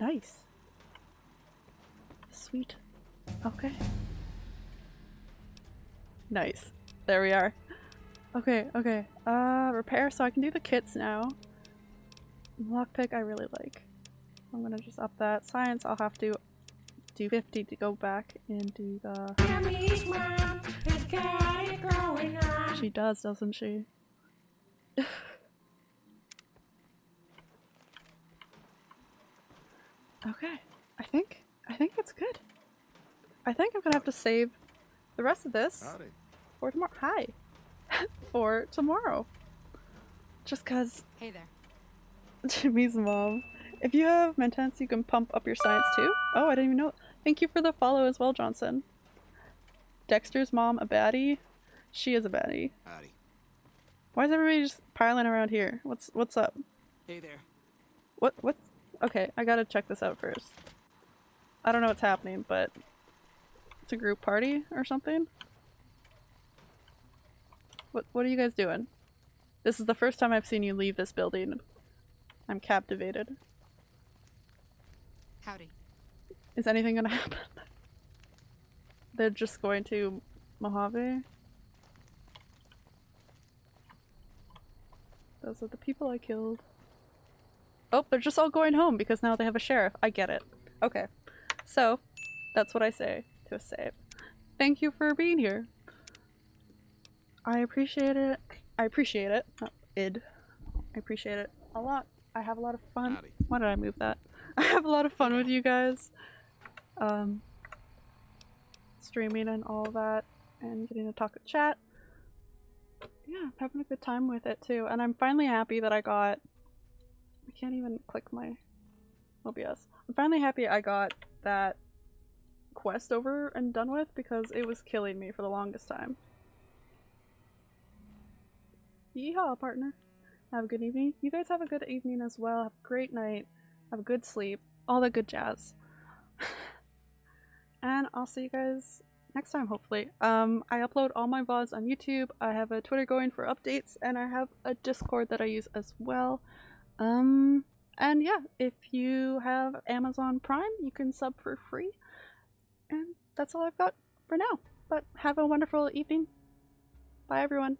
Nice. Sweet. Okay. Nice. There we are. Okay, okay. Uh, repair, so I can do the kits now. Lockpick I really like. I'm gonna just up that. Science I'll have to do 50 to go back and do the... Tammy's mom has got it going on. She does, doesn't she? Okay. I think, I think it's good. I think I'm gonna have to save the rest of this for tomorrow. Hi! [LAUGHS] for tomorrow. Just cause Hey there. [LAUGHS] Jimmy's mom. If you have Mentats, you can pump up your science too. Oh, I didn't even know. Thank you for the follow as well, Johnson. Dexter's mom a baddie? She is a baddie. Howdy. Why is everybody just piling around here? What's what's up? Hey there. What what's okay, I gotta check this out first. I don't know what's happening, but it's a group party or something? What what are you guys doing? This is the first time I've seen you leave this building. I'm captivated. Howdy. Is anything gonna [LAUGHS] happen? They're just going to Mojave? Those are the people I killed. Oh, they're just all going home because now they have a sheriff. I get it. Okay. So, that's what I say to a save. Thank you for being here. I appreciate it. I appreciate it. Not id. I appreciate it a lot. I have a lot of fun. Howdy. Why did I move that? [LAUGHS] I have a lot of fun with you guys. Um, streaming and all that, and getting to talk with chat. Yeah, I'm having a good time with it too, and I'm finally happy that I got. I can't even click my OBS. I'm finally happy I got that quest over and done with because it was killing me for the longest time. Yeehaw, partner. Have a good evening. You guys have a good evening as well. Have a great night. Have a good sleep. All the good jazz. [LAUGHS] and I'll see you guys next time, hopefully. Um, I upload all my VODs on YouTube. I have a Twitter going for updates, and I have a Discord that I use as well. Um, and yeah, if you have Amazon Prime, you can sub for free. And that's all I've got for now. But have a wonderful evening. Bye, everyone.